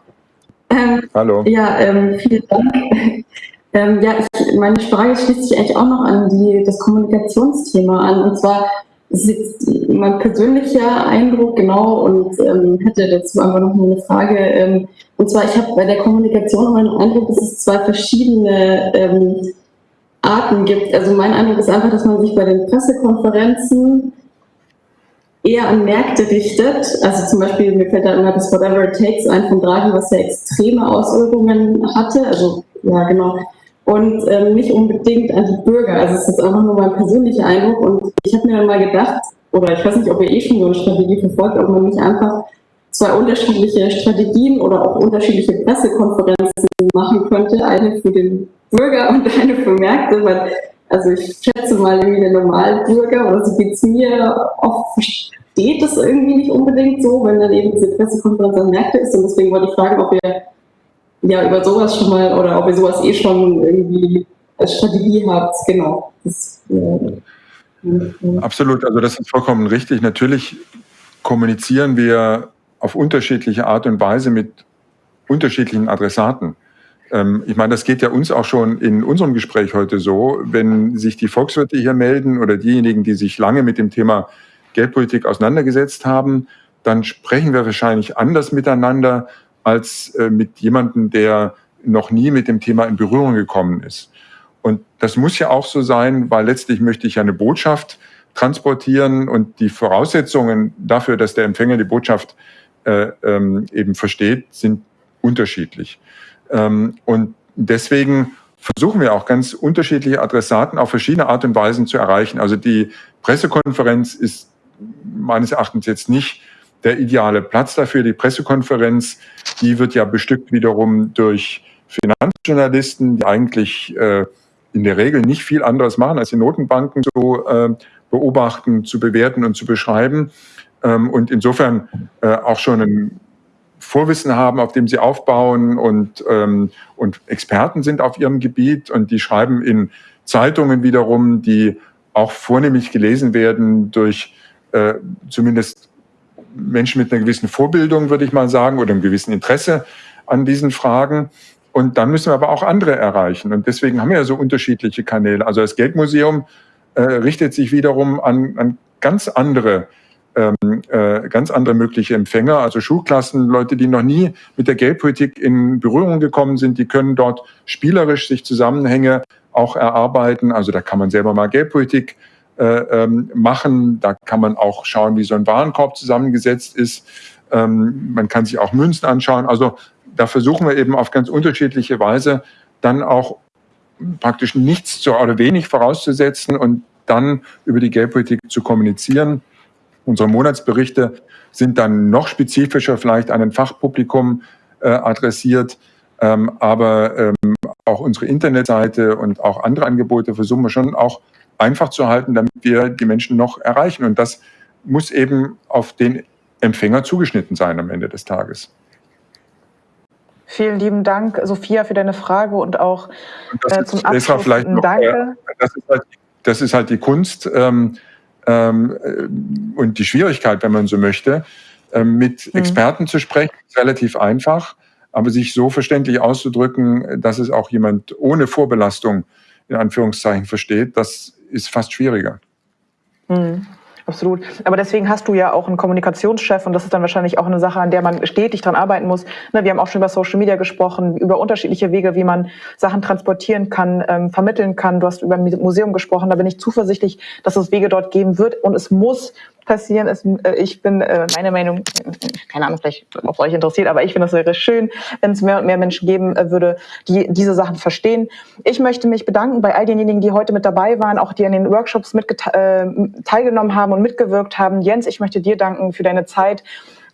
Ähm, Hallo. Ja, ähm, vielen Dank. <laughs> Ähm, ja, ich, meine Frage schließt sich eigentlich auch noch an die, das Kommunikationsthema an. Und zwar ist mein persönlicher Eindruck, genau, und ähm, hätte dazu einfach noch eine Frage. Ähm, und zwar, ich habe bei der Kommunikation meinen Eindruck, dass es zwei verschiedene ähm, Arten gibt. Also mein Eindruck ist einfach, dass man sich bei den Pressekonferenzen eher an Märkte richtet. Also zum Beispiel, mir fällt da immer das Whatever It Takes ein von Draghi, was ja extreme Auswirkungen hatte. Also ja, genau. Und ähm, nicht unbedingt an die Bürger. Also es ist einfach nur mein persönlicher Eindruck. Und ich habe mir dann mal gedacht, oder ich weiß nicht, ob ihr eh schon so eine Strategie verfolgt, ob man nicht einfach zwei unterschiedliche Strategien oder auch unterschiedliche Pressekonferenzen machen könnte. Eine für den Bürger und eine für Märkte, weil also ich schätze mal, irgendwie der Normalbürger, oder so geht es mir, oft versteht es irgendwie nicht unbedingt so, wenn dann eben diese Pressekonferenz an Märkte ist. Und deswegen wollte ich fragen, ob ihr ja über sowas schon mal oder ob ihr sowas eh schon irgendwie als Strategie habt. Genau. Das, ja. Absolut, also das ist vollkommen richtig. Natürlich kommunizieren wir auf unterschiedliche Art und Weise mit unterschiedlichen Adressaten. Ähm, ich meine, das geht ja uns auch schon in unserem Gespräch heute so, wenn sich die Volkswirte hier melden oder diejenigen, die sich lange mit dem Thema Geldpolitik auseinandergesetzt haben, dann sprechen wir wahrscheinlich anders miteinander als äh, mit jemandem, der noch nie mit dem Thema in Berührung gekommen ist. Und das muss ja auch so sein, weil letztlich möchte ich ja eine Botschaft transportieren und die Voraussetzungen dafür, dass der Empfänger die Botschaft äh, ähm, eben versteht, sind unterschiedlich. Ähm, und deswegen versuchen wir auch ganz unterschiedliche Adressaten auf verschiedene Art und Weisen zu erreichen. Also die Pressekonferenz ist meines Erachtens jetzt nicht der ideale Platz dafür. Die Pressekonferenz, die wird ja bestückt wiederum durch Finanzjournalisten, die eigentlich äh, in der Regel nicht viel anderes machen, als die Notenbanken zu äh, beobachten, zu bewerten und zu beschreiben. Ähm, und insofern äh, auch schon ein Vorwissen haben, auf dem sie aufbauen und, ähm, und Experten sind auf ihrem Gebiet und die schreiben in Zeitungen wiederum, die auch vornehmlich gelesen werden durch äh, zumindest Menschen mit einer gewissen Vorbildung, würde ich mal sagen, oder einem gewissen Interesse an diesen Fragen. Und dann müssen wir aber auch andere erreichen. Und deswegen haben wir ja so unterschiedliche Kanäle. Also das Geldmuseum äh, richtet sich wiederum an, an ganz andere ähm, äh, ganz andere mögliche Empfänger, also Schulklassen, Leute, die noch nie mit der Geldpolitik in Berührung gekommen sind, die können dort spielerisch sich Zusammenhänge auch erarbeiten. Also da kann man selber mal Geldpolitik äh, ähm, machen, da kann man auch schauen, wie so ein Warenkorb zusammengesetzt ist. Ähm, man kann sich auch Münzen anschauen. Also da versuchen wir eben auf ganz unterschiedliche Weise dann auch praktisch nichts zu, oder wenig vorauszusetzen und dann über die Geldpolitik zu kommunizieren. Unsere Monatsberichte sind dann noch spezifischer vielleicht an ein Fachpublikum äh, adressiert. Ähm, aber ähm, auch unsere Internetseite und auch andere Angebote versuchen wir schon auch einfach zu halten, damit wir die Menschen noch erreichen. Und das muss eben auf den Empfänger zugeschnitten sein am Ende des Tages. Vielen lieben Dank, Sophia, für deine Frage und auch äh, zum Abschluss. Vielleicht noch, Danke. Äh, das, ist halt, das, ist halt, die Kunst ähm, ähm, äh, und die Schwierigkeit, wenn man so möchte. Ähm, mit mhm. Experten zu sprechen, ist relativ einfach, aber sich so verständlich auszudrücken, dass es auch jemand ohne Vorbelastung in Anführungszeichen versteht, das ist fast schwieriger. Mhm. Absolut. Aber deswegen hast du ja auch einen Kommunikationschef und das ist dann wahrscheinlich auch eine Sache, an der man stetig dran arbeiten muss. Ne, wir haben auch schon über Social Media gesprochen, über unterschiedliche Wege, wie man Sachen transportieren kann, ähm, vermitteln kann. Du hast über ein Museum gesprochen. Da bin ich zuversichtlich, dass es Wege dort geben wird und es muss passieren ist, äh, ich bin, äh, meine Meinung, keine Ahnung, vielleicht ob euch interessiert, aber ich finde es wäre schön, wenn es mehr und mehr Menschen geben äh, würde, die diese Sachen verstehen. Ich möchte mich bedanken bei all denjenigen, die heute mit dabei waren, auch die an den Workshops mit äh, teilgenommen haben und mitgewirkt haben. Jens, ich möchte dir danken für deine Zeit.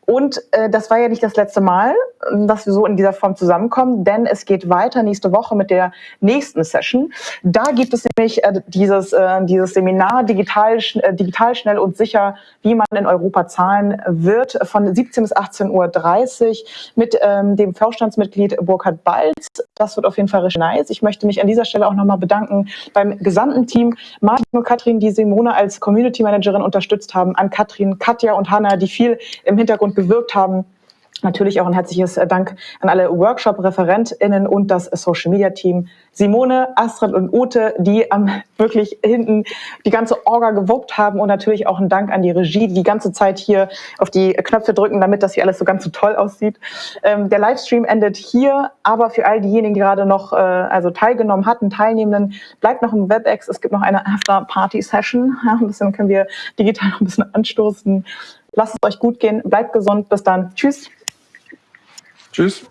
Und äh, das war ja nicht das letzte Mal, dass wir so in dieser Form zusammenkommen, denn es geht weiter nächste Woche mit der nächsten Session. Da gibt es nämlich äh, dieses, äh, dieses Seminar digital, äh, digital schnell und sicher, wie man in Europa zahlen wird, von 17 bis 18.30 Uhr mit ähm, dem Vorstandsmitglied Burkhard Balz. Das wird auf jeden Fall richtig nice. Ich möchte mich an dieser Stelle auch nochmal bedanken beim gesamten Team, Martin und Katrin, die Simone als Community Managerin unterstützt haben, an Katrin, Katja und Hanna, die viel im Hintergrund gewirkt haben. Natürlich auch ein herzliches Dank an alle Workshop-ReferentInnen und das Social-Media-Team. Simone, Astrid und Ute, die am <laughs> wirklich hinten die ganze Orga gewuppt haben und natürlich auch ein Dank an die Regie, die die ganze Zeit hier auf die Knöpfe drücken, damit das hier alles so ganz so toll aussieht. Ähm, der Livestream endet hier, aber für all diejenigen, die gerade noch äh, also teilgenommen hatten, Teilnehmenden, bleibt noch im WebEx. Es gibt noch eine After-Party-Session. Ja, <laughs> ein bisschen können wir digital noch ein bisschen anstoßen. Lasst es euch gut gehen, bleibt gesund, bis dann. Tschüss. Tschüss.